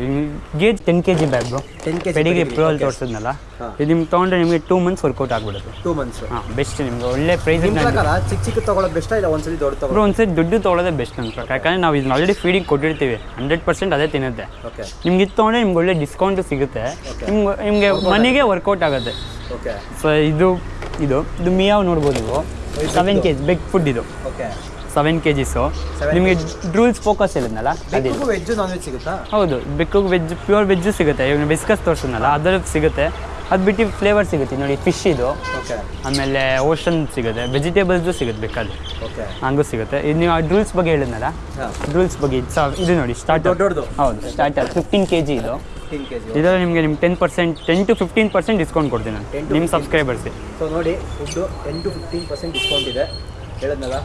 gauge ten K G bag bro 10 kg ಪೆಡಿಗೆ pedigree, ಪ್ರೋ ಅಲ್ಲಿ ತೋರಿಸಿದ್ನಲ್ಲ ಇದು ನಿಮ್ಗೆ ತೊಗೊಂಡ್ರೆ ನಿಮಗೆ ಟೂ ಮಂತ್ಸ್ ವರ್ಕೌಟ್ ಆಗ್ಬಿಡುತ್ತೆ. ಟೂ ಮಂತ್ಸ್ ಹಾಂ ಬೆಸ್ಟ್ ನಿಮ್ಗೆ ಒಳ್ಳೆ ಪ್ರೈಸ್ ಚಿಕ್ಕ ಚಿಕ್ಕ ತಗೊಳ್ಳೋದು ಬೆಸ್ಟ್ ಇಲ್ಲ ಒಂದ್ಸಲಿ ದೊಡ್ಡ ಬ್ರೋ ತಗೊಳ್ಳೋದು ಒಂದ್ಸರಿ ದುಡ್ಡು ತೊಗೊಳ್ಳೋದೇ ಬೆಸ್ಟ್ ನನ್ನ ಯಾಕಂದ್ರೆ ನಾವು ಇದನ್ನ ಆಲ್ರೆಡಿ ಫೀಡಿಂಗ್ ಕೊಟ್ಟಿರ್ತೀವಿ. ಹಂಡ್ರೆಡ್ ಪರ್ಸೆಂಟ್ ಅದೇ ತಿನ್ನುತ್ತೆ. ನಿಮ್ಗೆ ಇದು ತೊಗೊಂಡ್ರೆ ನಿಮ್ಗೆ ಒಳ್ಳೆ ಡಿಸ್ಕೌಂಟ್ ಸಿಗುತ್ತೆ. ನಿಮ್ಗೆ ನಿಮಗೆ ಮನೆಗೆ ವರ್ಕೌಟ್ ಆಗುತ್ತೆ. ಓಕೆ ಸೊ ಇದು ಇದು ಇದು ಮಿಯಾವ್ ನೋಡ್ಬೋದು ನೀವು. Seven K G bag food ಇದು. ಓಕೆ ಸೆವೆನ್ ಕೆ ಜಿಸು ನಿಮಗೆ ಡ್ರೂಲ್ಸ್ ಫೋಕಸ್ ಇಲ್ಲದಲ್ಲ ಬೆಕ್ಕಿಗೂ ವೆಜ್ಜು ನಾನ್ ವೆಜ್ ಸಿಗುತ್ತಾ? ಹೌದು ಬೆಕ್ಕು ವೆಜ್ ಪ್ಯೂರ್ ವೆಜ್ಜು ಸಿಗುತ್ತೆ. ಇವಾಗ ಬಿಸ್ಕಸ್ ತೋರಿಸಿದ್ನಲ್ಲ ಅದ್ರಲ್ಲಿ ಸಿಗುತ್ತೆ. ಅದು ಬಿಟ್ಟು ಫ್ಲೇವರ್ ಸಿಗುತ್ತೆ. ನೋಡಿ ಫಿಶ್ ಇದು. ಓಕೆ ಆಮೇಲೆ ಓಷನ್ ಸಿಗುತ್ತೆ. ವೆಜಿಟೇಬಲ್ಸು ಸಿಗುತ್ತೆ ಬೇಕಾದ್ರೆ. ಓಕೆ ಹಂಗೂ ಸಿಗುತ್ತೆ. ಇದು ನೀವು ಆ ಡ್ರೂಲ್ಸ್ ಬಗ್ಗೆ ಹೇಳಿದ್ನಲ್ಲ? ಡ್ರೂಲ್ಸ್ ಬಗ್ಗೆ ಇದು ಸಾ ಇದು ನೋಡಿ ಸ್ಟಾರ್ಟ್ ದೊಡ್ಡ ದೊಡ್ಡದು ಹೌದು ಸ್ಟಾರ್ಟರ್ ಫಿಫ್ಟೀನ್ ಕೆ ಜಿ ಇದು ಇದರಲ್ಲಿ ನಿಮಗೆ ನಿಮ್ಮ ten percent ten to fifteen percent discount ಕೊಡ್ತೀನಿ ನಾನು. ನಿಮ್ಮ 15. ಸಬ್ಸ್ಕ್ರೈಬರ್ಸ್ಗೆ ಸೊ ನೋಡಿ food ten to fifteen percent discount ಇದೆ. ಹೇಳಿದ್ನಲ್ಲ?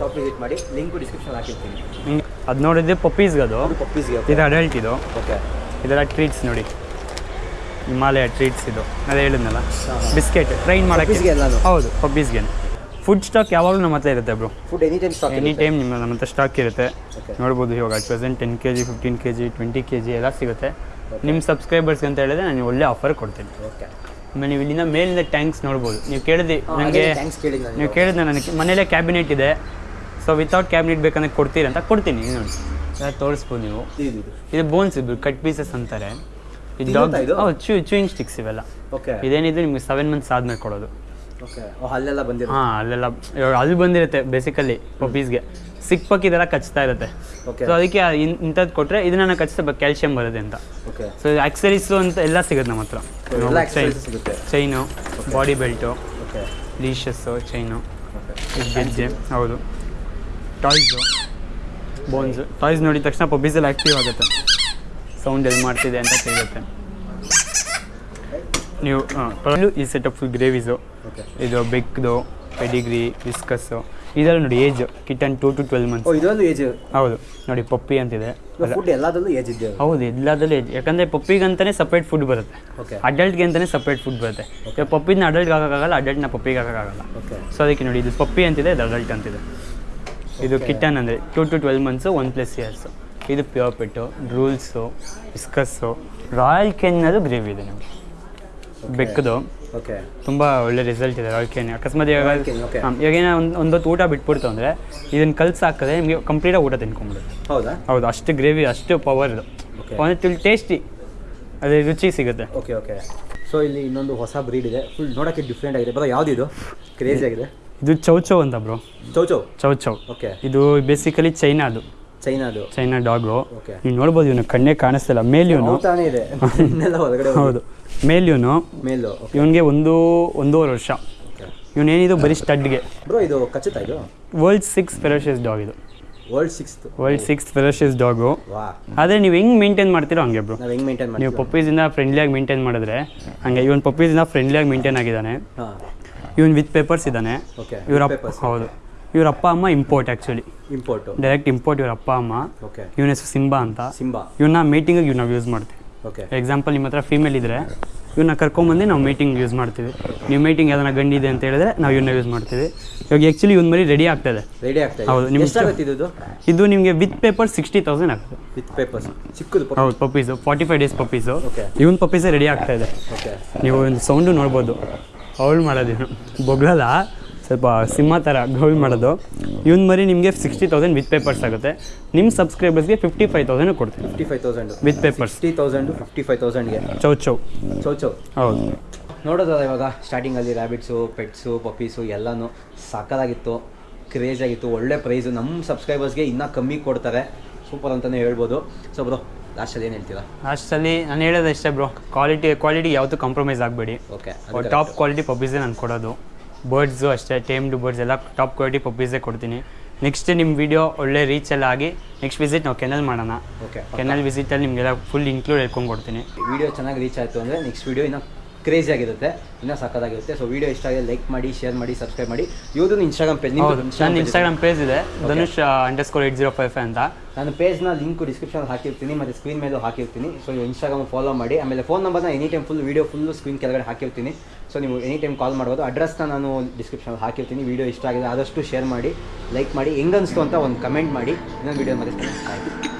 ಶಾಪ್ ವಿಸಿಟ್ ಮಾಡಿ ಲಿಂಕು ಡಿಸ್ಕ್ರಿಪ್ಷನ್ ಹಾಕಿರ್ತೀನಿ. ಅದು ನೋಡಿದ್ರೆ ಪಪ್ಪೀಸ್ಗೆ ಅದು. ಪಪ್ಪೀಸ್ಗೆ ಇದು ಅಡಲ್ಟ್ ಇದು. ಓಕೆ ಇದೆಲ್ಲ ಟ್ರೀಟ್ಸ್ ನೋಡಿ. ಹಿಮಾಲಯ ಟ್ರೀಟ್ಸ್ ಇದು. ಅದೇ ಹೇಳಿದ್ನಲ್ಲ. ಬಿಸ್ಕೆಟ್ ಟ್ರೈನ್ ಮಾಡೋಕ್ಕೆ? ಹೌದು ಪಪ್ಪೀಸ್ಗೆ ಫುಡ್ ಸ್ಟಾಕ್ ಯಾವಾಗಲೂ ನಮ್ಮ ಹತ್ರ ಇರುತ್ತೆ bro food any time stock any time ನಿಮ್ಮ ನಮ್ಮ ಹತ್ರ ಸ್ಟಾಕ್ ಇರುತ್ತೆ. ನೋಡ್ಬೋದು ಇವಾಗ at present ten K G fifteen K G twenty K G ಎಲ್ಲ ಸಿಗುತ್ತೆ. ನಿಮ್ಮ ಸಬ್ಸ್ಕ್ರೈಬರ್ಸ್ಗೆ ಅಂತ ಹೇಳಿದ್ರೆ ನಾನು ಒಳ್ಳೆ ಆಫರ್ ಕೊಡ್ತೀನಿ. ಓಕೆ ಆಮೇಲೆ ನೀವು ಇಲ್ಲಿಂದ ಮೇಲಿಂದ ಟ್ಯಾಂಕ್ಸ್ ನೋಡ್ಬೋದು. ನೀವು ಕೇಳಿದ್ರಿ ನನಗೆ ನೀವು ಕೇಳಿದ್ನ ನನಗೆ ಮನೇಲೇ ಕ್ಯಾಬಿನೆಟ್ ಇದೆ. ಸೊ ವಿತೌಟ್ ಕ್ಯಾಬಿನೆಟ್ ಬೇಕಂದ್ರೆ ಕೊಡ್ತೀರಿ ಅಂತ ಕೊಡ್ತೀನಿ ನೋಡಿ. ತೋರಿಸ್ಬೋದು ನೀವು. ಇದು ಬೋನ್ಸ್ ಇದು ಕಟ್ ಪೀಸಸ್ ಅಂತಾರೆ. ಇದು ಡಾಗ್? ಚೂ ಚೂಯಿಂಗ್ ಸ್ಟಿಕ್ಸ್ ಇವೆಲ್ಲ. ಇದೇನಿದ್ರು ನಿಮಗೆ ಸೆವೆನ್ ಮಂತ್ಸ್ ಆದ್ಮೇಲೆ ಕೊಡೋದು. ಅಲ್ಲೆಲ್ಲ ಬಂದಿರೋ ಹಾಂ ಅಲ್ಲೆಲ್ಲ ಅಲ್ಲಿ ಬಂದಿರುತ್ತೆ ಬೇಸಿಕಲಿ ಪಪ್ಪೀಸ್ಗೆ ಸಿಕ್ ಪಕ್ ಇದೆಲ್ಲ ಕಚ್ತಾ ಇರುತ್ತೆ. ಸೊ ಅದಕ್ಕೆ ಇಂಥದ್ದು ಕೊಟ್ಟರೆ ಇದನ್ನ ಕಚ್ತಾ ಕ್ಯಾಲ್ಶಿಯಂ ಬರುತ್ತೆ ಅಂತ. ಸೊ ಆಕ್ಸರೀಸು ಅಂತ ಎಲ್ಲ ಸಿಗುತ್ತೆ ನಮ್ಮ ಹತ್ರ. Chain body belt leashes chain ಗೆಜ್ಜೆ ಹೌದು. ಟಾಯ್ಸು. ಬೋನ್ಸು. ಟಾಯ್ಸ್ ನೋಡಿದ ತಕ್ಷಣ ಪಬ್ಬೀಸಲ್ಲಿ ಆ್ಯಕ್ಟಿವ್ ಆಗುತ್ತೆ. ಸೌಂಡ್ ಎಲ್ಲಿ ಮಾಡ್ತಿದೆ ಅಂತ ಕೇಳುತ್ತೆ. ನೀವು ಹಾಂ ಈ ಸೆಟಪ್ ಫುಲ್ ಗ್ರೇವೀಸು ಇದು ಬೆಕ್ದು ಪೆಡಿಗ್ರಿ ವಿಸ್ಕಸ್ಸು ಇದೆಲ್ಲ ನೋಡಿ age kitten two to twelve O months ಇದೊಂದು ಏಜ್ ಹೌದು. ನೋಡಿ ಪಪ್ಪಿ ಅಂತಿದೆ. ಫುಡ್ ಎಲ್ಲದಲ್ಲೂ ಏಜ್ ಇದೆ ಹೌದು ಎಲ್ಲದಲ್ಲೂ ಏಜ್ ಯಾಕಂದರೆ ಪಪ್ಪಿಗಂತಾನೆ ಸಪ್ರೇಟ್ ಫುಡ್ ಬರುತ್ತೆ. ಓಕೆ ಅಡಲ್ಟ್ಗೆ ಅಂತಲೇ ಸಪ್ರೇಟ್ ಫುಡ್ ಬರುತ್ತೆ ಪಪ್ಪಿನ ಅಡಲ್ಟ್ಗೆ ಹಾಕೋಕ್ಕಾಗಲ್ಲ ಅಡಲ್ಟ್ನ ಪಪ್ಪಿಗೆ ಹಾಕೋಕ್ಕಾಗಲ್ಲ ಓಕೆ ಸೊ ಅದಕ್ಕೆ ನೋಡಿ ಇದು ಪಪ್ಪಿ ಅಂತಿದೆ ಇದು ಅಡಲ್ಟ್ ಅಂತಿದೆ. ಇದು ಕಿಟನ್ ಅಂದರೆ two to twelve months one plus years ಇದು pure pet Drools Whiskas Royal ಕೆನ್ನದು gravy ಇದೆ ನಮಗೆ. ಬೆಕ್ಕದು. ಓಕೆ ತುಂಬ ಒಳ್ಳೆ ರಿಸಲ್ಟ್ ಇದೆ ರಾಯಲ್ ಕೆನ್ ಅಕಸ್ಮಾತ್ ಇವಾಗ ಇವಾಗ ಏನೋ ಒಂದು ಒಂದೊತ್ತು ಊಟ ಬಿಟ್ಬಿಡ್ತು ಅಂದರೆ ಇದನ್ನು ಕಲ್ಸಿ ಹಾಕಿದ್ರೆ ನಿಮಗೆ ಕಂಪ್ಲೀಟಾಗಿ ಊಟ ತಿನ್ಕೊಂಬಿಡುತ್ತೆ ಹೌದಾ? ಹೌದು ಅಷ್ಟು ಗ್ರೇವಿ ಅಷ್ಟು ಪವರ್ ಇದು. ಓಕೆ ಒಂದು ತಿಳಿ ಟೇಸ್ಟಿ ಅದೇ ರುಚಿ ಸಿಗುತ್ತೆ. ಓಕೆ ಓಕೆ ಸೊ ಇಲ್ಲಿ ಇನ್ನೊಂದು ಹೊಸ ಬ್ರೀಡ್ ಇದೆ. ಫುಲ್ ನೋಡೋಕ್ಕೆ ಡಿಫ್ರೆಂಟ್ ಆಗಿದೆ. ಬರೋ ಯಾವುದಿದು ಕ್ರೇಜಿ ಆಗಿದೆ. ಇದು ಚೌಚೌ ಅಂತ bro chow chow chow chow okay ಇದು ಬೇಸಿಕಲಿ ಚೈನಾದು ಚೈನಾದು ಚೈನಾ ಡಾಗು ನೀವು ನೋಡ್ಬೋದು ಇವನು ಕಣ್ಣೇ ಕಾಣಿಸ್ತಿಲ್ಲ. ಮೇಲ್ ಇವನು. ತಾನೇ ಇದೆ. ಹೌದು. ಮೇಲ್ ಇವನು. ಮೇಲು ಇವನಿಗೆ ಒಂದು ಒಂದೂವರೆ ವರ್ಷ. ಇವನೇನಿದು? ಬರೀ ಸ್ಟಡ್ಗೆ. ಬ್ರೋ ಇದು ಖಚಿತ ಇದು? ವರ್ಲ್ಡ್ ಸಿಕ್ಸ್ ಫೆರೋಷಿಯಸ್ ಡಾಗ್ ಇದು. World sixth world six ferocious dog ಆದರೆ ನೀವು ಹೆಂಗೆ ಮೇಂಟೈನ್ ಮಾಡ್ತೀರೋ ಹಂಗೆ ಬ್ರೋ ಹೆಂಗೆ ಮೇಂಟೈನ್ ನೀವು ಪಪ್ಪೀಸಿಂದ ಫ್ರೆಂಡ್ಲಿಯಾಗಿ ಮೇಂಟೈನ್ ಮಾಡಿದ್ರೆ ಹಂಗೆ ಇವನ್ ಪಪ್ಪೀಸಿಂದ ಫ್ರೆಂಡ್ಲಿಯಾಗಿ ಮೇಂಟೈನ್ ಆಗಿದ್ದಾನೆ. ಇವನ್ ವಿತ್ ಪೇಪರ್ಸ್ ಇದ್ದಾನೆ. ಇವ್ರ ಹೌದು. ಇವ್ರ ಅಪ್ಪ ಅಮ್ಮ import actually import direct import ಇವ್ರ ಅಪ್ಪ ಅಮ್ಮ. ಇವನ ಹೆಸರು ಸಿಂಬಾ ಅಂತ. ಸಿಂಬಾ. ಇವನ್ನ ಮೀಟಿಂಗಿಗೆ ಇವ್ ನಾವು ಯೂಸ್ ಮಾಡ್ತೀವಿ. ಎಕ್ಸಾಂಪಲ್ ನಿಮ್ಮ ಹತ್ರ ಫೀಮೇಲ್ ಇದ್ದರೆ ಇವನ್ನ ಕರ್ಕೊಂಬಂದು ನಾವು ಮೀಟಿಂಗ್ ಯೂಸ್ ಮಾಡ್ತೀವಿ. ನೀವು ಮೀಟಿಂಗ್ ಯಾವ್ದಾನ ಗಂಡಿದೆ ಅಂತ ಹೇಳಿದ್ರೆ ನಾವು ಇವನ್ನ ಯೂಸ್ ಮಾಡ್ತೀವಿ. ಇವಾಗ ಆ್ಯಕ್ಚುಲಿ ಇವನ್ ಮರಿ ರೆಡಿ ಆಗ್ತದೆ. ರೆಡಿ ಹೌದು, ಇದೆ. ನಿಮ್ಗೆ ಇದು? ಇದು ನಿಮಗೆ ವಿತ್ ಪೇಪರ್ ಸಿಕ್ಸ್ಟಿ ತೌಸಂಡ್ ಆಗ್ತದೆ. ವಿತ್ ಪೇಪರ್ಸ್ ಚಿಕ್ಕದು ಹೌದು puppies forty five days puppies. ಇವನ್ ಪಪ್ಪೀಸೇ ರೆಡಿ ಆಗ್ತಾ ಇದೆ. ನೀವು ಒಂದು ಸೌಂಡು ನೋಡ್ಬೋದು. ಅವಳು ಮಾಡೋದು ಇವನು. ಬೊಗ್ಳಲ್ಲ ಸ್ವಲ್ಪ ಸಿಂಹ ಥರ ಗೌಲ್ ಮಾಡೋದು. ಇವನ್ ಮರಿ ನಿಮಗೆ ಸಿಕ್ಸ್ಟಿ ತೌಸಂಡ್ ವಿತ್ ಪೇಪರ್ಸ್ ಆಗುತ್ತೆ. ನಿಮ್ಮ ಸಬ್ಸ್ಕ್ರೈಬರ್ಸ್ಗೆ ಫಿಫ್ಟಿ ಫೈವ್ ತೌಸಂಡ್ ಕೊಡ್ತೀನಿ. Fifty five thousand with papers fifty thousand fifty five ತೌಸಂಡ್ಗೆ chow chow chow chow ಹೌದು. ನೋಡೋದಲ್ಲ ಇವಾಗ ಸ್ಟಾರ್ಟಿಂಗಲ್ಲಿ ರ್ಯಾಬಿಟ್ಸು ಪೆಟ್ಸು ಪಪ್ಪೀಸು ಎಲ್ಲನೂ ಸಾಕಾಗಿತ್ತು ಕ್ರೇಜ್ ಆಗಿತ್ತು ಒಳ್ಳೆ ಪ್ರೈಸು ನಮ್ಮ ಸಬ್ಸ್ಕ್ರೈಬರ್ಸ್ಗೆ ಇನ್ನೂ ಕಮ್ಮಿ ಕೊಡ್ತಾರೆ. ಸೂಪರ್ ಅಂತಲೇ ಹೇಳ್ಬೋದು. ಸೊ ಬ್ರೋ ಲಾಸ್ಟಲ್ಲಿ ಏನು ಹೇಳ್ತೀರಾ? ಲಾಸ್ಟಲ್ಲಿ ನಾನು ಹೇಳೋದು ಅಷ್ಟೇ ಬ್ರೋ. ಕ್ವಾಲಿಟಿ ಕ್ವಾಲಿಟಿ ಯಾವತ್ತೂ ಕಾಂಪ್ರಮೈಸ್ ಆಗಬೇಡಿ. ಓಕೆ ಟಾಪ್ ಕ್ವಾಲಿಟಿ ಪಪ್ಪೀಸೇ ನಾನು ಕೊಡೋದು. ಬರ್ಡ್ಸು ಅಷ್ಟೇ ಟೇಮ್ಡ್ ಬರ್ಡ್ಸ್ ಎಲ್ಲ ಟಾಪ್ ಕ್ವಾಲಿಟಿ ಪಪ್ಪೀಸೇ ಕೊಡ್ತೀನಿ. ನೆಕ್ಸ್ಟ್ ನಿಮ್ಮ ವಿಡಿಯೋ ಒಳ್ಳೆ ರೀಚ್ ಎಲ್ಲ ಆಗಿ ನೆಕ್ಸ್ಟ್ ವಿಸಿಟ್ ನಾವು ಕೆನಲ್ ಮಾಡೋಣ. ಓಕೆ ಕೆನಲ್ ವಿಸಿಟಲ್ಲಿ ನಿಮಗೆಲ್ಲ ಫುಲ್ ಇನ್ಕ್ಲೂಡ್ ಹೇಳ್ಕೊಂಡು ಕೊಡ್ತೀನಿ. ವಿಡಿಯೋ ಚೆನ್ನಾಗಿ ರೀಚ್ ಆಯಿತು ಅಂದರೆ ನೆಕ್ಸ್ಟ್ ವಿಡಿಯೋ ಇನ್ನು ಕ್ರೇಜಿ ಆಗಿರುತ್ತೆ ಇನ್ನೂ ಸಕ್ಕದಾಗಿರುತ್ತೆ ಸೊ ವಿಡಿಯೋ ಇಷ್ಟ ಆಗಿದೆ ಲೈಕ್ ಮಾಡಿ ಶೇರ್ ಮಾಡಿ ಸಬ್ಸ್ಕ್ರೈಬ್ ಮಾಡಿ. ಇವ್ರದ್ದು ಇನ್ಸ್ಟಾಗ್ರಾಮ್ ಪೇಜ್ ನನ್ನ ಇನ್ಸ್ಟಾಗ್ರಾಮ್ ಪೇಜ್ ಇದೆ. Dhanush underscore eight zero five five ಅಂತ. ನಾನು ಪೇಜ್ನ ಲಿಂಕ್ ಡಿಸ್ಕ್ರಿಪ್ಷನ್ ಹಾಕಿರ್ತೀನಿ ಮತ್ತು ಸ್ಕ್ರೀನ್ ಮೇಲೂ ಹಾಕಿರ್ತೀನಿ. ಸೊ ನೀವು ಇನ್ಸ್ಟಾಗ್ರಾಮ್ ಫಾಲೋ ಮಾಡಿ. ಆಮೇಲೆ ಫೋನ್ ನಂಬರ್ನ any time full video full screen ಕೆಳಗಡೆ ಹಾಕಿರ್ತೀನಿ. ಸೊ ನೀವು ಎನಿ ಟೈಮ್ ಕಾಲ್ ಮಾಡ್ಬೋದು ಅಡ್ರೆಸ್ನ ನಾನು ಡಿಸ್ಕ್ರಿಪ್ಷನ್ ಹಾಕಿರ್ತೀನಿ. ವೀಡಿಯೋ ಇಷ್ಟ ಆಗಿದೆ ಆದಷ್ಟು ಶೇರ್ ಮಾಡಿ ಲೈಕ್ ಮಾಡಿ. ಹೆಂಗನ್ಸ್ತು ಅಂತ ಒಂದು ಕಮೆಂಟ್ ಮಾಡಿ. ಇನ್ನೊಂದು ವೀಡಿಯೋ ಮತ್ತೆ